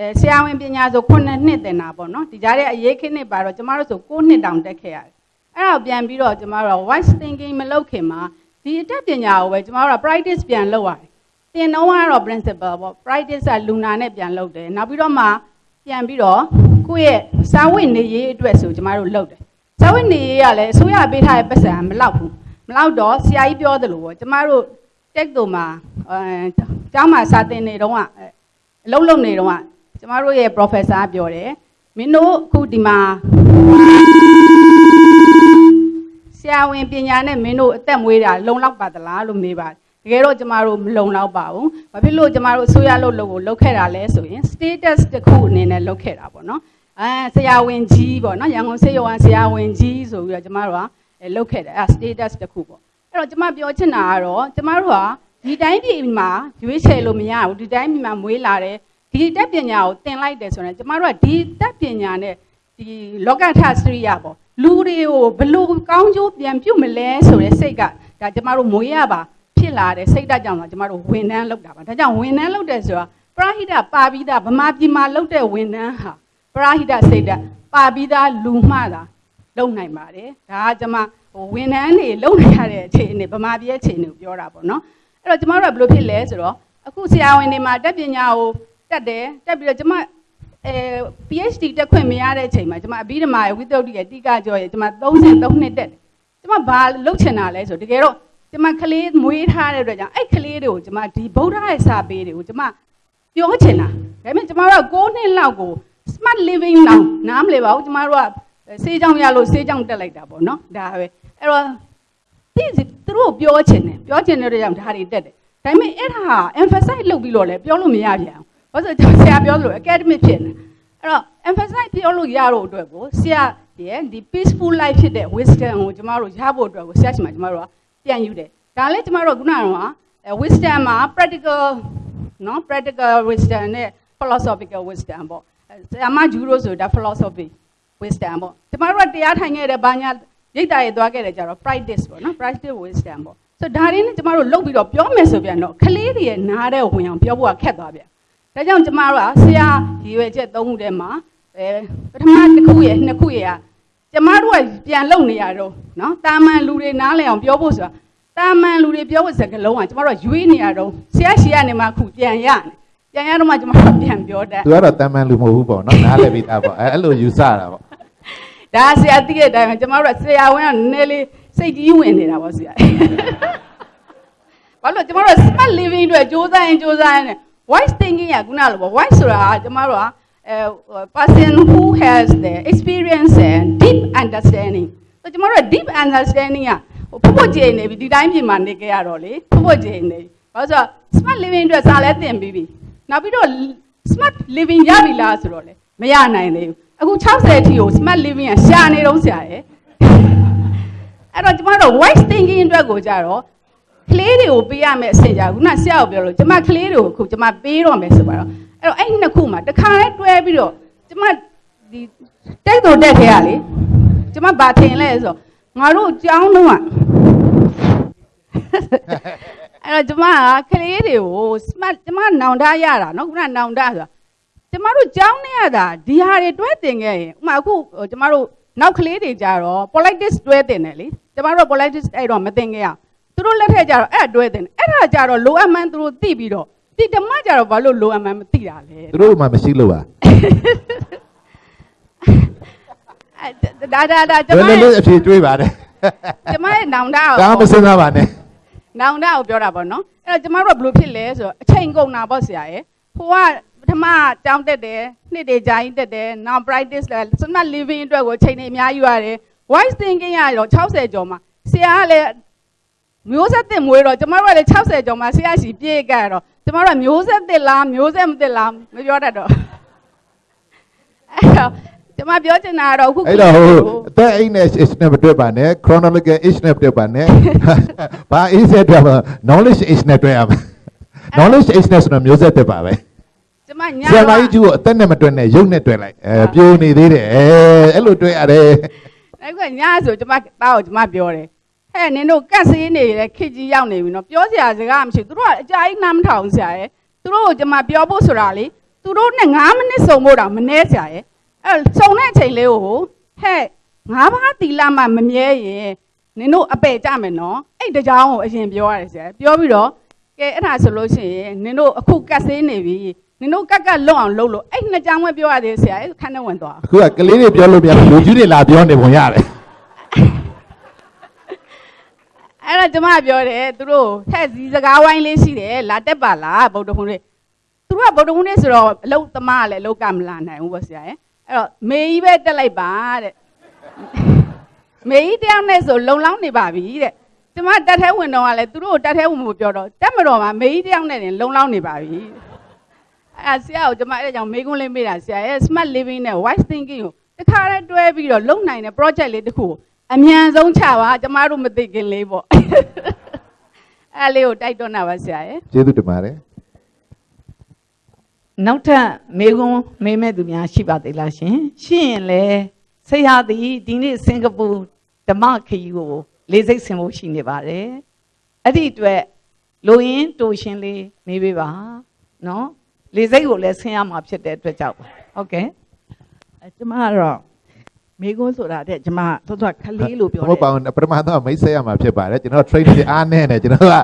အဲဆရာဝန်ပညာဆို9နှစ်တင်တာပေါ့နော်ဒီကြားထဲအရေးခင်းနှစ်ပါတော့ကျမတို့ဆို9နှစ်တောင်တက်ခဲ့ရတယ်အဲ့ဒါပြန်ပြီးတော့ကျမတို့ wise thinking မလုပ်ခင်မှာဒီအတတ်ပညာကိုပဲကျမတို့က practice ပြန်လုပ်ရတယ်တင်တော့ကတော့ principle ပေါ့ practice ကလူနာနဲ့ပြန်လုပ်တယ်နောက်ပြီးတော့မှပြန်ပြီးတော့ကိုယ့်ရဲ့စာဝတ်နေရေးအတွက်ဆိုကျမတို့လုပ်တယ်စာဝတ်နေရေးကလည်းအစိုးရပေးထားတဲ့ပတ်စံမလောက်ဘူးမလောက်တော့ဆရာကြီးပြောသလိုပေါ့ကျမတို့တက်တုံမှာအဲကျောင်းမှာစာသင်နေတော့အလုံးလုံးနေတော့ကျ မတို့ရဲ့ professor ပြောတယ်မင်းတို့အခုဒီမှာဆရာဝန်ပညာနဲ့မင်းတို့အသက်မွေးတာလုံလောက်ပါသလားလို့မေးပါတယ်တကယ်တော့ကျမတို့မလုံလောက်ပါဘူး။ဘာဖြစ်လို့ကျမတို့အစိုးရလုပ်လို့ကိုလုပ်ခဲ့တာလဲဆိုရင် status တစ်ခုအနေနဲ့လုပ်ခဲ့တာပေါ့နော်။အဲဆရာဝန်ကြီးပေါ့နော်ရန်ကုန်စေယုံဆရာဝန်ကြီးဆိုပြီးတော့ကျမတို့ကလုပ်ခဲ့တယ်အဲ status တစ်ခုပေါ့။အဲ့တော့ကျမပြောချင်တာကတော့ကျမတို့ကဒီတိုင်းပြည်မှာရွေးချယ်လို့မရဘူးဒီတိုင်းပြည်မှာမွေးလာတယ် ဒီတက်ပညာကိုသင်လိုက်တယ်ဆိုရင်ကျမတို့ကဒီတက်ပညာနဲ့ဒီလောကထစရိယပေါ့လူတွေကိုဘလို့ကောင်းကျိုးပြန်ပြုတ်မလဲဆိုတဲ့စိတ်ကဒါကျမတို့မွေးရပါဖြစ်လာတဲ့စိတ်ဓာတ်ကြောင့်တော့ကျမတို့ဝန်ထမ်းလုပ်တာပါဒါကြောင့်ဝန်ထမ်းလုပ်တယ်ဆိုတာပရဟိတပါပြီးသားဗမာပြည်မှာလုပ်တဲ့ဝန်ထမ်းဟာပရဟိတစိတ်ဓာတ်ပါပြီးသားလူမှတာလုပ်နိုင်ပါတယ်ဒါကကျမဟိုဝန်ထမ်းတွေလုပ်နေရတဲ့အခြေအနေဗမာပြည်အခြေအနေကိုပြောတာပေါ့နော်အဲ့တော့ကျမတို့ကဘယ်လိုဖြစ်လဲဆိုတော့အခုဆရာဝန်တွေမှာတက်ပညာကို တက်တယ်တက်ပြီးတော့ကျမအဲ PhD တက်ခွင့်မရတဲ့အချိန်မှာကျမအဘိဓမ္မာရဲ့ဝိသုဒ္ဓိရဲ့တိကကျော်ရဲ့ကျမ33နှစ်တက်တယ်ကျမဘာလုပ်ချင်တာလဲဆိုတကယ်တော့ကျမကလေးမွေးထားတဲ့အတွက်ကြောင့်အဲ့ကလေးတွေကိုကျမဒီဗုဒ္ဓရဲ့စာပေတွေကိုကျမပြောချင်တာဒါပေမဲ့ကျမတို့က9နှစ်လောက်ကို smart living လောက်နားမလည်ပါဘူးကျမတို့ကစေးကြောင်ရလို့စေးကြောင်တက်လိုက်တာပေါ့နော်ဒါပဲအဲ့တော့ဒီသူတို့ပြောချင်တယ်ပြောချင်တဲ့အတွက်ကြောင့်ဒါတွေတက်တယ်ဒါပေမဲ့အဲ့ဒါဟာ emphasize လုပ်ပြီးတော့လည်းပြောလို့မရပြန် ဘူးဘာလို့ဆိုဆရာပြောသလို academic ဖြစ်နေအဲ့တော့ emphasize ပြောလို့ရတော့အတွက်ကိုဆရာရဲ့ဒီ peaceful life ဖြစ်တဲ့ wisdom ကိုကျမတို့ရဖို့အတွက်ကိုဆရာရှင်မှာကျမတို့ကပြန်ယူတယ်ဒါလည်းကျမတို့ခုနကတော့ wisdom မှာ practical နော် practical wisdom နဲ့ philosophical wisdom ပေါ့ဆရာမဂျူရိုဆိုဒါ philosophy wisdom ပေါ့ကျမတို့ကတရားထိုင်ခဲ့တဲ့ဘာညာရိတ်တာရေသွားခဲ့တယ်ကြတော့ practice ပေါ့နော် practice wisdom ပေါ့ဆိုဒါရင်းနဲ့ကျမတို့လုပ်ပြီးတော့ပြောမယ်ဆိုပြန်တော့ကလေးတွေရဲ့နားတဲ့ဝင်အောင်ပြောဖို့ကခက်သွားပြန် ဒါကြောင့်ကျမတို့ကဆရာရည်ရွယ်ချက်သုံးခုထဲမှာအဲပထမတစ်ခုရဲ့နှစ်ခုရဲ့ကကျမတို့ကပြန်လုံနေရတော့နော်တာမန်လူတွေနားလည်အောင်ပြောဖို့ဆိုတာတာမန်လူတွေပြောဖို့စကားလုံးကကျမတို့ကရွေးနေရတော့ဆရာရှိကနေမှခုပြန်ရနေပြန်ရတော့မှကျမတို့ပြန်ပြောတတ် သူကတော့တန်မှန်လူမဟုတ်ဘူးပေါ့နော်နားလည်ပြီးသားပေါ့အဲအဲ့လိုယူဆတာပေါ့ ဒါဆရာသိတဲ့အတိုင်းပဲကျမတို့ကဆရာဝန်ကနည်းနည်းလေးစိတ်ကြီးဝင်နေတာပေါ့ဆရာဘာလို့ကျမတို့ smart living အတွက်စ조사ရင်စ조사ရင် voice thinking ကခုနလိုပေါ့ voice ဆိုတာကကျမတို့ကအဲ a person who has the experience and deep understanding ဆိုကျွန်တော်တို့ deep understanding ကဖုတ်ဖုတ်ကြည့်နေပြီဒီတိုင်းပြည်မှာနေကြရတော့လေဖုတ်ဖုတ်ကြည့်နေပြီဘာလို့ဆိုတော့ smart living အတွက်စာလဲသင်ပြီးပြီနောက်ပြီးတော့ smart living ရပြီလားဆိုတော့လေမရနိုင်သေးဘူးအခု60အထိကို smart living ကရှာနေတော့ဆရာရဲ့အဲ့တော့ကျွန်တော်တို့ wise thinking အတွက်ကိုကြတော့ ကလေးတွေကိုပေးရမယ့်အဆင့်ကြခုနဆရာကိုပြောလို့ကျွန်မကလေးတွေကိုအခုကျွန်မပေးတော့မယ်ဆိုပါတော့အဲ့တော့အဲ့ဒီနှစ်ခုမှာတစ်ခါလဲတွဲပြီးတော့ကျွန်မဒီတက်တော်တက်ခဲ့ရလေကျွန်မဘာထင်လဲဆိုတော့ငါတို့ကြောင်းတော့အဲ့တော့ကျွန်မကကလေးတွေကို smart ကျွန်မနောင်တရတာနော်ခုနနောင်တဆိုတာကျွန်မတို့ကြောင်းနေရတာဒီဟာတွေတွဲတင်ခဲ့ရင်ဥမာအခုကျွန်မတို့နောက်ကလေးတွေကြတော့ politics တွဲတင်တယ်လေကျွန်မတို့ politics အဲ့တော့မတင်ခဲ့ရ သူတို့လက်ထက်ကြတော့အဲ့တွဲတင်တယ်အဲ့ဒါကြတော့လိုအပ်မှန်းသူတို့သိပြီးတော့ဒီဓမ္မကြတော့ဘာလို့လိုအပ်မှန်းမသိတာလဲသူတို့မှမရှိလို့ပါဒါဒါဒါကျလွမယ်လွယ်လေးအဖြေတွေးပါတယ်ကျမရဲ့နောင်တကိုဒါမှမစဉ်းစားပါနဲ့နောင်တကိုပြောတာပေါ့နော်အဲ့တော့ကျမတို့ကဘယ်လိုဖြစ်လဲဆိုတော့အချိန်ကုန်တာပေါ့ဆရာရဲ့ဟိုကပထမတောင်းတက်တယ်နှစ်တွေကြာရင်တက်တယ်နောက် practice လဲ smart living အတွက်ကိုအချိန်တွေအများကြီးရတယ် voice thinking ရတော့60ကျော်မှာဆရာကလည်း မျိုးဆက်တင်မွေးတော့ကျမတို့ကလည်း60ကျော်မှာဆရာရှိပြေးကြရတော့ကျမတို့ကမျိုးဆက်တင်လားမျိုးဆက်မတင်လားမပြောတတ်တော့အဲ့တော့ကျမပြောချင်တာကတော့အခုအဲ့တော့ဟိုအသက်အိတ်နဲ့ age နဲ့မတွက်ပါနဲ့ chronological age နဲ့တွက်ပါနဲ့ဘာ age နဲ့တွက်ပါ knowledge age နဲ့တွက်ရမယ် knowledge age နဲ့ဆိုတော့မျိုးဆက်တက်ပါပဲကျမညာဆရာမကြီးကျူကိုအသက်နဲ့မတွက်နဲ့ရုပ်နဲ့တွက်လိုက်အဲပြိုနေသေးတယ်အဲအဲ့လိုတွက်ရတယ်အဲ့ကညဆိုကျမသားကိုကျမပြောတယ် ဟဲ့နင်တို့ကတ်ဆေးနေတဲ့ခစ်ကြီးရောက်နေပြီနော်ပြောစရာစကားမရှိဘူးသူတို့ကအကြာကြီးနားမထောင်ဆရာရဲ့သူတို့ကိုကျမပြောဖို့ဆိုတာလေသူတို့နဲ့9မိနစ်စုံဖို့တောင်မနှဲဆရာရဲ့အဲ့စုံတဲ့အချိန်လေးကိုဟဲ့ငါးပါးတီလာမှမမြဲရင်နင်တို့အပယ်ကြမယ်နော်အဲ့တကြောင်ကိုအရင်ပြောရတယ်ဆရာပြောပြီးတော့ကဲအဲ့ဒါဆိုလို့ရှိရင်နင်တို့အခုကတ်ဆေးနေပြီနင်တို့ကက်ကက်လွတ်အောင်လုပ်လို့အဲ့နှစ်ကြောင်ပဲပြောရသေးဆရာအဲ့ခန်းထဲဝင်သွားအခုကကလေးတွေပြောလို့ပြန်လူကြီးတွေလာပြောနေပုံရတယ် အဲ့တော့ကျမပြောတယ်သူတို့ဟဲ့ဇီစကားဝိုင်းလေးရှိတယ်လာတက်ပါလားဗုဒ္ဓဟူးလေးသူတို့ကဗုဒ္ဓဟူးလေးဆိုတော့အလုတ်သမားကလည်းအလုတ်ကမလာနိုင်ဘူးပေါ့ဆရာရဲ့အဲ့တော့မေကြီးပဲတက်လိုက်ပါတဲ့မေကြီးတယောက်နဲ့ဆိုလုံလောင်းနေပါပြီတဲ့ကျမတက်ထဲဝင်တော့ကလည်းသူတို့ကိုတက်ထဲဝင်ဖို့ပြောတော့တက်မတော်မှာမေကြီးတယောက်နဲ့တင်လုံလောင်းနေပါပြီအဲ့ဆရာကိုကျမအဲ့ဒါကြောင့်မေကွန်းလေးမေးတာဆရာရဲ့ smart living နဲ့ wise thinking ကိုတခါတည်းတွဲပြီးတော့လုံနိုင်တဲ့ project လေးတစ်ခုကို အမြန်ဆုံးချပါကျမတို့မသိခင်လေးပေါ့အဲ့လေးကိုတိုက်တွန်းတာပါဆရာရဲ့ကျေးဇူးတင်ပါတယ်နောက်ထပ်မေကွန်းမေးမဲ့သူများရှိပါသေးလားရှင်ရှိရင်လေဆရာသည်ဒီနေ့စင်ကာပူဓမ္မခရီးကိုလေးစိတ်ဆင်ဖို့ရှိနေပါတယ်အဲ့ဒီအတွက်လိုရင်းတူရှင်လေးမေးပေးပါနော်လေးစိတ်ကိုလည်းဆင်ရမှာဖြစ်တဲ့အတွက်ကြောင့်ပါဟုတ်ကဲ့အဲကျမကတော့ မိကုန်းဆိုတာတဲ့ကျမသောသောခလေးလို့ပြောမတဟုတ်ယ်ပါဘူးပထမတော့မိတ်ဆက်ရမှာဖြစ်ပါတယ်ကျွန်တော် training တွေအားနဲ့တယ်ကျွန်တော်က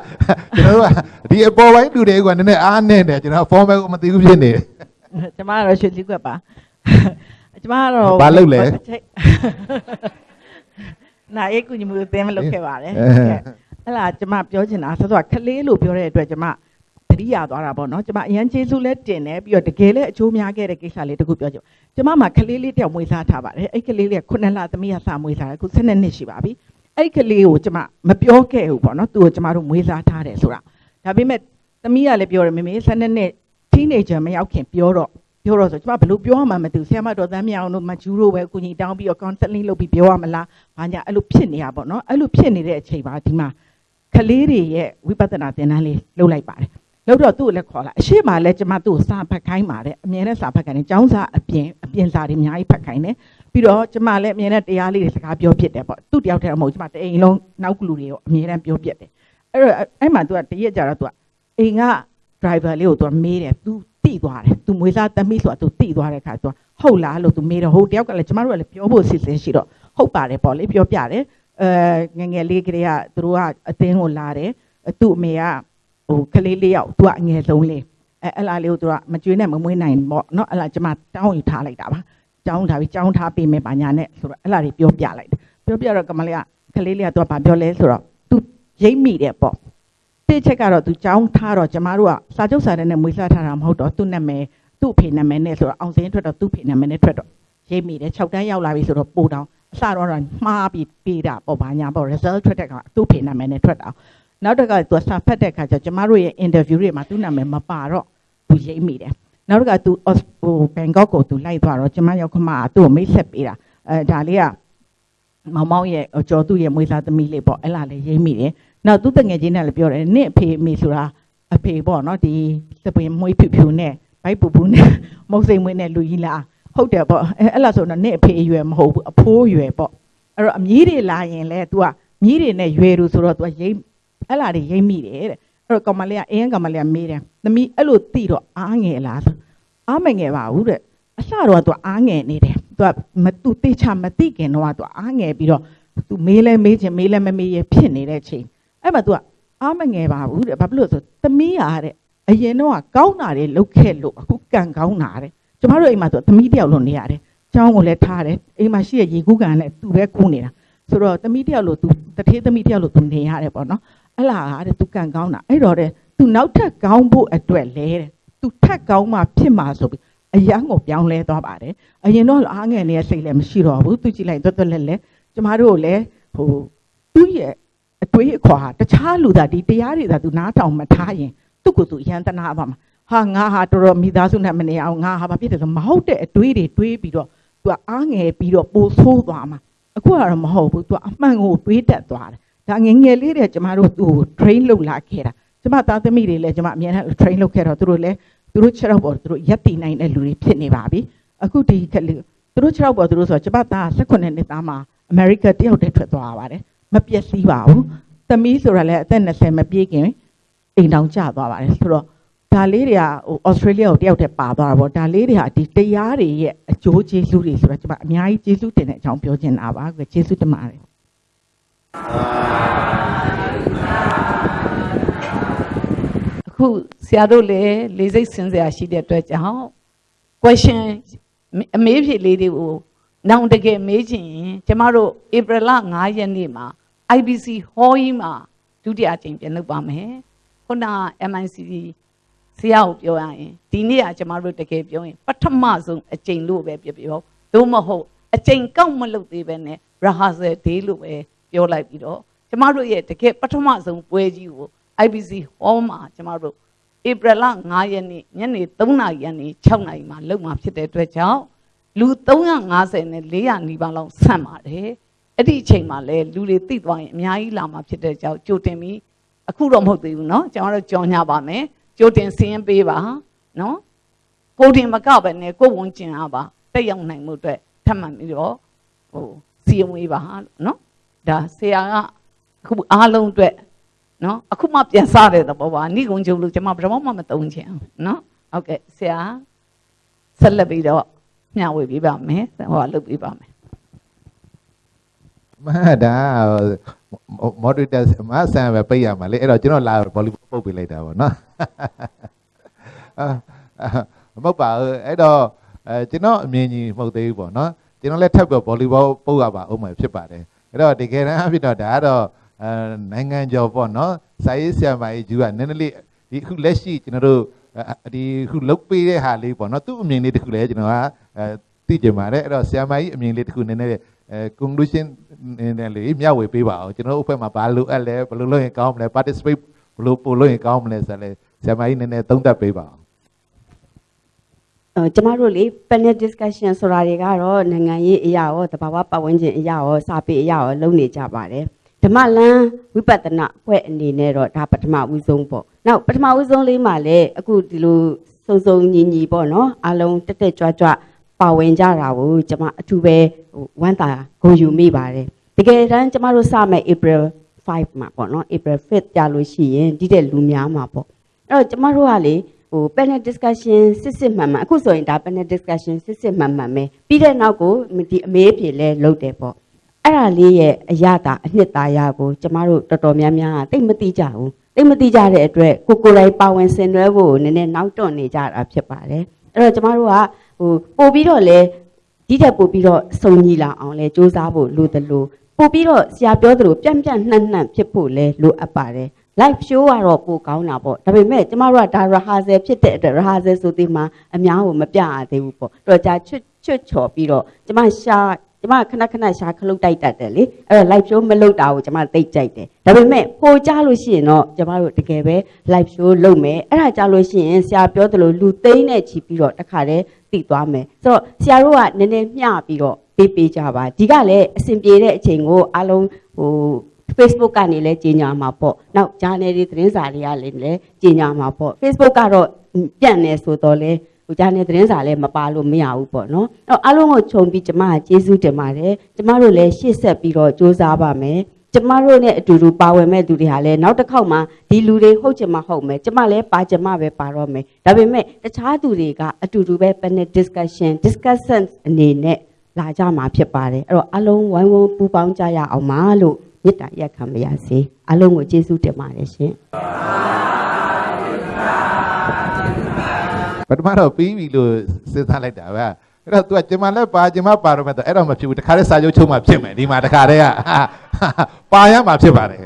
ကျွန်တော်ကဒီအပေါ်ပိုင်းလူတွေကနည်းနည်းအားနဲ့တယ်ကျွန်တော် formal ကိုမသိဘူးဖြစ်နေတယ်ကျမကတော့ရွှေလီကွက်ပါကျမကတော့ဘာလုပ်လဲနာရေးကူညီမှုအသင်းမလုပ်ခဲ့ပါတယ်အဲအဲ့လားကျမပြောချင်တာသောသောခလေးလို့ပြောတဲ့အတွက်ကျမ တတိယသွားတာပေါ့နော်ကျမအရန်ကျေးဇူးလဲတင်တယ်ပြီးတော့တကယ်လဲအချိုးများခဲ့တဲ့ကိစ္စလေးတခုပြောချင်ကျမမှာခလေးလေးတယောက်မွေးစားထားပါတယ်အဲ့ကလေးလေးကခုနှစ်လသမီးကစမွေးစားတယ်အခု12နှစ်ရှိပါပြီအဲ့ကလေးကိုကျမမပြောခဲ့ဘူးပေါ့နော်သူ့ကိုကျမတို့မွေးစားထားတယ်ဆိုတာဒါပေမဲ့သမီးကလည်းပြောတယ်မေမေ12နှစ် teenager မရောက်ခင်ပြောတော့ပြောတော့ဆိုကျမဘယ်လိုပြောမှမသိဘူးဆရာမတော်တန်းမြောင်တို့မကျူးတို့ပဲအကူကြီးတောင်းပြီးတော့ counseling လုပ်ပြီးပြောရမလားဘာညာအဲ့လိုဖြစ်နေတာပေါ့နော်အဲ့လိုဖြစ်နေတဲ့အချိန်ပါဒီမှာကလေးတွေရဲ့ဝိပဿနာသင်တန်းလေးလုပ်လိုက်ပါတယ် လို့တော့သူ့ကိုလည်းခေါ်လာအရှိမလည်းကျမသူ့ကိုစာဖတ်ခိုင်းပါတယ်အမြဲတမ်းစာဖတ်ခိုင်းတယ်ចောင်းစာအပြင်အပြင်စာတွေအများကြီးဖတ်ခိုင်းတယ်ပြီးတော့ကျမလည်းအမြဲတမ်းတရားလေးတွေစကားပြောဖြစ်တယ်ပေါ့သူ့တယောက်တည်းမဟုတ်ကျမတအိမ်လုံးနောက်ကလူတွေရောအမြဲတမ်းပြောပြတယ်အဲ့တော့အဲ့မှာသူကတရက်ကြတော့သူကအိမ်က driver လေးကိုသူကမေးတယ်သူတိသွားတယ်သူမွေသားသမီးဆိုတာသူတိသွားတဲ့ခါသူကဟုတ်လားလို့သူမေးတော့ဟုတ်တယောက်ကလည်းကျမတို့ကလည်းပြောဖို့စီစဉ်ရှိတော့ဟုတ်ပါတယ်ပေါ့လေပြောပြတယ်အဲငငယ်လေးကလေးကသူတို့ကအသင်းကိုလာတယ်သူ့အမေက ဟိုကလေးလေးယောက်သူကအငယ်ဆုံးလေးအဲအဲ့လားလေးကိုသူကမကျွေးနဲ့မမွေးနိုင်ပေါ့နော်အဲ့လားကျမတောင်းယူထားလိုက်တာပါတောင်းထားပြီးတောင်းထားပေးမယ်ပါညာနဲ့ဆိုတော့အဲ့လားတွေပြောပြလိုက်ပြောပြတော့ကမလေးကကလေးလေးကသူကဘာပြောလဲဆိုတော့ तू ရိပ်မိတယ်ပေါ့တိချက်ကတော့ तू တောင်းထားတော့ကျမတို့ကစာချုပ်စာတမ်းနဲ့မွေးစားထားတာမဟုတ်တော့သူ့နာမည်သူ့အဖေနာမည်နဲ့ဆိုတော့အောင်စင်းထွက်တော့သူ့အဖေနာမည်နဲ့ထွက်တော့ရိပ်မိတယ်6တန်းရောက်လာပြီဆိုတော့ပို့တောင်းအစတော့မှားပြီးပေးတာပေါ့ပါညာပေါ့ result ထွက်တဲ့ကသူ့ဖေနာမည်နဲ့ထွက်တာ နောက်တစ်ခါသူစာဖတ်တဲ့ခါကျကျမတို့ရဲ့ interview တွေမှာသူ့နာမည်မပါတော့သူရေးမိတယ်နောက်တစ်ခါသူဟိုဘန်ကောက်ကိုသူလိုက်သွားတော့ကျမရောက်ခမကသူ့ကိုမိတ်ဆက်ပေးတာအဲဒါလေးကမောင်မောင်ရဲ့ကျော်သူ့ရဲ့မွေးစားသမီးလေးပေါ့အဲ့လာလေးရေးမိတယ်နောက်သူ့တငယ်ချင်းနဲ့လည်းပြောတယ်နင့်အဖေအမေဆိုတာအဖေပေါ့နော်ဒီစပင်မွေးဖြူဖြူနဲ့ဘိုက်ပူပူနဲ့မုတ်စိမ်မွေးနဲ့လူကြီးလားဟုတ်တယ်ပေါ့အဲအဲ့လားဆိုတော့နင့်အဖေအရွယ်မဟုတ်ဘူးအဖိုးအရွယ်ပေါ့အဲ့တော့အမြည်တွေလာရင်လဲ तू ကမြည်တွေနဲ့ရွယ်လို့ဆိုတော့ तू ကရိမ့် အဲ့လာတွေရိပ်မိတယ်တဲ့အဲ့တော့ကောင်မလေးကအင်းကောင်မလေးကမေးတယ်သမီးအဲ့လိုတိတော့အားငယ်လားအားမငယ်ပါဘူးတဲ့အလှတော့သူအားငယ်နေတယ်သူကမသူတိချမတိခင်တော့သူအားငယ်ပြီးတော့သူမေးလဲမေးခြင်းမေးလဲမမေးရဖြစ်နေတဲ့ချိန်အဲ့မှာသူကအားမငယ်ပါဘူးတဲ့ဘာဖြစ်လို့ဆိုသမီးရတဲ့အရင်တော့ကောင်းတာတွေလုပ်ခဲ့လို့အခုကံကောင်းတာတဲ့ကျမတို့အိမ်မှာဆိုသမီးတယောက်လို့နေရတယ်ချောင်းကိုလည်းထားတယ်အိမ်မှာရှိရရေကူးကန်လည်းသူပဲကူးနေတာဆိုတော့သမီးတယောက်လို့သူတထေးသမီးတယောက်လို့သူနေရတယ်ပေါ့နော် အဲ့လားဟာတဲ့သူကံကောင်းတာအဲ့တော့တဲ့သူနောက်ထပ်ကောင်းဖို့အတွက်လဲတဲ့သူထပ်ကောင်းမှဖြစ်မှာဆိုပြီးအရန်ကိုပြောင်းလဲသွားပါတယ်အရင်တော့အားငယ်နေတဲ့စိတ်လည်းမရှိတော့ဘူးသူကြည့်လိုက်တွတ်တွတ်လက်လက်ကျမတို့လည်းဟိုသူ့ရဲ့အတွေးအခေါ်ဟာတခြားလူသားဒီတရားတွေသာသူနားထောင်မထားရင်သူ့ကိုယ်သူအရန်တနာပါမှာဟာငါဟာတော်တော်မိသားစုနဲ့မနေအောင်ငါဟာဘာဖြစ်တယ်ဆိုမဟုတ်တဲ့အတွေးတွေတွေးပြီးတော့သူကအားငယ်ပြီးတော့ပိုဆိုးသွားမှာအခုကတော့မဟုတ်ဘူးသူကအမှန်ကိုတွေးတတ်သွားတယ် ဒါငယ်ငယ်လေးတဲ့ကျမတို့သူ့ကို train လုပ်လာခဲ့တာကျမသားသမီးတွေလည်းကျမအမြဲတမ်း train လုပ်ခဲ့တော့သူတို့လည်းသူတို့ခြေတော့ပေါ်သူတို့ရက်တည်နိုင်တဲ့လူတွေဖြစ်နေပါပြီအခုဒီကလေးသူတို့ခြေတော့ပေါ်သူတို့ဆိုကျမသား18နှစ်သားမှာအမေရိကတယောက်တည်းထွက်သွားပါတယ်မပျက်စီးပါဘူးသမီးဆိုတာလည်းအသက်20မပြည့်ခင်အိမ်တောင်ကျသွားပါတယ်ဆိုတော့ဒါလေးတွေကဟိုဩစတြေးလျကိုတယောက်တည်းပါသွားတာပေါ့ဒါလေးတွေကဒီတရားတွေရဲ့အကျိုးကျေးဇူးတွေဆိုတော့ကျမအများကြီးကျေးဇူးတင်တဲ့အကြောင်းပြောချင်တာပါကျေးဇူးတင်ပါတယ် အခုဆရာတို့လည်းလေးစိတ်စင်စရာရှိတဲ့အတွက်ကြောင့် question အမေးဖြေလေးတွေကိုနောင်တကယ်မေးချင်ရင်ကျမတို့ဧပြီလ9ရက်နေ့မှာ IBC hall ကြီးမှာဒုတိယအကြိမ်ပြန်လုပ်ပါမယ်ခုနက MICD ဆရာကိုပြောရရင်ဒီနေ့ကကျမတို့တကယ်ပြောရင်ပထမဆုံးအကြိမ်လို့ပဲပြောပြောသို့မဟုတ်အကြိမ်ကောက်မလုပ်သေးပဲနဲ့ rehearsal day လို့ပဲ ပြောလိုက်ပြီးတော့ကျမတို့ရဲ့တကယ်ပထမဆုံးပွဲကြီးကို IBC hall မှာကျမတို့ဧပြီလ9ရက်နေ့ညနေ3နာရီကနေ6နာရီမှာလုပ်မှာဖြစ်တဲ့အတွက်ကြောင့်လူ350နဲ့400နီးပါးလောက်ဆန့်ပါတယ်အဲ့ဒီအချိန်မှာလဲလူတွေသိသွားရင်အများကြီးလာမှာဖြစ်တဲ့ကြောင့်ကြိုတင်ပြီးအခုတော့မဟုတ်သေးဘူးเนาะကျွန်တော်တို့ကြော်ညာပါမယ်ကြိုတင်စင်းပေးပါနော်ကိုတင်မကပဲနဲ့ကိုဝန်ကျင်အားပါတက်ရောက်နိုင်မှုအတွက်ထပ်မံပြီးတော့ဟိုစီရင်ဝေးပါနော် ဒါဆရာကအခုအားလုံးအတွက်နော်အခုမှပြန်စားတဲ့သဘောပါဏိကုံကျုပ်လို့ကျွန်မဘယ်တော့မှမသုံးချင်အောင်နော်ဟုတ်ကဲ့ဆရာဆက်လက်ပြီးတော့မျှဝေပေးပါမယ်ဟောလုပ်ပေးပါမယ်မဟာဒါမော်ဒတာမဆန်ပဲပိတ်ရမှာလေအဲ့တော့ကျွန်တော်လာဘောလီပုတ်ပေးလိုက်တာပေါ့နော်အာမဟုတ်ပါဘူးအဲ့တော့အဲကျွန်တော်အမြင်ကြီးမဟုတ်သေးဘူးပေါ့နော်ကျွန်တော်လည်းထပ်ပြီးဘောလီဘောပုတ်ရပါအောင်မှာဖြစ်ပါတယ် အဲ့တော့တကယ်တမ်းအဖြစ်တော့ဒါကတော့အဲနိုင်ငံကျော်ပေါ့နော်စာရေးဆရာမကြီးဂျူကနည်းနည်းလေးဒီအခုလက်ရှိကျွန်တော်တို့ဒီခုလုတ်ပေးတဲ့ဟာလေးပေါ့နော်သူ့အမြင်လေးတခုလည်းကျွန်တော်ကအဲသိကြပါတယ်အဲ့တော့ဆရာမကြီးအမြင်လေးတခုနည်းနည်းအဲ conclusion နဲ့လေမျှဝေပေးပါအောင်ကျွန်တော်တို့အဖွဲ့မှာဘာလို့အပ်လဲဘယ်လိုလုပ်ရင်ကောင်းမလဲ participate ဘယ်လိုပို့လို့ရင်ကောင်းမလဲဆိုလဲဆရာမကြီးနည်းနည်းသုံးသပ်ပေးပါအောင်အဲ ကျမတို့လေ panel discussion ဆိုတာတွေကတော့နိုင်ငံရေးအရာရောတဘာဝပတ်ဝန်းကျင်အရာရောစာပေအရာရောလုပ်နေကြပါတယ်ဓမ္မလမ်းဝိပဿနာအဖွဲ့အနေနဲ့တော့ဒါပထမဦးဆုံးပေါ့နောက်ပထမဦးဆုံးလေးမှာလည်းအခုဒီလိုစုံစုံညီညီပေါ့နော်အားလုံးတက်တက်ကြွကြွပါဝင်ကြတာကိုကျမအထူးပဲဝမ်းသာဂုဏ်ယူမိပါတယ်တကယ်တမ်းကျမတို့စမဲ့ April 5မှာပေါ့နော် April 5ကြာလို့ရှိရင်ဒီတဲ့လူများမှာပေါ့အဲ့တော့ကျမတို့ကလေ ဟို panel discussion စစ်စစ်မှန်မှန်အခုဆိုရင်ဒါ panel discussion စစ်စစ်မှန်မှန်ပဲပြီးတဲ့နောက်ကိုဒီအမေးဖြေလဲလုပ်တယ်ပေါ့အဲ့ဒါလေးရဲ့အရတာအနှစ်သာရကိုကျမတို့တော်တော်များများကသိမသိကြဘူးသိမသိကြတဲ့အတွက်ကိုကိုယ်တိုင်ပါဝင်ဆင်နွှဲဖို့နည်းနည်းနောက်တွန့်နေကြတာဖြစ်ပါတယ်အဲ့တော့ကျမတို့ကဟိုပို့ပြီးတော့လဲဒီတက်ပို့ပြီးတော့စုံညီလာအောင်လဲစူးစမ်းဖို့လိုသလိုပို့ပြီးတော့ဆရာပြောသလိုပြန့်ပြန့်နှံ့နှံ့ဖြစ်ဖို့လဲလိုအပ်ပါတယ် live show ကတော့ပိုကောင်းတာပေါ့ဒါပေမဲ့ကျမတို့ကဒါ rehearsal ဖြစ်တဲ့အတွက် rehearsal ဆိုသေးမှအများကိုမပြရသေးဘူးပေါ့တော့ကြာချွတ်ချွတ်ချော်ပြီးတော့ကျမရှာကျမခဏခဏရှာခလုတ်တိုက်တတ်တယ်လေအဲ့တော့ live show မလုပ်တာကိုကျမသိကြိုက်တယ်ဒါပေမဲ့ပိုကြလို့ရှိရင်တော့ကျမတို့တကယ်ပဲ live show လုပ်မယ်အဲ့ဒါကြလို့ရှိရင်ဆရာပြောသလိုလူသိန်းနဲ့ချီပြီးတော့တခါတည်းတည်သွားမယ်ဆိုတော့ဆရာတို့ကနည်းနည်းမျှပြီးတော့ပေးပေးကြပါဒီကလည်းအဆင်ပြေတဲ့အချိန်ကိုအားလုံးဟို Facebook ကနေလည်းကြီးညာမှာပေါ့။နောက် journal တွေသတင်းစာတွေကလည်းလည်းကြီးညာမှာပေါ့။ Facebook ကတော့ပြန့်နေဆိုတော့လေဟို journal သတင်းစာလည်းမပါလို့မရဘူးပေါ့နော်။အဲ့အားလုံးကိုခြုံပြီးကျမကကျေးဇူးတင်ပါတယ်။ကျမတို့လည်းရှေ့ဆက်ပြီးတော့စူးစမ်းပါမယ်။ကျမတို့နဲ့အတူတူပါဝင်မဲ့သူတွေဟာလည်းနောက်တစ်ခေါက်မှဒီလူတွေဟုတ်ချင်မှဟုတ်မယ်ကျမလည်းပါချင်မှပဲပါတော့မယ်ဒါပေမဲ့တခြားသူတွေကအတူတူပဲ panel discussion discussion အနေနဲ့လာကြမှာဖြစ်ပါတယ်အဲ့တော့အလုံးဝိုင်းဝန်းပူပေါင်းကြရအောင်ပါလို့ မေတ္တာရက်ခံပါရစေအလုံးကိုကျေးဇူးတင်ပါတယ်ရှင်ပထမတော့ပြီးပြီလို့စဉ်းစားလိုက်တာပဲအဲ့တော့ तू ကကျင်မလည်းပါကျင်မပါတော့မဲ့တော့အဲ့တော့မဖြစ်ဘူးတခါတည်းစာချုပ်ချုပ်မှဖြစ်မယ်ဒီမှာတခါတည်းကပါရမှာဖြစ်ပါတယ်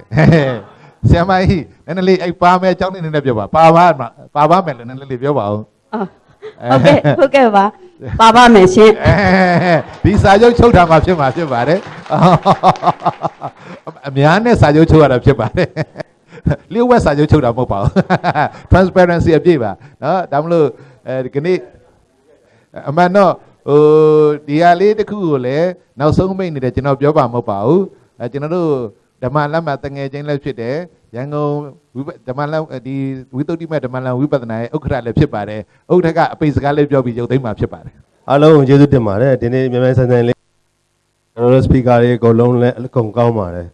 ဆရာမကြီးနည်းနည်းလေးအဲ့ပါမယ်အကြောင်းလေးနည်းနည်းပြောပါပါပါပါပါမယ်လို့နည်းနည်းလေးပြောပါဦးအော် ဟုတ်ကဲ့ဟုတ်ကဲ့ပါပါပါမယ်ရှင်ဒီစာချုပ်ချုပ်တာမှဖြစ်မှာဖြစ်ပါတယ်အများနဲ့စာချုပ်ချုပ်ရတာဖြစ်ပါတယ်လျှို့ဝှက်စာချုပ်ချုပ်တာမဟုတ်ပါဘူး transparency အပြည့်ပါနော်ဒါမလို့အဲဒီကနေ့အမှန်တော့ဟိုဒီဟာလေးတစ်ခုကိုလည်းနောက်ဆုံးမိတ်နေတယ်ကျွန်တော်ပြောပါမဟုတ်ပါဘူးအဲကျွန်တော်တို့ဓမ္မလက်မှတ်တငယ်ချင်းလည်းဖြစ်တယ် ရန်ကုန်ဝိပဓမ္မလမ်းဒီဝိသုဒ္ဓိမဓမ္မလမ်းဝိပဿနာရဲ့ဥက္ခရလည်းဖြစ်ပါတယ်ဥက္ခရကအပိစကားလေးပြောပြီးရုပ်သိမ်းမှာဖြစ်ပါတယ်အားလုံးကိုကျေးဇူးတင်ပါတယ်ဒီနေ့မြန်မာစံစံလေးကျွန်တော်တို့ speaker တွေအကုန်လုံးလည်းအကုန်ကောင်းပါတယ်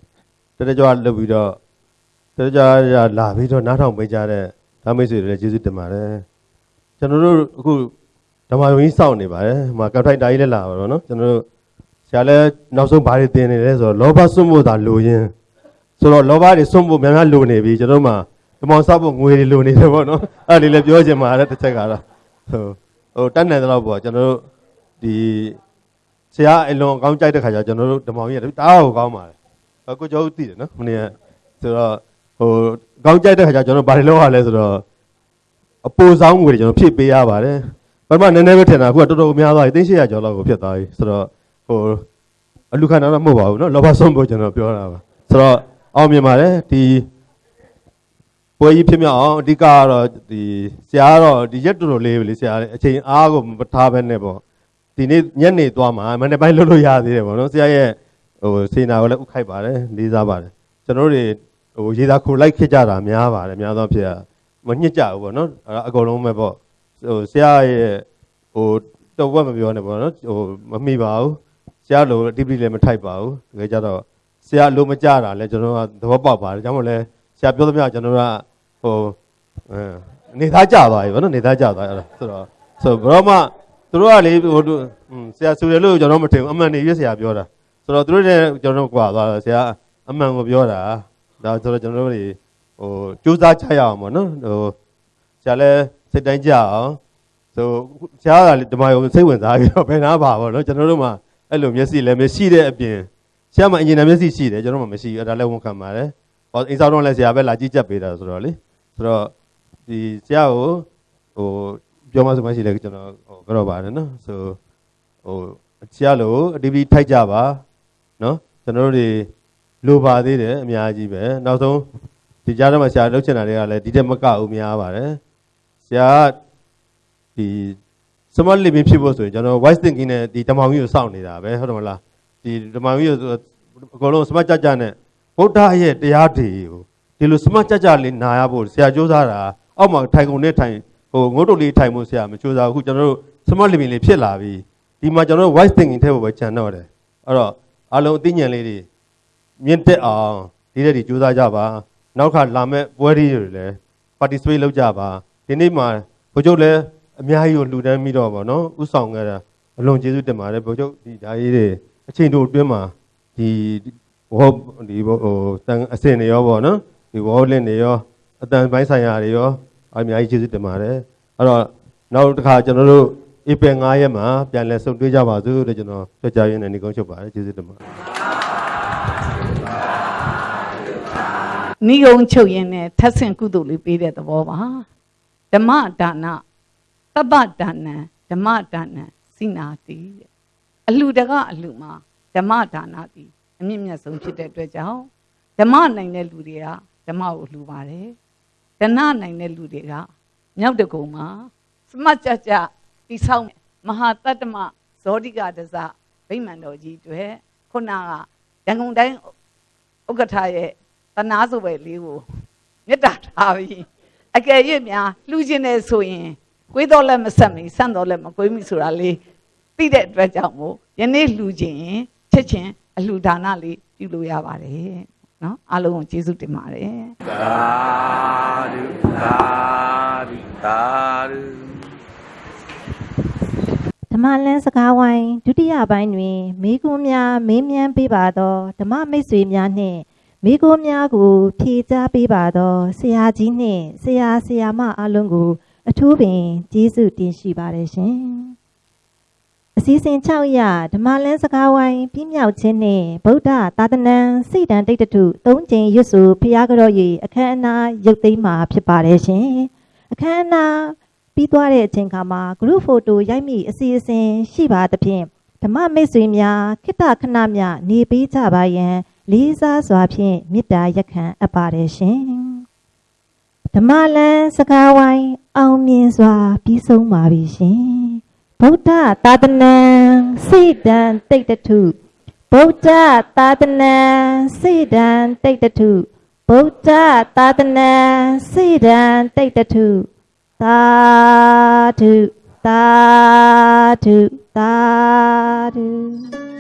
တတကြွလုပ်ပြီးတော့တတကြွလာပြီးတော့နားထောင်ပေးကြတဲ့ဓမ္မိတ်ဆွေတွေလည်းကျေးဇူးတင်ပါတယ်ကျွန်တော်တို့အခုဓမ္မယုံကြီးစောင့်နေပါတယ်ဟိုမှာကပ်ထိုက်တာကြီးလည်းလာပါတော့နော်ကျွန်တော်တို့ဆရာလည်းနောက်ဆုံးဘာတွေသင်နေလဲဆိုတော့လောဘစွန့်ဖို့သာလိုရင်း ဆိုတော့လောဘတွေစွန့်ဖို့များများလိုနေပြီကျွန်တော်တို့မှာဓမ္မစောက်ဖို့ငွေတွေလိုနေတယ်ပေါ့နော်အဲ့ဒီလည်းပြောချင်ပါတယ်တစ်ချက်ကတော့ဟိုဟိုတတ်နိုင်တဲ့လောက်ပေါ့ကျွန်တော်တို့ဒီဆရာအလွန်ကောင်းကြိုက်တဲ့ခါကျကျွန်တော်တို့ဓမ္မကြီးကတအားကိုကောင်းပါတယ်။ကိုကျော်ဦးသိတယ်နော်။မနေ့ကဆိုတော့ဟိုကောင်းကြိုက်တဲ့ခါကျကျွန်တော်ဘာတွေလုပ်ရလဲဆိုတော့အပူဆောင်ငွေတွေကျွန်တော်ဖြည့်ပေးရပါတယ်။ပထမနည်းနည်းပဲထင်တာအခုကတော်တော်များသွားပြီ3800ကျော်လောက်ကိုဖြစ်သွားပြီ။ဆိုတော့ဟိုအလူခန္ဓာတော့မဟုတ်ပါဘူးနော်။လောဘဆုံးဖို့ကျွန်တော်ပြောတာပါ။ဆိုတော့ အောင်မြင်ပါတယ်ဒီပွဲကြီးဖြစ်မြောက်အောင်အဓိကကတော့ဒီဆရာကတော့ဒီရက်တော်တော်လေးပဲလေဆရာအချိန်အားကိုမထားဘဲနဲ့ပေါ့ဒီနေ့ညနေသွားမှာမနေ့ပိုင်းလုပ်လို့ရသေးတယ်ပေါ့နော်ဆရာရဲ့ဟိုစေနာကိုလည်းဥခိုက်ပါတယ်လေးစားပါတယ်ကျွန်တော်တို့တွေဟိုရေသာခိုလိုက်ခစ်ကြတာများပါတယ်များသောဖြစ်မညှစ်ကြဘူးပေါ့နော်အကုန်လုံးပဲပေါ့ဟိုဆရာရဲ့ဟိုတော့ဘက်မပြောနဲ့ပေါ့နော်ဟိုမမိပါဘူးဆရာလိုအတိပိလည်းမထိုက်ပါဘူးတကယ်ကြတော့ ဆရာလိုမကြတာလဲကျွန်တော်ကသဘောပေါက်ပါတယ်ဒါမှမဟုတ်လဲဆရာပြောသမျှကျွန်တော်ကဟိုနေသားကြသွားပြီဗောနော်နေသားကြသွားအဲ့ဒါဆိုတော့ဆိုဘရောမသူတို့ကလေဟိုဆရာဆိုတယ်လို့ကျွန်တော်မထင်ဘူးအမှန်နေရွေးဆရာပြောတာဆိုတော့သူတို့နဲ့ကျွန်တော်ကွာသွားတော့ဆရာအမှန်ကိုပြောတာဒါဆိုတော့ကျွန်တော်တို့တွေဟိုစူးစမ်းချရအောင်ဗောနော်ဟိုဆရာလည်းစိတ်တိုင်းကြအောင်ဆိုဆရာကဓမ္မယုံစိတ်ဝင်စားပြီးတော့ဘယ်နာပါဗောနော်ကျွန်တော်တို့မှအဲ့လိုမျက်စိလည်းမရှိတဲ့အပြင် ဆရာမှအင်ဂျင်နာမျက်စိရှိတယ်ကျွန်တော်မှမရှိဘူးအဲ့ဒါလည်းဝန်ခံပါတယ်ဟောအင်းဆောင်တော့လည်းဆရာပဲလာကြည့်ချက်ပေးတာဆိုတော့လေဆိုတော့ဒီဆရာကိုဟိုပြောမှဆိုမှရှိတယ်ကျွန်တော်ဟိုကြောက်ပါတယ်နော်ဆိုဟိုဆရာလို့အတီးပြီးထိုက်ကြပါနော်ကျွန်တော်တို့တွေလိုပါသေးတယ်အများကြီးပဲနောက်ဆုံးဒီကြားထဲမှာဆရာလုပ်ချင်တာတွေကလည်းဒီတက်မကဘူးများပါတယ်ဆရာဒီ smart living ဖြစ်ဖို့ဆိုရင်ကျွန်တော် wise thinking နဲ့ဒီဓမ္မကြီးကိုစောင့်နေတာပဲဟုတ်တယ်မလား ဒီဓမ္မကြီးကိုအကုန်လုံး smart ကြကြနဲ့ဗုဒ္ဓရဲ့တရားတွေကိုဒီလို smart ကြကြလေးနာရဖို့ဆရာကြိုးစားတာအောက်မှာထိုင်ကုန်နဲ့ထိုင်ဟိုငုတ်တုတ်လေးထိုင်ဖို့ဆရာမကြိုးစားဘူးအခုကျွန်တော်တို့ smart living လေးဖြစ်လာပြီဒီမှာကျွန်တော်တို့ wise thinking ထဲဖို့ပဲခြံတော့တယ်အဲ့တော့အလုံးအသိဉာဏ်လေးတွေမြင့်တက်အောင်ဒီတဲ့ဒီကြိုးစားကြပါနောက်ခါလာမဲ့ပွဲတွေလည်း participate လုပ်ကြပါဒီနေ့မှာဘုချုပ်လည်းအများကြီးကိုလှူဒန်းပြီးတော့ဗောနော်ဥဆောင်ခဲ့တာအလွန်ကျေးဇူးတင်ပါတယ်ဘုချုပ်ဒီဓာကြီးတွေ အချိန်တို့အတွင်းမှာဒီဘောဒီဘောဟိုတန်အစင်တွေရောဗောနော်ဒီဘောလင့်တွေရောအတန်ပိုင်းဆိုင်ရာတွေရောအများကြီးကျေးဇူးတင်ပါတယ်အဲ့တော့နောက်တစ်ခါကျွန်တော်တို့ဧပြီ9ရက်မှာပြန်လည်ဆုံတွေ့ကြပါစို့လို့ကျွန်တော်ပြောကြရင်းနဲ့နေကုန်းချုပ်ပါတယ်ကျေးဇူးတင်ပါတယ်နိဂုံချုပ်ရင်းနဲ့ထပ်ဆင့်ကုသိုလ်လေးပေးတဲ့သဘောပါဓမ္မဒါနသဗ္ဗဒါနံဓမ္မဒါနံစိနာတိတဲ့ အလှတကအလှမှာဓမ္မဒါနတိအမြင့်မြတ်ဆုံးဖြစ်တဲ့အတွက်ကြောင့်ဓမ္မနိုင်တဲ့လူတွေကဓမ္မကိုလှူပါတယ်ဒဏနိုင်တဲ့လူတွေကမြောက်တကုံမှာစမတ်ကြကြတိဆောက်မဟာတတ္တမဇောတိကတဇဗိမာန်တော်ကြီးတွေခုနကရန်ကုန်တိုင်းဥက္ကဋ္ဌရဲ့တနာဆိုပဲလေးကိုမေတ္တာထားပြီးအကယ်၍များလှူခြင်းနဲ့ဆိုရင်ကိုယ်တော်လည်းမဆက်မီဆန့်တော်လည်းမကိုယ်မိဆိုတာလေး သိတဲ့အတွက်ကြောင့်မို့ယနေ့လှူခြင်းချက်ချင်းအလှူဒါနလေးပြုလို့ရပါတယ်နော်အားလုံးကိုကျေးဇူးတင်ပါတယ်သာဓုသာဓုသာဓုဓမ္မလန်းစကားဝိုင်းဒုတိယပိုင်းတွင်မိကွန်းများမေးမြန်းပေးပါသောဓမ္မမိတ်ဆွေများနှင့်မိကွန်းများကို ဖြေကြားပေးပါသောဆရာကြီးနှင့်ဆရာဆရာမအားလုံးကို အထူးပင်ကျေးဇူးတင်ရှိပါတယ်ရှင် အစည်းအဝေး6ရဓမ္မလန်းစကားဝိုင်းပြည့်မြောက်ခြင်းနှင့်ဗုဒ္ဓသာသနာစိတ်တန်တိတ်တထု၃ကြိမ်ရွတ်ဆိုဖျားကြော၍အခမ်းအနားရုပ်သိမ်းမှာဖြစ်ပါတယ်ရှင်အခမ်းအနားပြီးသွားတဲ့အချိန်ခါမှာ group photo ရိုက်မိအစီအစဉ်ရှိပါသဖြင့်ဓမ္မမိတ်ဆွေများခိတ္တခဏမြနေပေးကြပါရန်လေးစားစွာဖြင့်မေတ္တာရက်ခံအပ်ပါတယ်ရှင်ဓမ္မလန်းစကားဝိုင်းအောင်မြင်စွာပြီးဆုံးပါပြီရှင် ဗုဒ္ဓသာသနာစိတ်တံတိတ်တထုဗုဒ္ဓသာသနာစိတ်တံတိတ်တထုဗုဒ္ဓသာသနာစိတ်တံတိတ်တထုသာဓုသာဓုသာဓု